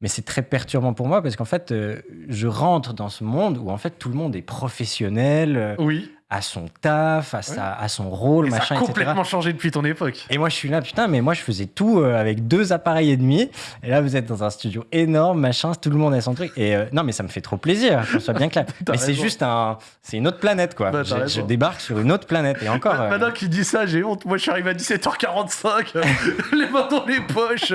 S2: Mais c'est très perturbant pour moi parce qu'en fait, euh, je rentre dans ce monde où en fait tout le monde est professionnel, euh,
S1: Oui.
S2: À son taf, à, sa, à son rôle,
S1: Et ça
S2: machin,
S1: a
S2: etc.
S1: complètement changé depuis ton époque.
S2: Et moi, je suis là, putain, mais moi, je faisais tout euh, avec deux appareils et demi. Et là, vous êtes dans un studio énorme, machin, tout le monde a son truc. Et euh, non, mais ça me fait trop plaisir, qu'on soit bien clair. (laughs) Mais c'est juste un. C'est une autre planète, quoi.
S1: Bah,
S2: je, débarque sur une autre planète. Et encore.
S1: Ma-
S2: euh,
S1: Maintenant qu'il dit ça, j'ai honte. Moi, je suis arrivé à 17h45, euh, (laughs) les mains dans les poches.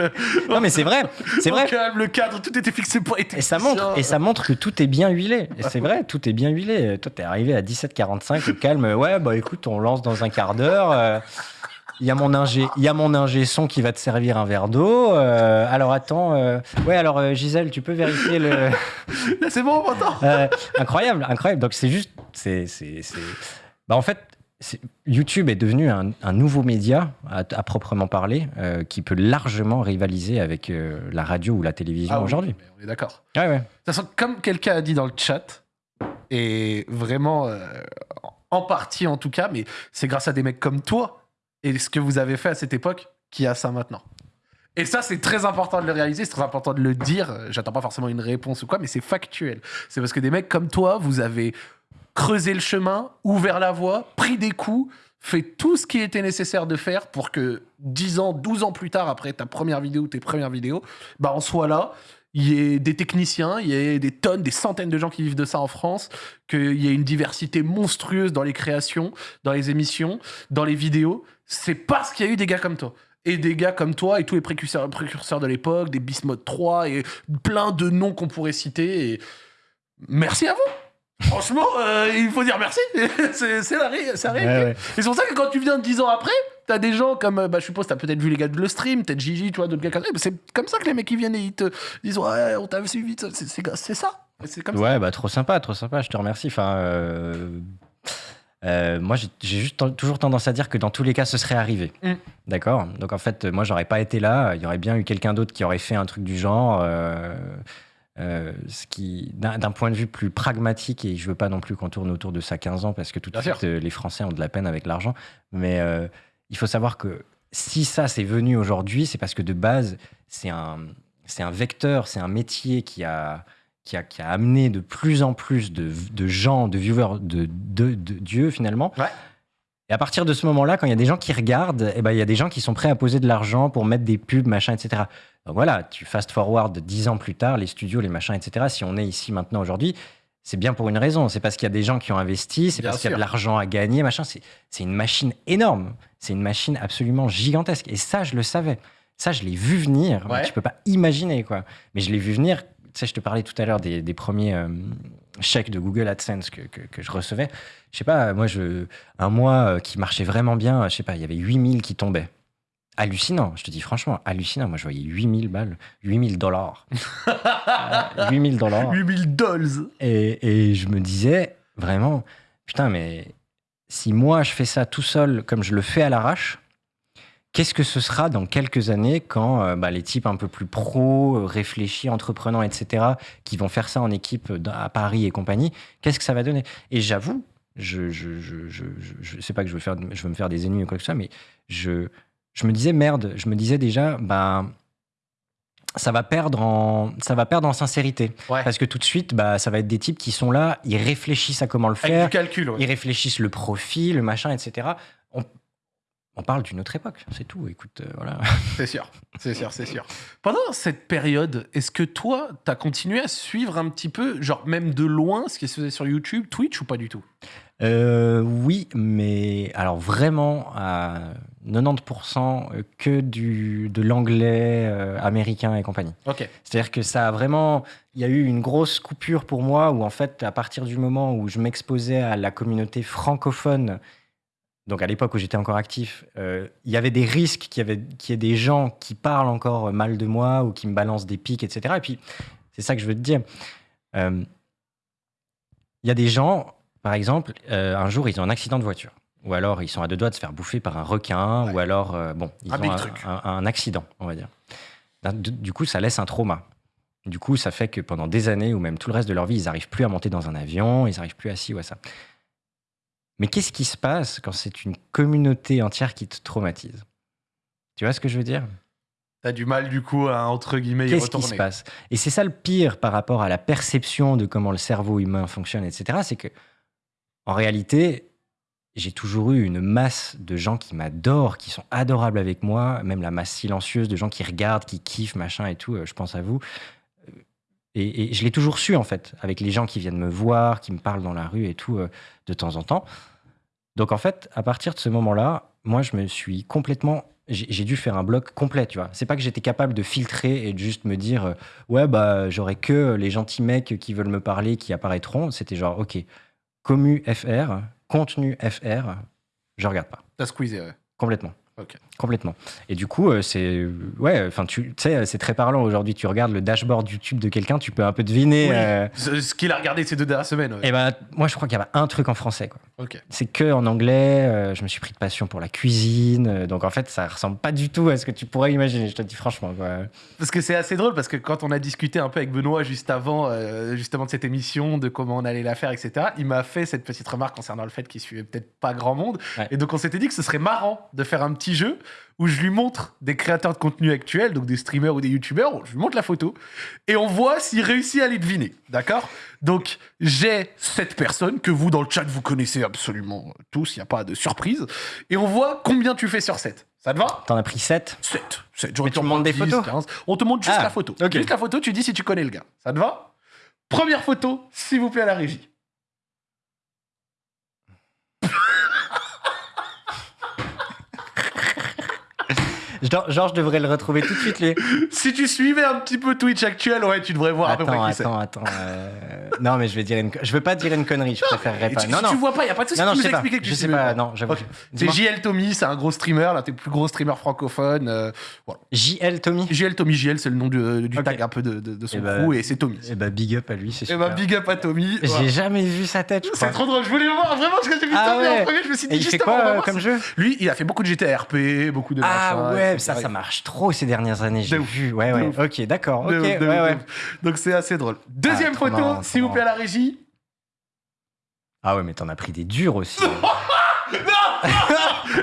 S2: Non, mais c'est vrai, c'est vrai.
S1: calme, le cadre, tout était fixé pour être
S2: Et ça montre, et ça montre que tout est bien huilé. Et c'est vrai, tout est bien huilé. Toi, t'es arrivé à 17h45 au calme. Ouais, bah écoute, on lance dans un quart d'heure. euh, Il y, a mon ingé, il y a mon ingé son qui va te servir un verre d'eau. euh, alors attends, euh, ouais, alors euh, Gisèle, tu peux vérifier le. (laughs)
S1: C'est bon.
S2: Euh, incroyable, incroyable. Donc c'est juste, c'est, c'est, c'est- Bah, en fait, YouTube est devenu un, un nouveau média à, à proprement parler, euh, qui peut largement rivaliser avec euh, la radio ou la télévision
S1: Ah
S2: aujourd'hui.
S1: on est d'accord.
S2: Ouais, ouais.
S1: De toute façon, comme quelqu'un a dit dans le chat, et vraiment, euh, en partie en tout cas, mais c'est grâce à des mecs comme toi et ce que vous avez fait à cette époque qui a ça maintenant. Et ça, c'est très important de le réaliser, c'est très important de le dire. J'attends pas forcément une réponse ou quoi, mais c'est factuel. C'est parce que des mecs comme toi, vous avez creusé le chemin, ouvert la voie, pris des coups, fait tout ce qui était nécessaire de faire pour que 10 ans, 12 ans plus tard, après ta première vidéo tes premières vidéos, bah on soit là, il y ait des techniciens, il y ait des tonnes, des centaines de gens qui vivent de ça en France, qu'il y ait une diversité monstrueuse dans les créations, dans les émissions, dans les vidéos. C'est parce qu'il y a eu des gars comme toi. Et des gars comme toi et tous les précurseurs, précurseurs de l'époque, des Bismuth 3 et plein de noms qu'on pourrait citer. Et merci à vous. Franchement, euh, il faut dire merci. (laughs) c'est la, ré- la réalité.
S2: Ouais, ouais.
S1: Et c'est pour ça que quand tu viens 10 ans après, t'as des gens comme, euh, bah, je suppose, t'as peut-être vu les gars de le stream, peut-être Gigi, tu vois, d'autres gars comme ça. C'est comme ça que les mecs qui viennent et ils te disent Ouais, on t'a suivi. ça. C'est ça. C'est comme ça.
S2: Ouais, bah trop sympa, trop sympa, je te remercie. Enfin, euh, euh, moi, j'ai juste toujours tendance à dire que dans tous les cas, ce serait arrivé.
S1: Mm.
S2: D'accord? Donc en fait, moi, j'aurais pas été là. Il y aurait bien eu quelqu'un d'autre qui aurait fait un truc du genre. euh, euh, ce qui, d'un point de vue plus pragmatique, et je veux pas non plus qu'on tourne autour de ça 15 ans, parce que tout de suite, euh, les Français ont de la peine avec l'argent. Mais euh, il faut savoir que si ça c'est venu aujourd'hui, c'est parce que de base, c'est un, c'est un vecteur, c'est un métier qui a, qui, a, qui a amené de plus en plus de, de gens, de viewers de, de, de Dieu finalement.
S1: Ouais.
S2: Et à partir de ce moment-là, quand il y a des gens qui regardent, eh ben, il y a des gens qui sont prêts à poser de l'argent pour mettre des pubs, machin, etc. Donc voilà, tu fast forward dix ans plus tard, les studios, les machins, etc. Si on est ici maintenant aujourd'hui, c'est bien pour une raison. C'est parce qu'il y a des gens qui ont investi, c'est parce qu'il y a de l'argent à gagner, machin. C'est une machine énorme. C'est une machine absolument gigantesque. Et ça, je le savais. Ça, je l'ai vu venir.
S1: Ouais.
S2: Tu peux pas imaginer, quoi. Mais je l'ai vu venir. Tu sais, je te parlais tout à l'heure des, des premiers euh, chèques de Google AdSense que, que, que je recevais. Je sais pas, moi, je, un mois euh, qui marchait vraiment bien, je sais pas, il y avait 8000 qui tombaient. Hallucinant, je te dis franchement, hallucinant. Moi, je voyais 8000 balles, 8000 dollars. (laughs) Euh, 8000 dollars.
S1: 8000 dolls.
S2: Et, et je me disais vraiment, putain, mais si moi je fais ça tout seul comme je le fais à l'arrache, qu'est-ce que ce sera dans quelques années quand euh, bah, les types un peu plus pros, euh, réfléchis, entreprenants, etc., qui vont faire ça en équipe à Paris et compagnie, qu'est-ce que ça va donner? Et j'avoue, je, je, je, je, je- je sais pas que je veux, faire, je veux me faire des ennemis ou quoi que ce soit, mais je, je me disais, merde, je me disais déjà, bah, ça va perdre en, ça va perdre en sincérité.
S1: Ouais.
S2: Parce que tout de suite, bah, ça va être des types qui sont là, ils réfléchissent à comment le
S1: Avec
S2: faire,
S1: du calcul. ouais.
S2: ils réfléchissent le profil, le machin, etc. On, on parle d'une autre époque, c'est tout. Écoute, euh, voilà. (laughs)
S1: C'est sûr, c'est sûr, c'est sûr. Pendant cette période, est-ce que toi, t'as continué à suivre un petit peu, genre même de loin, ce qui se faisait sur YouTube, Twitch ou pas du tout?
S2: Euh, oui, mais alors vraiment à 90% que du, de l'anglais euh, américain et compagnie.
S1: Ok.
S2: C'est-à-dire que ça a vraiment. Il y a eu une grosse coupure pour moi où, en fait, à partir du moment où je m'exposais à la communauté francophone, donc à l'époque où j'étais encore actif, euh, il y avait des risques qu'il y, avait- qu'il y ait des gens qui parlent encore mal de moi ou qui me balancent des pics, etc. Et puis, c'est ça que je veux te dire. Il y a des gens, par exemple, euh, un jour, ils ont un accident de voiture. Ou alors, ils sont à deux doigts de se faire bouffer par un requin.
S1: Ouais.
S2: Ou alors, euh, bon, ils
S1: Un
S2: ont un,
S1: truc.
S2: un- un accident, on va dire. Du coup, ça laisse un trauma. Du coup, ça fait que pendant des années, ou même tout le reste de leur vie, ils n'arrivent plus à monter dans un avion, ils n'arrivent plus à ci ou à ça. Mais qu'est-ce qui se passe quand c'est une communauté entière qui te traumatise? Tu vois ce que je veux dire?
S1: T'as du mal du coup à entre guillemets
S2: Qu'est-ce qui se passe? Et c'est ça le pire par rapport à la perception de comment le cerveau humain fonctionne, etc. C'est que, en réalité, j'ai toujours eu une masse de gens qui m'adorent, qui sont adorables avec moi, même la masse silencieuse de gens qui regardent, qui kiffent, machin et tout. euh, Je pense à vous. Euh, Et, je l'ai toujours su, en fait, avec les gens qui viennent me voir, qui me parlent dans la rue et tout, euh, de temps en temps. Donc, en fait, à partir de ce moment-là, moi, je me suis complètement. J'ai dû faire un bloc complet, tu vois. C'est pas que j'étais capable de filtrer et de juste me dire, ouais, bah, j'aurai que les gentils mecs qui veulent me parler qui apparaîtront. C'était genre, ok, commu FR, contenu FR, je regarde pas.
S1: T'as squeezé, ouais.
S2: Complètement.
S1: Ok.
S2: Complètement. Et du coup, euh, c'est ouais, enfin, tu sais, c'est très parlant aujourd'hui. Tu regardes le dashboard YouTube de quelqu'un, tu peux un peu deviner.
S1: Oui.
S2: euh,
S1: Ce ce qu'il a regardé ces deux dernières semaines. ouais.
S2: et ben, moi, je crois qu'il y avait un truc en français, quoi.
S1: Ok.
S2: C'est que en anglais. euh, je me suis pris de passion pour la cuisine. donc en fait, ça ressemble pas du tout à ce que tu pourrais imaginer. Je te dis franchement. Quoi.
S1: Parce que c'est assez drôle parce que quand on a discuté un peu avec Benoît juste avant, euh, justement de cette émission, de comment on allait la faire, etc. Il m'a fait cette petite remarque concernant le fait qu'il suivait peut-être pas grand monde.
S2: Ouais.
S1: Et donc on s'était dit que ce serait marrant de faire un petit jeu où je lui montre des créateurs de contenu actuels, donc des streamers ou des youtubeurs, je lui montre la photo et on voit s'il réussit à les deviner. D'accord? Donc j'ai cette personne que vous dans le chat vous connaissez absolument tous, il n'y a pas de surprise. Et on voit combien tu fais sur 7. Ça te va?
S2: T'en as pris 7
S1: 7. 7. J'aurais
S2: Mais tu me montres des
S1: prendre 10,
S2: photos?
S1: 15. On te montre juste
S2: Ah,
S1: la photo.
S2: ok.
S1: Juste la photo, tu dis si tu connais le gars. Ça te va? Première photo, s'il vous plaît, à la régie.
S2: Je devrais le retrouver tout de suite, lui. (laughs)
S1: Si tu suivais un petit peu Twitch actuel, ouais, tu devrais voir à peu près
S2: Attends,
S1: qui
S2: attends, attends. euh, Non, mais je vais dire une. Je veux pas dire une connerie. Je préférerais
S1: Et
S2: pas.
S1: tu,
S2: Non,
S1: si
S2: non.
S1: tu vois pas, y a pas de souci.
S2: Non, non,
S1: tu
S2: je
S1: nous expliquer que
S2: Je
S1: tu
S2: sais
S1: sais
S2: pas. Non, j'avoue.
S1: Ok. C'est. JL Tommy, c'est un gros streamer, l'un des plus gros streamers francophones. euh, voilà.
S2: JL Tommy.
S1: JL Tommy, JL, c'est le nom du, du
S2: Ok.
S1: tag un peu de, de- de son
S2: Eh ben,
S1: crew et c'est Tommy.
S2: Eh bah, big up à lui, c'est
S1: Et
S2: super.
S1: bah, big up à Tommy.
S2: J'ai jamais vu sa tête, je
S1: C'est trop drôle, je voulais le voir vraiment parce que j'ai vu
S2: Ah
S1: Tommy en
S2: ouais.
S1: premier, je me suis dit
S2: Et il euh,
S1: voir
S2: comme jeu?
S1: Lui, il a fait beaucoup de GTRP, beaucoup de
S2: Ah
S1: machins,
S2: ouais, ça, ça marche trop ces dernières années, j'ai vu. Ouais, ouais. Ok, d'accord. Ok,
S1: De ouf, de
S2: ouais, ouais.
S1: Donc c'est assez drôle. Deuxième
S2: trop
S1: photo, s'il vous plaît, à la régie.
S2: Ah ouais, mais t'en as pris des durs aussi. (laughs)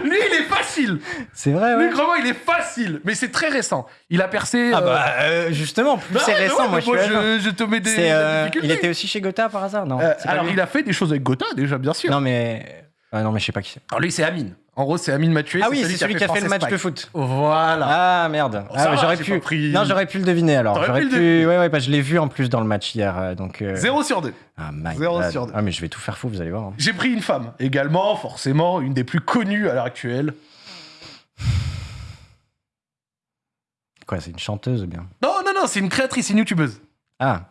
S1: Lui, il est facile.
S2: c'est vrai,
S1: Lui,
S2: ouais.
S1: vraiment, il est facile. Mais c'est très récent. Il a percé.
S2: Ah
S1: euh,
S2: bah, euh, justement, plus
S1: bah
S2: c'est récent,
S1: ouais,
S2: moi je
S1: te mets des,
S2: euh,
S1: difficultés.
S2: il était aussi chez Gotha par hasard Non?
S1: Euh, alors,
S2: lui?
S1: il a fait des choses avec Gotha, déjà, bien sûr.
S2: Non, mais. Ah non, mais je sais pas qui c'est.
S1: Alors, lui, c'est Amine. En gros, c'est Amine Mathieu.
S2: Ah oui, c'est celui qui a fait le match de
S1: foot. Voilà.
S2: Ah merde. Ah, j'aurais pu. Non, j'aurais pu le deviner alors. J'aurais
S1: pu
S2: pu. Ouais, ouais, bah, je l'ai vu en plus dans le match hier, euh, donc. euh,
S1: 0 sur 2.
S2: Ah, my
S1: Zéro
S2: God.
S1: sur deux.
S2: Ah, mais je vais tout faire faux, vous allez voir. hein.
S1: J'ai pris une femme, également, forcément, une des plus connues à l'heure actuelle.
S2: Quoi, c'est une chanteuse ou bien?
S1: Non, non, non, c'est une créatrice, une youtubeuse.
S2: Ah.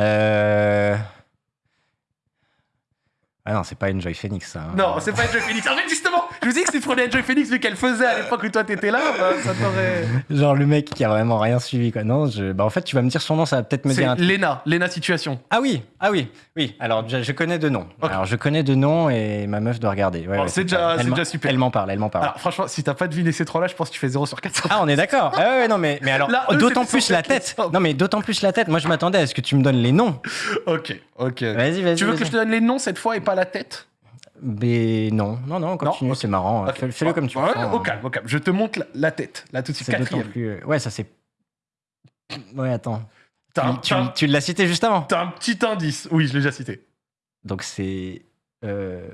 S2: Euh. Ah non, c'est pas Enjoy Phoenix, ça. hein.
S1: Non, c'est pas Enjoy Phoenix. En fait, justement, je vous dis que si tu prenais Enjoy Phoenix, vu qu'elle faisait à l'époque où toi t'étais là, bah, ça t'aurait.
S2: Genre le mec qui a vraiment rien suivi, quoi. Non, je... bah, en fait, tu vas me dire son nom, ça va peut-être me dire un.
S1: Lena, Lena Situation.
S2: Ah oui, ah oui, oui. Alors, je, je connais de nom.
S1: Ok.
S2: Alors, je connais de nom et ma meuf doit regarder. Ouais,
S1: Bon,
S2: ouais,
S1: c'est déjà- super.
S2: Elle m'en parle, elle m'en parle.
S1: Alors, franchement, si t'as pas deviné ces trois-là, je pense que tu fais 0 sur 400.
S2: Ah, on est d'accord. Ah ouais, non, mais, mais alors, d'autant plus la tête. Non, mais d'autant plus la tête. Moi, je m'attendais à ce que tu me donnes les noms.
S1: ok, ok.
S2: Vas-y, vas-y.
S1: Tu veux que je te donne les noms cette fois et pas la tête?
S2: Mais non, non, non, continue,
S1: ok.
S2: c'est marrant.
S1: Ok.
S2: Fais- Fais-le comme tu veux.
S1: Ouais, Au calme, au calme. Je te montre la, la tête, là tout de suite, quatrième.
S2: plus. Ouais, ça c'est. Ouais, attends.
S1: Un,
S2: Tu,
S1: t'as un-
S2: tu l'as cité juste avant.
S1: t'as un petit indice. Oui, je l'ai déjà cité.
S2: Donc c'est. Euh,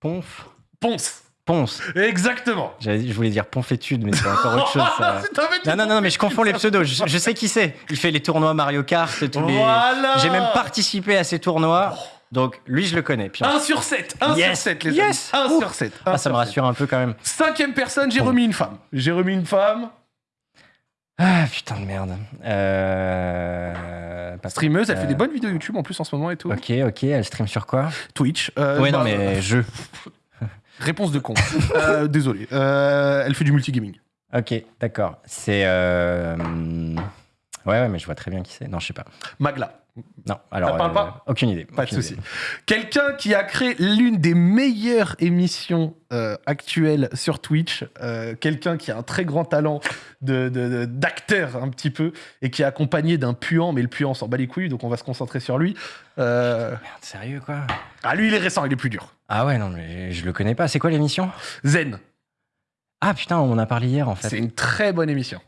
S2: Ponf.
S1: Ponce.
S2: Ponce.
S1: Exactement.
S2: Je voulais dire Ponfétude, mais c'est encore autre chose. ça. (laughs) Non, non, non, mais je confonds les pseudos. Je, je sais qui c'est. Il fait les tournois Mario Kart, tous les.
S1: Voilà.
S2: J'ai même participé à ces tournois. Donc lui, je le connais. Puis,
S1: 1 sur 7. 1
S2: Yes.
S1: sur 7, les
S2: Yes.
S1: amis. 1
S2: Ouf.
S1: sur 7.
S2: ah, ça me rassure un peu quand même.
S1: Cinquième personne, j'ai
S2: Bon.
S1: remis une femme. J'ai remis une femme.
S2: Ah, putain de merde. Euh...
S1: Streameuse, elle
S2: Euh,
S1: fait des bonnes vidéos YouTube en plus en ce moment et tout.
S2: Ok, ok, elle stream sur quoi?
S1: Twitch. euh,
S2: Ouais, non,
S1: bah,
S2: mais jeu. (laughs)
S1: Réponse de con. Euh, désolé. Euh, elle fait du multigaming.
S2: Ok, d'accord. C'est. Euh, Ouais, ouais, mais je vois très bien qui c'est. Non, je sais pas.
S1: Magla.
S2: Non, alors.
S1: Parle pas
S2: Aucune idée.
S1: Pas de souci. Quelqu'un qui a créé l'une des meilleures émissions euh, actuelles sur Twitch. euh, Quelqu'un qui a un très grand talent de- de- de- d'acteur un petit peu et qui est accompagné d'un puant, mais le puant s'en bat les couilles, donc on va se concentrer sur lui. Euh,
S2: Merde, sérieux, quoi?
S1: Ah, lui, il est récent, il est plus dur.
S2: Ah ouais, non, mais je le connais pas. C'est quoi l'émission?
S1: Zen,
S2: Ah putain, on en a parlé hier en fait.
S1: c'est une très bonne émission.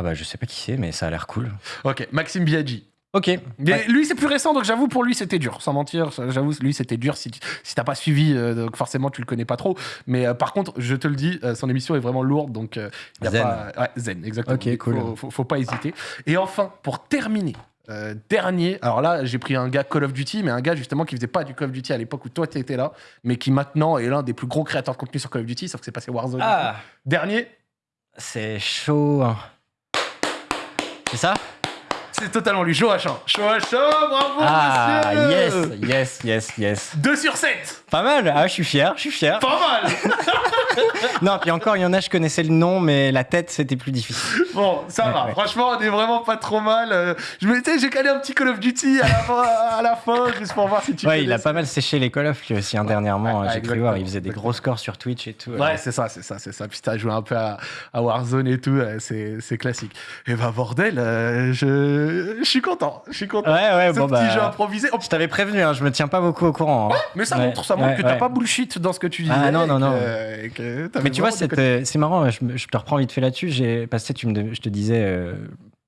S2: Ah bah, je sais pas qui c'est, mais ça a l'air cool.
S1: Ok, Maxime Biaggi.
S2: Ok.
S1: Mais
S2: Ouais.
S1: lui, c'est plus récent, donc j'avoue, pour lui, c'était dur. Sans mentir, j'avoue, lui, c'était dur si, tu- si t'as pas suivi, euh, donc forcément, tu le connais pas trop. Mais euh, par contre, je te le dis, euh, son émission est vraiment lourde, donc euh, y a
S2: Zen.
S1: pas. Ouais, zen, exactement.
S2: Ok, cool.
S1: Faut, faut, faut pas hésiter. Et enfin, pour terminer, euh, dernier, alors là, j'ai pris un gars Call of Duty, mais un gars justement qui faisait pas du Call of Duty à l'époque où toi t'étais là, mais qui maintenant est l'un des plus gros créateurs de contenu sur Call of Duty, sauf que c'est passé Warzone.
S2: Ah
S1: Dernier,
S2: C'est chaud. Hein. C'est ça
S1: c'est totalement lui, Joachim. Joachim, bravo,
S2: Ah, yes,
S1: monsieur
S2: yes, yes, yes.
S1: 2 sur 7
S2: Pas mal. Ah, je suis fier, je suis fier.
S1: Pas mal (laughs)
S2: Non, puis encore, il y en a, je connaissais le nom, mais la tête, c'était plus difficile.
S1: Bon, ça
S2: Ouais,
S1: va.
S2: ouais.
S1: Franchement, on est vraiment pas trop mal. Euh, Je me j'ai calé un petit Call of Duty à la fin, à la fin juste pour voir si tu
S2: Ouais, il a pas mal séché les Call of lui aussi, hein, dernièrement.
S1: ouais,
S2: J'ai cru voir, il faisait des gros scores sur Twitch et tout.
S1: Ouais, c'est ça, c'est ça, c'est ça. Puis t'as joué un peu à, à Warzone et tout, euh, c'est classique. Et bah bordel, euh, je, je suis content, je suis content.
S2: Ouais, ouais,
S1: Ce
S2: bon,
S1: petit
S2: bah.
S1: jeu improvisé. Oh,
S2: Je t'avais prévenu, hein, je me tiens pas beaucoup au courant. hein.
S1: mais ça
S2: Ouais,
S1: montre, ça montre
S2: ouais,
S1: que t'as
S2: ouais.
S1: pas bullshit dans ce que tu disais.
S2: Ah, non, non, non.
S1: que- que
S2: Mais tu vois, c'est euh, c'est marrant, je, te reprends vite fait là-dessus. j'ai- Parce que tu me, je te disais euh,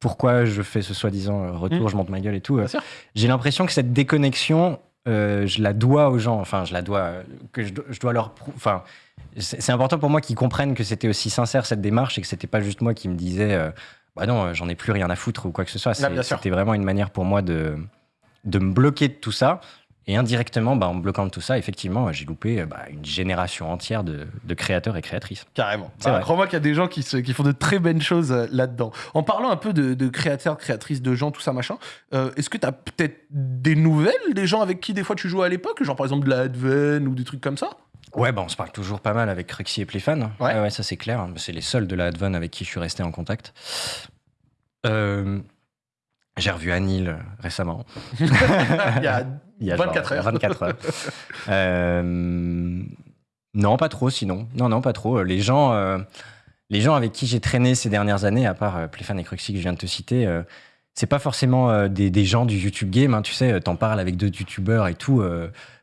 S2: pourquoi je fais ce soi-disant euh, retour,
S1: Mm.
S2: je monte ma gueule et tout.
S1: Bien sûr.
S2: J'ai l'impression que cette déconnexion, euh, je la dois aux gens. Enfin, je la dois, euh, que je, dois- je dois leur. Enfin, c'est c'est important pour moi qu'ils comprennent que c'était aussi sincère cette démarche et que c'était pas juste moi qui me disais, euh, bah non, euh, j'en ai plus rien à foutre ou quoi que ce soit. C'était vraiment une manière pour moi de, de me bloquer de tout ça. Et indirectement, bah, en bloquant tout ça, effectivement, j'ai loupé euh, bah, une génération entière de, de créateurs et créatrices.
S1: Carrément. Bah. Crois-moi qu'il y a des gens qui, se- qui font de très belles choses euh, là-dedans. En parlant un peu de, de créateurs, créatrices, de gens, tout ça, machin, euh, est-ce que tu as peut-être des nouvelles des gens avec qui des fois tu jouais à l'époque? Genre par exemple de la Adven ou des trucs comme ça?
S2: Ouais, bah, on se parle toujours pas mal avec Rexy et Playfan.
S1: Ouais.
S2: ouais, ça c'est clair. C'est les seuls de la Advan avec qui je suis resté en contact. Euh, j'ai revu Anil euh, récemment. (laughs)
S1: Il y a (laughs)
S2: Il y a
S1: 24
S2: genre
S1: heures.
S2: 24 heures. Euh, non, pas trop sinon. Non, non, pas trop. Les gens, euh, les gens avec qui j'ai traîné ces dernières années, à part Playfan et Cruxy que je viens de te citer, c'est pas forcément des, des gens du YouTube game. hein, tu sais, t'en parles avec d'autres YouTubeurs et tout.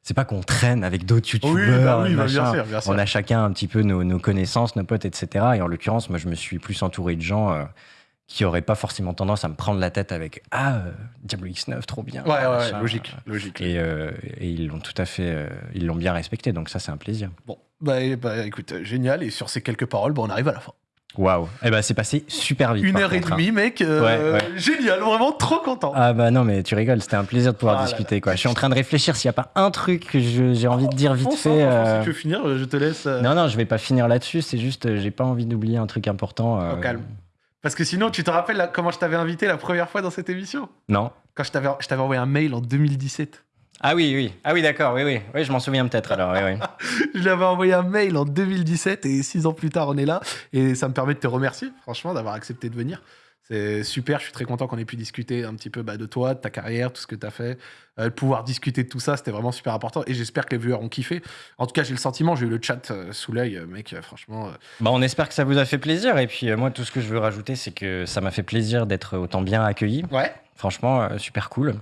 S2: C'est pas qu'on traîne avec d'autres YouTubeurs.
S1: bah oui, bah, bien sûr, bien sûr.
S2: On a chacun un petit peu nos, nos connaissances, nos potes, etc. Et en l'occurrence, moi, je me suis plus entouré de gens euh, qui auraient pas forcément tendance à me prendre la tête avec Ah, euh, Diablo X9, trop bien.
S1: Ouais, ouais, logique, logique.
S2: Et, euh, et ils l'ont tout à fait, ils l'ont bien respecté, donc ça c'est un plaisir.
S1: Bon, bah, bah, écoute, génial. Et sur ces quelques paroles, bah, on arrive à la fin.
S2: Waouh. Eh ben c'est passé super vite.
S1: Une heure et
S2: hein.
S1: demie, mec. euh,
S2: Ouais, ouais.
S1: Génial, vraiment trop content.
S2: Ah bah non mais tu rigoles, c'était un plaisir de pouvoir
S1: Ah là
S2: discuter quoi. Je suis en train de réfléchir s'il n'y a pas un truc que j'ai envie de dire vite fait.
S1: franchement,
S2: euh,
S1: Si tu veux finir, euh, je te laisse. euh,
S2: Non non, je vais pas finir là-dessus. C'est juste, j'ai pas envie d'oublier un truc important.
S1: calme. Parce que sinon, tu te rappelles là, comment je t'avais invité la première fois dans cette émission?
S2: Non.
S1: Quand je t'avais envoyé un mail en 2017.
S2: Ah oui oui. Ah oui d'accord. Oui oui. Oui je m'en souviens peut-être alors. Oui, oui. (laughs)
S1: Je lui avais envoyé un mail en 2017 et six ans plus tard, on est là. Et ça me permet de te remercier, franchement, d'avoir accepté de venir. C'est super, je suis très content qu'on ait pu discuter un petit peu bah, de toi, de ta carrière, tout ce que tu as fait. Euh, pouvoir discuter de tout ça, c'était vraiment super important. Et j'espère que les viewers ont kiffé. En tout cas, j'ai le sentiment, j'ai eu le chat euh, sous l'œil, euh, mec, euh, franchement.
S2: Bah, on espère que ça vous a fait plaisir. Et puis moi tout ce que je veux rajouter, c'est que ça m'a fait plaisir d'être autant bien accueilli.
S1: Ouais,
S2: Franchement, super cool.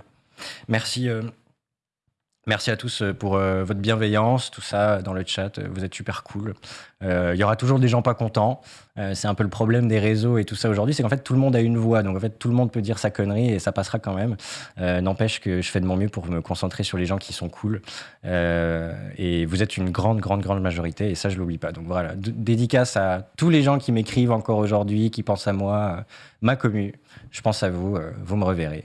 S2: Merci, merci à tous euh, pour euh, votre bienveillance, tout ça dans le chat. euh, Vous êtes super cool. Euh, Il y aura toujours des gens pas contents. Euh, c'est un peu le problème des réseaux et tout ça aujourd'hui, c'est qu'en fait tout le monde a une voix, donc en fait tout le monde peut dire sa connerie et ça passera quand même. Euh, N'empêche que je fais de mon mieux pour me concentrer sur les gens qui sont cool. Euh, et vous êtes une grande, grande, grande majorité et ça je l'oublie pas. Donc voilà, dédicace à tous les gens qui m'écrivent encore aujourd'hui, qui pensent à moi, euh, ma commu. Je pense à vous, euh, vous me reverrez.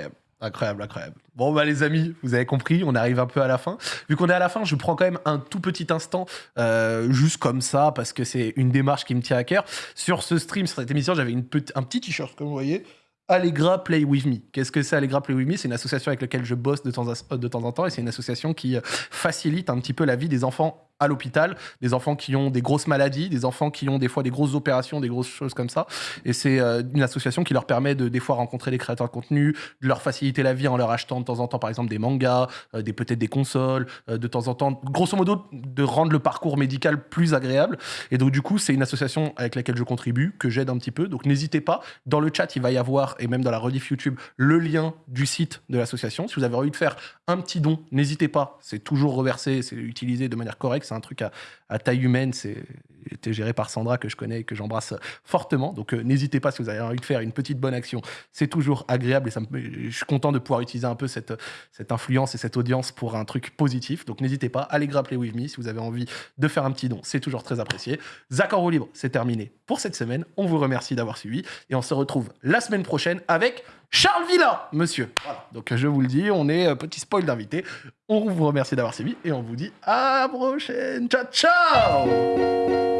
S2: Voilà.
S1: Incroyable. Incroyable. Bon, bah, les amis, vous avez compris, on arrive un peu à la fin. Vu qu'on est à la fin, je prends quand même un tout petit instant, euh, juste comme ça, parce que c'est une démarche qui me tient à cœur. Sur ce stream, sur cette émission, j'avais un petit t-shirt, comme vous voyez. Allegra Play With Me. Qu'est-ce que c'est Allegra Play With Me? C'est une association avec laquelle je bosse de temps, à- de temps en temps et c'est une association qui euh, facilite un petit peu la vie des enfants à l'hôpital, des enfants qui ont des grosses maladies, des enfants qui ont des fois des grosses opérations, des grosses choses comme ça. Et c'est euh, une association qui leur permet de des fois rencontrer des créateurs de contenu, de leur faciliter la vie en leur achetant de temps en temps, par exemple, des mangas, euh, des peut-être des consoles, euh, de temps en temps, grosso modo, de rendre le parcours médical plus agréable. Et donc, du coup, c'est une association avec laquelle je contribue, que j'aide un petit peu. Donc, n'hésitez pas. Dans le chat, il va y avoir, et même dans la rediff YouTube, le lien du site de l'association. Si vous avez envie de faire un petit don, n'hésitez pas. C'est toujours reversé, c'est utilisé de manière correcte. C'est un truc à, taille humaine. C'est été géré par Sandra, que je connais et que j'embrasse fortement. Donc, euh, n'hésitez pas si vous avez envie de faire une petite bonne action. C'est toujours agréable et ça je suis content de pouvoir utiliser un peu cette, influence et cette audience pour un truc positif. Donc, n'hésitez pas. Allez grappler with me si vous avez envie de faire un petit don. C'est toujours très apprécié. Zach en libre, c'est terminé pour cette semaine. On vous remercie d'avoir suivi et on se retrouve la semaine prochaine avec Charles Villa, monsieur. Voilà. Donc, je vous le dis, on est euh, petit spoil d'invité. On vous remercie d'avoir suivi et on vous dit à la prochaine. Ciao, ciao